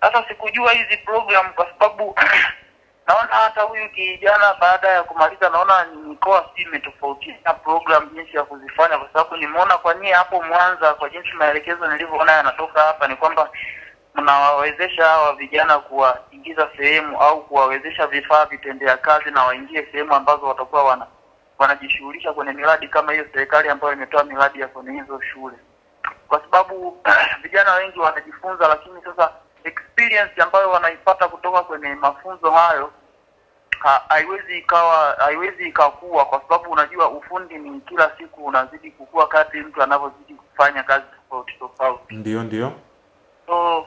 Sasa sikujua hizi program kwa sababu naona hata huyu kijana baada ya kumaliza, naona mikoa si imetofautiana program jinsi ya kuzifanya, kwa sababu nimeona kwa nyie hapo Mwanza, kwa jinsi maelekezo nilivyoona yanatoka hapa, ni kwamba mnawawezesha hawa vijana kuwaingiza sehemu au kuwawezesha vifaa vitendea kazi na waingie sehemu ambazo watakuwa wana wanajishughulisha kwenye miradi kama hiyo, serikali ambayo imetoa miradi ya kwenye hizo shule, kwa sababu vijana wengi wanajifunza, lakini sasa experience ambayo wanaipata kutoka kwenye mafunzo hayo ha- haiwezi ikawa haiwezi ikakua, kwa sababu unajua ufundi ni kila siku unazidi kukua kadri mtu anavyozidi kufanya kazi tofauti tofauti. Ndio, ndio. So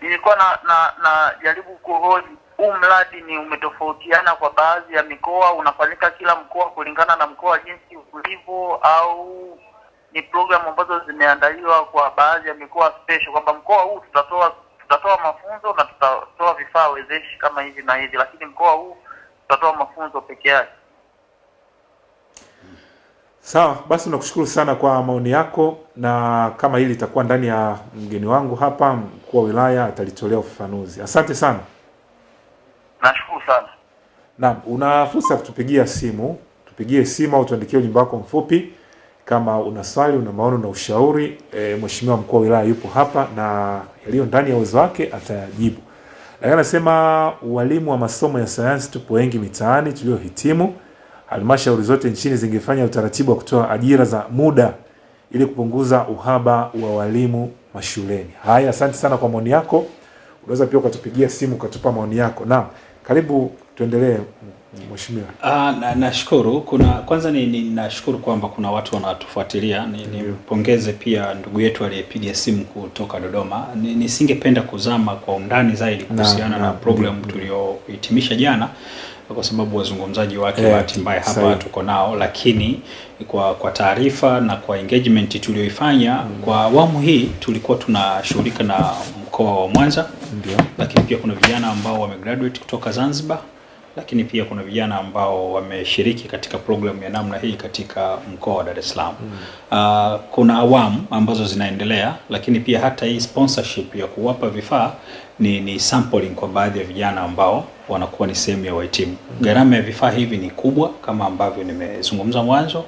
nilikuwa na na na jaribu kuhoji huu mradi ni umetofautiana kwa baadhi ya mikoa, unafanyika kila mkoa kulingana na mkoa jinsi ulivyo, au ni programu ambazo zimeandaliwa kwa baadhi ya mikoa special, kwamba mkoa huu tutatoa tutatoa mafunzo na tutatoa vifaa wezeshi kama hivi na hivi, lakini mkoa huu tutatoa mafunzo peke yake. Sawa, basi nakushukuru sana kwa maoni yako, na kama hili litakuwa ndani ya mgeni wangu hapa, mkuu wa wilaya atalitolea ufafanuzi. Asante sana. Nashukuru sana. Naam, una fursa ya kutupigia simu, tupigie simu au tuandikie ujumbe wako mfupi kama una swali, una maoni, na ushauri. E, mheshimiwa mkuu wa wilaya yupo hapa na yaliyo ndani ya uwezo wake atayajibu. Lakini anasema walimu wa masomo ya sayansi tupo wengi mitaani tuliohitimu. Halmashauri zote nchini zingefanya utaratibu wa kutoa ajira za muda ili kupunguza uhaba wa walimu mashuleni. Haya, asante sana kwa maoni yako. Unaweza pia ukatupigia simu ukatupa maoni yako. Naam, karibu tuendelee mheshimiwa. Ah, na nashukuru kuna kwanza ni, ni nashukuru kwamba kuna watu wanatufuatilia. Ni, nimpongeze pia ndugu yetu aliyepiga simu kutoka Dodoma. Ni, nisingependa kuzama kwa undani zaidi kuhusiana na, na na program tuliohitimisha jana kwa sababu wazungumzaji wake yeah, bahati mbaya hapa tuko nao, lakini kwa kwa taarifa na kwa engagement tulioifanya kwa awamu hii tulikuwa tunashughulika na mkoa wa Mwanza Ndio. lakini pia kuna vijana ambao wamegraduate kutoka Zanzibar lakini pia kuna vijana ambao wameshiriki katika programu ya namna hii katika mkoa wa Dar es Salaam. Mm. Uh, kuna awamu ambazo zinaendelea, lakini pia hata hii sponsorship ya kuwapa vifaa ni, ni sampling kwa baadhi ya vijana ambao wanakuwa ni sehemu ya wahitimu. Gharama ya vifaa hivi ni kubwa kama ambavyo nimezungumza mwanzo.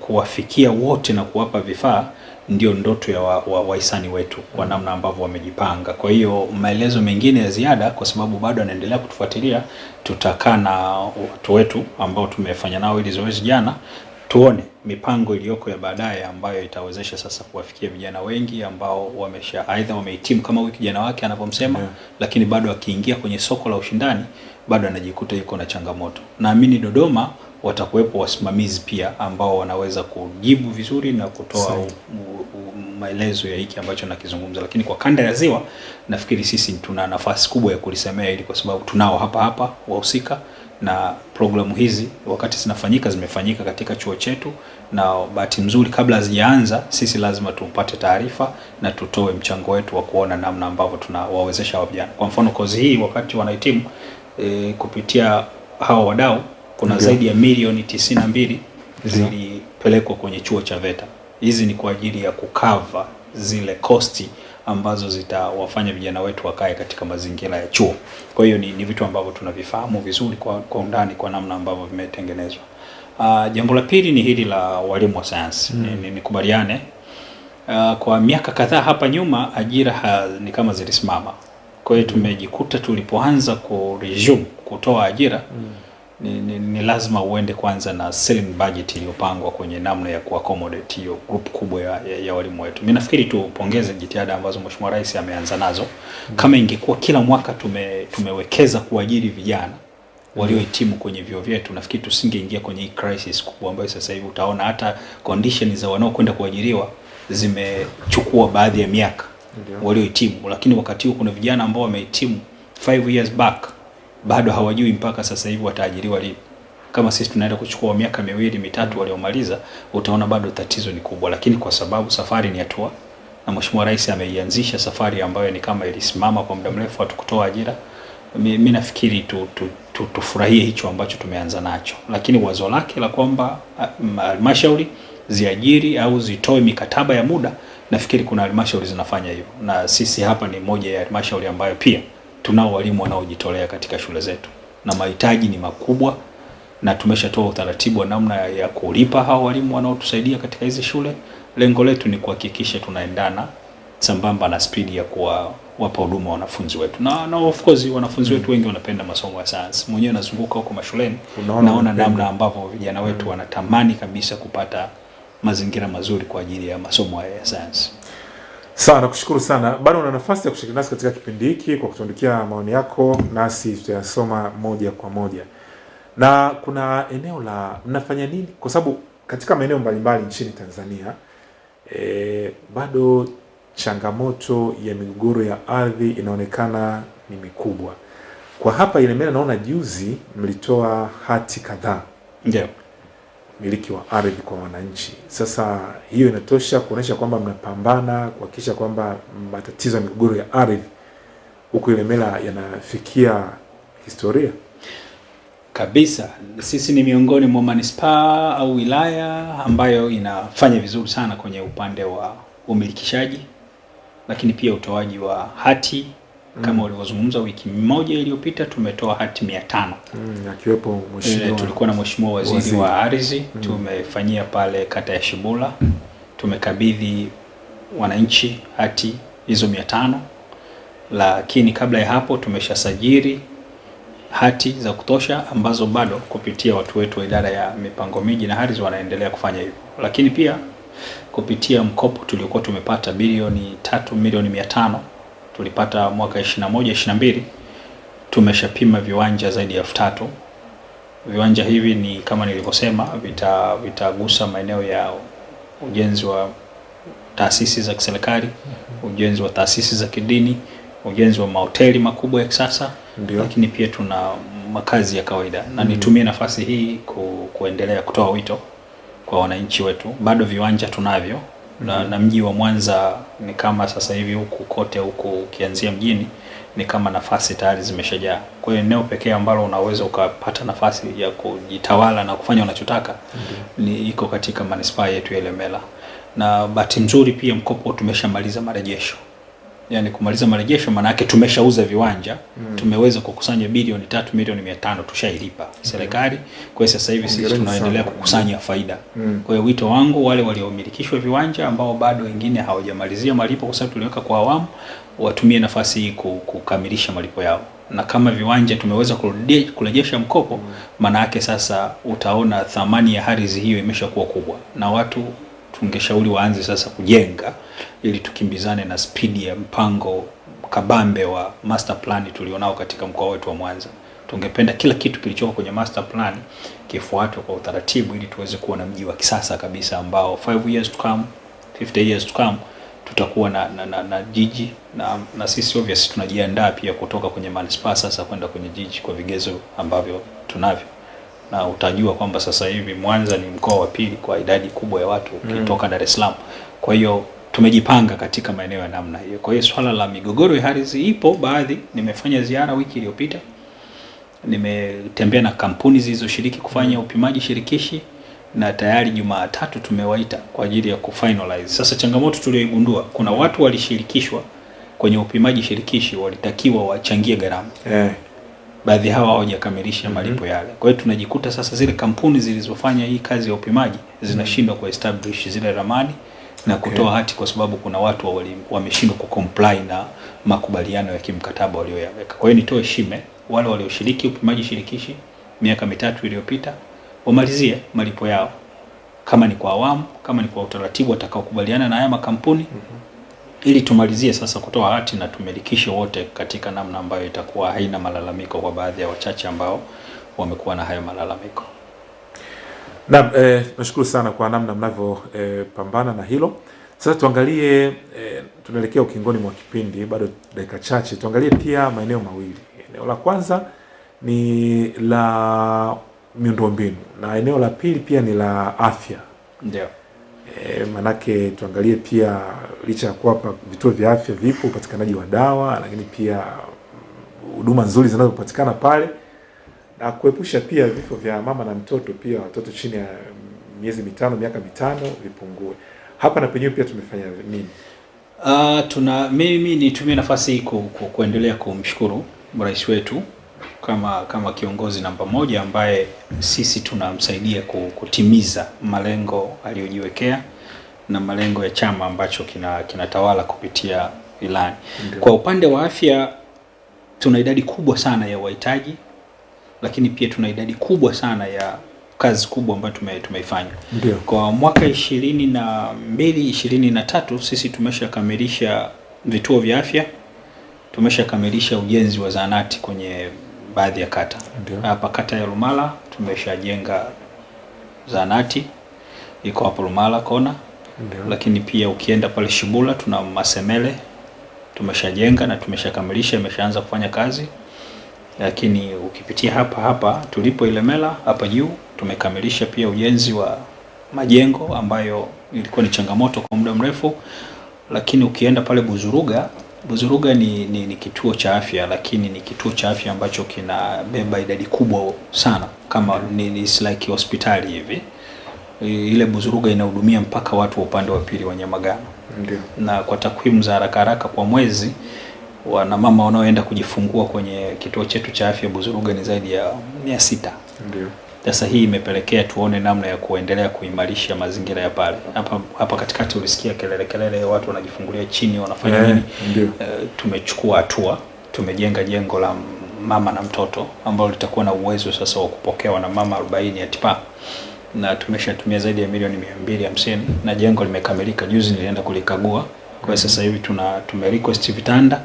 Kuwafikia wote na kuwapa vifaa ndio ndoto ya wahisani wa, wa wetu kwa namna ambavyo wamejipanga. Kwa hiyo maelezo mengine ya ziada, kwa sababu bado anaendelea kutufuatilia, tutakaa na watu wetu ambao tumefanya nao ili zoezi jana tuone mipango iliyoko ya baadaye ambayo itawezesha sasa kuwafikia vijana wengi ambao wamesha aidha wamehitimu kama huyu kijana wake anavyomsema Yeah. lakini bado akiingia kwenye soko la ushindani bado anajikuta yuko na changamoto. Naamini Dodoma watakuwepo wasimamizi pia ambao wanaweza kujibu vizuri na kutoa maelezo ya hiki ambacho nakizungumza, lakini kwa kanda ya Ziwa nafikiri sisi tuna nafasi kubwa ya kulisemea ili kwa sababu tunao hapa hapa wahusika na programu hizi. Wakati zinafanyika zimefanyika katika chuo chetu, na bahati nzuri kabla hazijaanza sisi lazima tupate taarifa na tutoe mchango wetu wa kuona namna ambavyo tunawawezesha hawa vijana. Kwa mfano kozi hii wakati wanahitimu e, kupitia hawa wadau kuna okay. zaidi ya milioni tisini na mbili zilipelekwa kwenye chuo cha VETA. Hizi ni kwa ajili ya kukava zile kosti ambazo zitawafanya vijana wetu wakae katika mazingira ya chuo. Kwa hiyo ni, ni vitu ambavyo tunavifahamu vizuri kwa, kwa undani kwa namna ambavyo vimetengenezwa. Uh, jambo la pili ni hili la walimu wa sayansi. Mm. Ni- ni- Nikubaliane uh, kwa miaka kadhaa hapa nyuma ajira ha, ni kama zilisimama. Kwa hiyo tumejikuta tulipoanza ku resume kutoa ajira ni, ni, ni lazima uende kwanza na selling budget iliyopangwa kwenye namna ya kuaccommodate hiyo group kubwa ya, ya, ya walimu wetu. Mimi nafikiri tu pongeze jitihada ambazo Mheshimiwa Rais ameanza nazo. Kama ingekuwa kila mwaka tume, tumewekeza kuajiri vijana waliohitimu kwenye vyuo vyetu, nafikiri tusingeingia kwenye hii crisis kubwa ambayo sasa hivi utaona hata condition za wanaokwenda kuajiriwa zimechukua baadhi ya miaka waliohitimu, lakini wakati huu kuna vijana ambao wamehitimu 5 years back bado hawajui mpaka sasa hivi wataajiriwa lini. Kama sisi tunaenda kuchukua miaka miwili mitatu waliomaliza, utaona bado tatizo ni kubwa, lakini kwa sababu safari ni hatua na Mheshimiwa Rais ameianzisha safari ambayo ni kama ilisimama kwa muda mrefu hatukutoa ajira. Mi, mi nafikiri tu, tu, tu, tufurahie hicho ambacho tumeanza nacho, lakini wazo lake la kwamba ah, halmashauri ziajiri au zitoe mikataba ya muda, nafikiri kuna halmashauri zinafanya hivyo, na sisi hapa ni moja ya halmashauri ambayo pia tunao walimu wanaojitolea katika shule zetu na mahitaji ni makubwa, na tumeshatoa utaratibu wa namna ya- kulipa hao walimu wanaotusaidia katika hizi shule. Lengo letu ni kuhakikisha tunaendana sambamba na spidi ya kuwapa huduma wanafunzi wetu, na, na of course wanafunzi wetu wengi wanapenda masomo ya sayansi. Mwenyewe nazunguka huko mashuleni, naona namna ambavyo vijana wetu wanatamani kabisa kupata mazingira mazuri kwa ajili ya masomo haya ya sayansi. Sawa, nakushukuru sana. Bado una nafasi ya kushiriki nasi katika kipindi hiki kwa kutuandikia maoni yako, nasi tutayasoma moja kwa moja. Na kuna eneo la mnafanya nini, kwa sababu katika maeneo mbalimbali nchini Tanzania e, bado changamoto ya migogoro ya ardhi inaonekana ni mikubwa. Kwa hapa Ilemela, naona juzi mlitoa hati kadhaa Ndio. Miliki wa ardhi kwa wananchi. Sasa hiyo inatosha kuonyesha kwamba mnapambana kuhakikisha kwamba matatizo ya migogoro ya ardhi huko Ilemela yanafikia historia. Kabisa, sisi ni miongoni mwa manispaa au wilaya ambayo inafanya vizuri sana kwenye upande wa umilikishaji, lakini pia utoaji wa hati kama Mm. ulivyozungumza. Wiki moja iliyopita tumetoa hati mia tano. Mm, akiwepo Eh, mheshimiwa tulikuwa na mheshimiwa waziri, waziri. wa ardhi Mm. tumefanyia pale kata ya Shibula, tumekabidhi wananchi hati hizo mia tano, lakini kabla ya hapo tumeshasajili hati za kutosha ambazo bado kupitia watu wetu wa idara ya mipango miji na ardhi wanaendelea kufanya hivyo, lakini pia kupitia mkopo tuliokuwa tumepata bilioni tatu milioni mia tano tulipata mwaka 21 22 tumeshapima viwanja zaidi ya elfu tatu. Viwanja hivi ni kama nilivyosema vitagusa vita maeneo ya ujenzi wa taasisi za kiserikali ujenzi wa taasisi za kidini ujenzi wa mahoteli makubwa ya kisasa lakini pia tuna makazi ya kawaida. Na Mm. nitumie nafasi hii ku, kuendelea kutoa wito kwa wananchi wetu. Bado viwanja tunavyo na, na mji wa Mwanza ni kama sasa hivi huku kote huku ukianzia mjini ni kama nafasi tayari zimeshajaa. Kwa hiyo eneo pekee ambalo unaweza ukapata nafasi ya kujitawala na kufanya unachotaka ni iko katika manispaa yetu ya Ilemela, na bahati nzuri pia mkopo tumeshamaliza marejesho yani kumaliza marejesho maana yake tumeshauza viwanja Mm. tumeweza kukusanya bilioni tatu milioni mia tano tushailipa serikali. Kwa hiyo sasa hivi sisi tunaendelea kukusanya faida. Mm. Kwa hiyo wito wangu wale waliomilikishwa viwanja ambao bado wengine hawajamalizia malipo, kwa sababu tuliweka kwa awamu, watumie nafasi hii kukamilisha malipo yao, na kama viwanja tumeweza kurejesha mkopo, maana yake sasa utaona thamani ya ardhi hiyo imeshakuwa kubwa, na watu tungeshauri waanze sasa kujenga ili tukimbizane na spidi ya mpango kabambe wa master plan tulionao katika mkoa wetu wa Mwanza. Tungependa kila kitu kilichoko kwenye master plan kifuatwe kwa utaratibu ili tuweze kuwa na mji wa kisasa kabisa ambao 5 years to come, 50 years to come tutakuwa na, na, na, na jiji na, na sisi obviously tunajiandaa pia kutoka kwenye manispaa sasa kwenda kwenye jiji kwa vigezo ambavyo tunavyo na utajua kwamba sasa hivi Mwanza ni mkoa wa pili kwa idadi kubwa ya watu Mm. ukitoka Dar es Salaam. Kwa hiyo tumejipanga katika maeneo ya namna hiyo. Kwa hiyo swala la migogoro ya ardhi ipo baadhi. Nimefanya ziara wiki iliyopita, nimetembea na kampuni zilizoshiriki kufanya upimaji shirikishi na tayari Jumatatu tumewaita kwa ajili ya kufinalize. Sasa changamoto tuliyoigundua, kuna watu walishirikishwa kwenye upimaji shirikishi, walitakiwa wachangie gharama Eh. baadhi hawa hawajakamilisha malipo yale. Kwa hiyo tunajikuta sasa zile kampuni zilizofanya hii kazi ya upimaji zinashindwa kuestablish zile ramani na kutoa Okay. hati kwa sababu kuna watu wameshindwa kucomply na makubaliano ya kimkataba walioyaweka. Kwa hiyo nitoe shime wale walioshiriki upimaji shirikishi miaka mitatu iliyopita wamalizie malipo yao, kama ni kwa awamu, kama ni kwa utaratibu watakaokubaliana na haya makampuni mm -hmm. ili tumalizie sasa kutoa hati na tumilikishe wote katika namna ambayo itakuwa haina malalamiko kwa baadhi ya wachache ambao wamekuwa na hayo malalamiko. Naam, eh, nashukuru sana kwa namna mnavyopambana eh, na hilo. Sasa tuangalie eh, tunaelekea ukingoni mwa kipindi, bado dakika chache. Tuangalie pia maeneo mawili. Eneo la kwanza ni la miundombinu na eneo la pili pia ni la afya. Ndio. E, manake tuangalie pia licha ya kuwapa vituo vya afya vipo, upatikanaji wa dawa, lakini pia huduma nzuri zinazopatikana pale na kuepusha pia vifo vya mama na mtoto, pia watoto chini ya miezi mitano, miaka mitano vipungue. Hapa na penyewe pia tumefanya nini? Uh, tuna mimi nitumie nafasi hii ku, ku, kuendelea kumshukuru rais wetu kama kama kiongozi namba moja ambaye sisi tunamsaidia kutimiza malengo aliyojiwekea na malengo ya chama ambacho kina kinatawala kupitia ilani. Kwa upande wa afya tuna idadi kubwa sana ya wahitaji, lakini pia tuna idadi kubwa sana ya kazi kubwa ambayo tume, tumeifanya. Ndio. Kwa mwaka ishirini na mbili ishirini na tatu sisi tumeshakamilisha vituo vya afya, tumeshakamilisha ujenzi wa zahanati kwenye baadhi ya kata. Hapa kata ya Lumala tumeshajenga zahanati iko hapo Lumala kona, Ndio. lakini pia ukienda pale Shibula tuna Masemele tumeshajenga na tumeshakamilisha, imeshaanza kufanya kazi lakini ukipitia hapa hapa tulipo Ilemela hapa juu tumekamilisha pia ujenzi wa majengo ambayo ilikuwa ni changamoto kwa muda mrefu, lakini ukienda pale Buzuruga, Buzuruga ni, ni, ni kituo cha afya, lakini ni kituo cha afya ambacho kinabeba idadi kubwa sana, kama ni, ni like hospitali hivi. Ile Buzuruga inahudumia mpaka watu wa upande wa pili wa Nyamagana. Na kwa takwimu za haraka haraka kwa mwezi wanamama wanaoenda kujifungua kwenye kituo chetu cha afya Buzuruga ni zaidi ya mia sita. Ndio. Sasa hii imepelekea tuone namna ya kuendelea kuimarisha mazingira ya pale. Hapa hapa katikati ulisikia kelele kelele, watu wanajifungulia chini, wanafanya yeah, nini? ndio. Uh, tumechukua hatua, tumejenga jengo la mama na mtoto ambalo litakuwa na uwezo sasa wa kupokea wanamama 40 ya tipa na tumeshatumia zaidi ya milioni mia mbili hamsini na jengo limekamilika. Juzi nilienda kulikagua. Kwa hiyo sasa hivi tuna tumerequest vitanda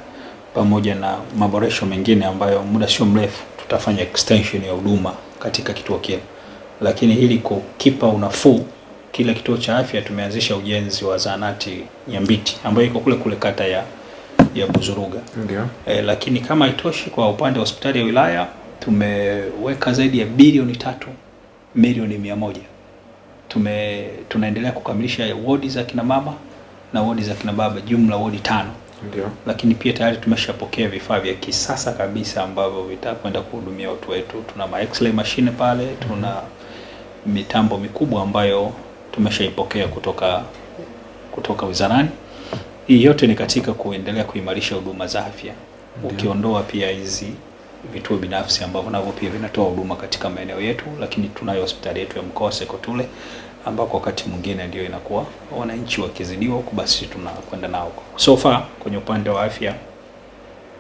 pamoja na maboresho mengine ambayo muda sio mrefu tutafanya extension ya huduma katika kituo kile, lakini ili kukipa unafuu kila kituo cha afya tumeanzisha ujenzi wa zahanati Nyambiti ambayo iko kule kule kata ya ya Buzuruga. Ndio. E, lakini kama haitoshi kwa upande wa hospitali ya wilaya tumeweka zaidi ya bilioni tatu milioni mia moja tume tunaendelea kukamilisha wodi za kina mama na wodi za kina baba, jumla wodi tano Ndio. lakini pia tayari tumeshapokea vifaa vya kisasa kabisa ambavyo vitakwenda kuhudumia watu wetu. Tuna ma x-ray mashine pale, tuna mitambo mikubwa ambayo tumeshaipokea kutoka kutoka wizarani. Hii yote ni katika kuendelea kuimarisha huduma za afya, ukiondoa pia hizi vituo binafsi ambavyo navyo pia vinatoa huduma katika maeneo yetu, lakini tunayo hospitali yetu ya mkoa Sekotule ambako wakati mwingine ndio inakuwa wananchi wakizidiwa huko basi tunakwenda nao. So far kwenye upande wa afya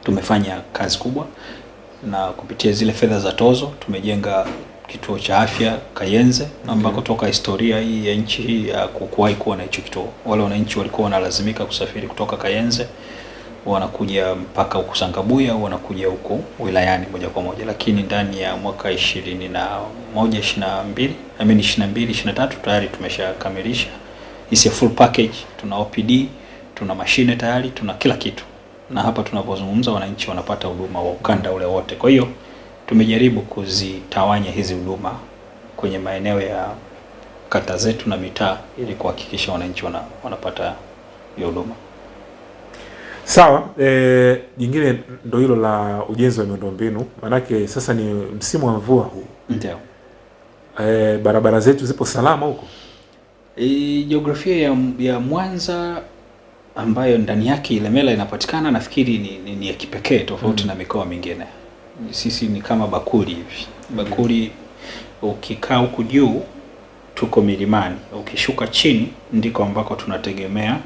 tumefanya kazi kubwa, na kupitia zile fedha za tozo tumejenga kituo cha afya Kayenze ambako toka historia hii ya nchi hii ya kuwahi kuwa na hicho kituo, wale wananchi walikuwa wanalazimika kusafiri kutoka Kayenze wanakuja mpaka huku Sangabuya au wanakuja huku wilayani moja kwa moja, lakini ndani ya mwaka ishirini na moja ishirini na mbili I mean ishirini na mbili ishirini na tatu tayari tumeshakamilisha is a full package. Tuna OPD, tuna mashine tayari, tuna kila kitu, na hapa tunapozungumza wananchi wanapata huduma wa ukanda ule wote. Kwa hiyo tumejaribu kuzitawanya hizi huduma kwenye maeneo ya kata zetu na mitaa ili kuhakikisha wananchi wana, wanapata hiyo huduma. Sawa, e, jingine ndo hilo la ujenzi wa miundombinu, maanake sasa ni msimu wa mvua huu. Ndio. E, barabara zetu zipo salama huko? E, jiografia ya, ya Mwanza ambayo ndani yake Ilemela inapatikana nafikiri ni, ni, ni ya kipekee tofauti Mm. na mikoa mingine. Sisi ni kama bakuli hivi. Bakuli ukikaa huku juu tuko milimani, ukishuka chini ndiko ambako tunategemea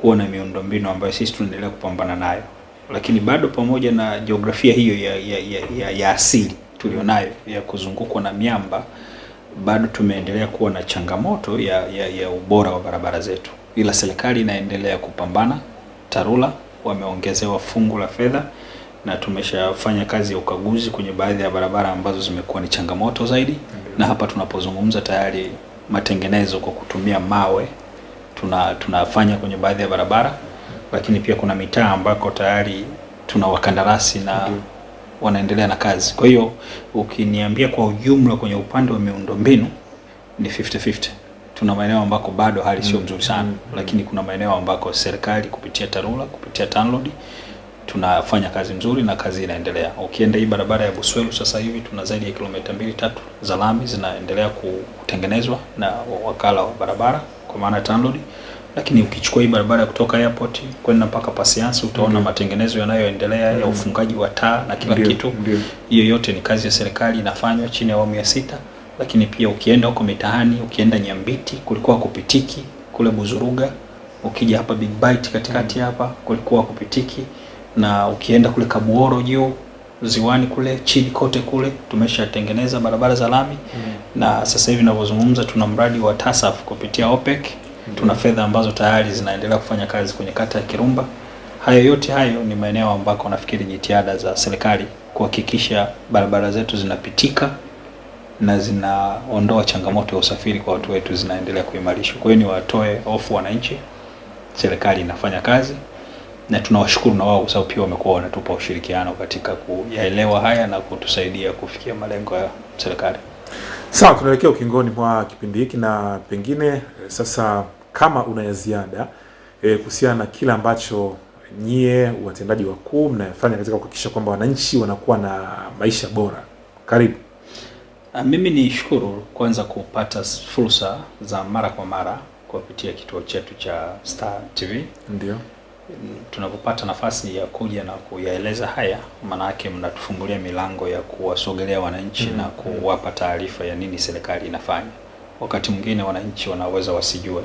kuwa na miundombinu ambayo sisi tunaendelea kupambana nayo, lakini bado pamoja na jiografia hiyo ya, ya, ya, ya, ya asili tulionayo ya kuzungukwa na miamba bado tumeendelea kuwa na changamoto ya, ya, ya ubora wa barabara zetu, ila serikali inaendelea kupambana. TARURA wameongezewa fungu la fedha na tumeshafanya kazi ya ukaguzi kwenye baadhi ya barabara ambazo zimekuwa ni changamoto zaidi, na hapa tunapozungumza tayari matengenezo kwa kutumia mawe tuna tunafanya kwenye baadhi ya barabara, lakini pia kuna mitaa ambako tayari tuna wakandarasi na wanaendelea na kazi. Kwa hiyo ukiniambia kwa ujumla kwenye upande wa miundombinu ni 50-50. Tuna maeneo ambako bado hali sio nzuri sana, lakini kuna maeneo ambako serikali kupitia TARURA kupitia TANROADS tunafanya kazi nzuri na kazi inaendelea. Ukienda hii barabara ya Buswelu sasa hivi tuna zaidi ya kilomita mbili tatu za lami zinaendelea kutengenezwa na wakala wa barabara kwa maana TANROADS. Lakini ukichukua hii barabara ya kutoka airport kwenda mpaka Pasiansi utaona Ndio. matengenezo yanayoendelea ya Mm. ufungaji wa taa na kila Ndiyo. kitu. Hiyo yote ni kazi ya serikali inafanywa chini ya awamu ya sita. Lakini pia ukienda huko mitaani, ukienda Nyambiti kulikuwa kupitiki, kule Buzuruga, ukija hapa Big Bite katikati hapa kulikuwa kupitiki, na ukienda kule Kabuoro juu ziwani kule chini kote kule tumeshatengeneza barabara za lami mm. na sasa hivi ninavyozungumza tuna mradi wa TASAF kupitia OPEC. mm. Tuna fedha ambazo tayari zinaendelea kufanya kazi kwenye kata ya Kirumba. Hayo yote hayo ni maeneo ambako nafikiri jitihada za serikali kuhakikisha barabara zetu zinapitika na zinaondoa changamoto ya usafiri kwa watu wetu zinaendelea kuimarishwa. Kwa hiyo niwatoe hofu wananchi, serikali inafanya kazi na tunawashukuru na wao kwa sababu pia wamekuwa wanatupa ushirikiano katika kuyaelewa haya na kutusaidia kufikia malengo ya serikali. Sawa, tunaelekea ukingoni mwa kipindi hiki na pengine eh, sasa kama una ya ziada eh, kuhusiana na kile ambacho nyie watendaji wakuu mnayofanya katika kuhakikisha kwamba wananchi wanakuwa na maisha bora. Karibu. A, Mimi ni shukuru kwanza kupata fursa za mara kwa mara kupitia kituo chetu cha Star TV. Ndio. Mm, Tunapopata nafasi ya kuja na kuyaeleza haya, maanake mnatufungulia milango ya kuwasogelea wananchi Mm, -hmm. na mm. kuwapa taarifa ya nini serikali inafanya. Wakati mwingine wananchi wanaweza wasijue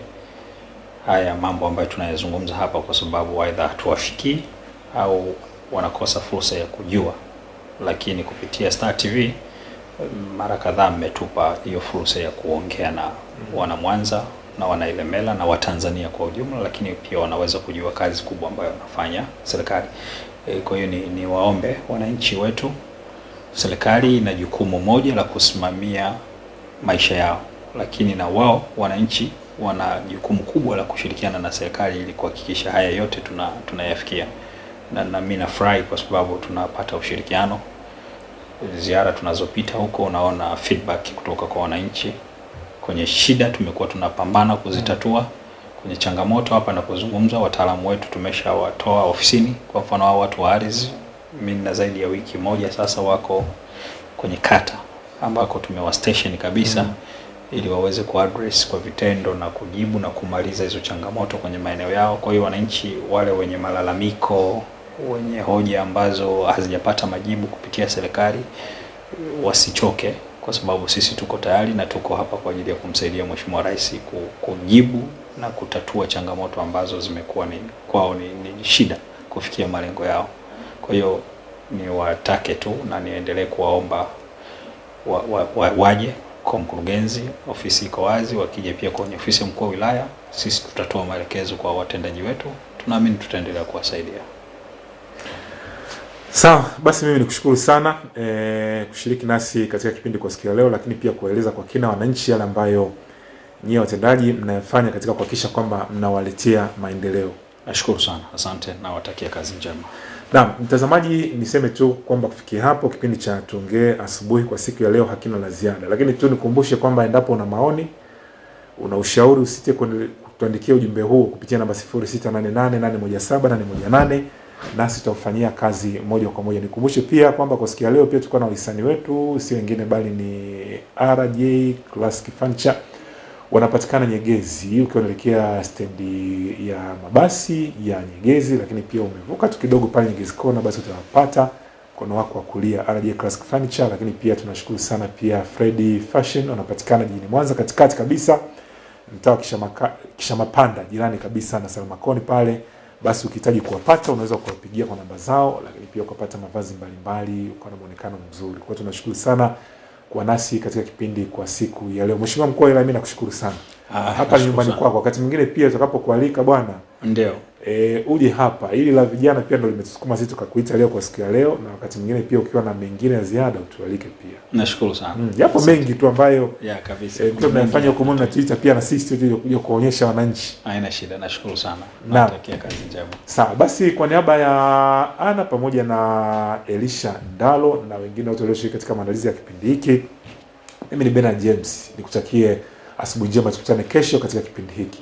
haya mambo ambayo tunayazungumza hapa, kwa sababu aidha hatuwafikii au wanakosa fursa ya kujua, lakini kupitia Star TV mara kadhaa mmetupa hiyo fursa ya kuongea na wana Mwanza na wanailemela na Watanzania kwa ujumla, lakini pia wanaweza kujua kazi kubwa ambayo wanafanya serikali. E, kwa hiyo ni, ni waombe wananchi wetu, serikali ina jukumu moja la kusimamia maisha yao, lakini na wao wananchi wana jukumu kubwa la kushirikiana na serikali ili kuhakikisha haya yote tuna tunayafikia, na, na mimi nafurahi kwa sababu tunapata ushirikiano. Ziara tunazopita huko unaona feedback kutoka kwa wananchi kwenye shida tumekuwa tunapambana kuzitatua kwenye changamoto hapa napozungumza, wataalamu wetu tumeshawatoa ofisini. Kwa mfano hao watu wa ardhi, mimi na zaidi ya wiki moja sasa wako kwenye kata ambako tumewa station kabisa Mm. ili waweze kuaddress kwa vitendo na kujibu na kumaliza hizo changamoto kwenye maeneo yao. Kwa hiyo wananchi wale wenye malalamiko, wenye hoja ambazo hazijapata majibu kupitia serikali wasichoke, kwa sababu sisi tuko tayari na tuko hapa kwa ajili ya kumsaidia Mheshimiwa Rais kujibu na kutatua changamoto ambazo zimekuwa ni kwao ni, ni shida kufikia malengo yao. Kwa hiyo niwatake tu na niendelee kuwaomba wa, wa, wa, waje kwa mkurugenzi, ofisi iko wazi. Wakija pia kwenye ofisi ya mkuu wa wilaya, sisi tutatoa maelekezo kwa watendaji wetu, tunaamini tutaendelea kuwasaidia. Sawa, basi mimi nikushukuru sana e, kushiriki nasi katika kipindi kwa siku ya leo, lakini pia kueleza kwa kina wananchi yale ambayo nyie watendaji mnayofanya katika kuhakikisha kwamba mnawaletea maendeleo. Nashukuru sana, asante, nawatakia kazi njema. Naam, mtazamaji, niseme tu kwamba kufikia hapo kipindi cha tuongee asubuhi kwa siku ya leo hakina la ziada, lakini tu nikumbushe kwamba endapo una maoni, una ushauri, usite kutuandikia ujumbe huu kupitia namba 0688817818 nasi tutaufanyia kazi moja kwa moja. Nikumbushe pia kwamba kwa siku ya leo pia tulikuwa na wahisani wetu, si wengine bali ni RJ Classic Furniture wanapatikana Nyegezi, ukiwa unaelekea stendi ya mabasi ya Nyegezi, lakini pia umevuka tu kidogo pale Nyegezi Kona, basi utawapata mkono wako wa kulia RJ Classic Furniture. Lakini pia tunashukuru sana pia Freddy Fashion, wanapatikana jijini Mwanza katikati kabisa, mtaa wa kisha Kishamapanda, jirani kabisa na Salmakoni pale. Basi ukihitaji kuwapata unaweza kuwapigia kwa namba zao, lakini pia ukapata mavazi mbalimbali, ukawa na muonekano mzuri. Kwa hiyo tunashukuru sana kwa nasi katika kipindi kwa siku ya leo. Mheshimiwa mkuu wa wilaya, mimi nakushukuru sana. Ah, hapa ni nyumbani kwako. Wakati mwingine pia utakapokualika bwana, Ndio. E, uje hapa. Ili la vijana pia ndio limetusukuma sisi tukakuita leo kwa siku ya leo, na wakati mwingine pia ukiwa na mengine ya ziada utualike pia. Nashukuru sana. Mm, yapo mengi tu ambayo Ya, kabisa. eh, mtu tunayofanya huko Mungu na Twitter pia na sisi tu kuja kuonyesha wananchi. Haina shida, nashukuru sana. na Natakia kazi njema. Sawa, basi kwa niaba ya Ana pamoja na Elisha Ndalo na wengine wote walioshiriki katika maandalizi ya kipindi hiki, mimi ni Bernard James, nikutakie asubuhi njema, tukutane kesho katika kipindi hiki.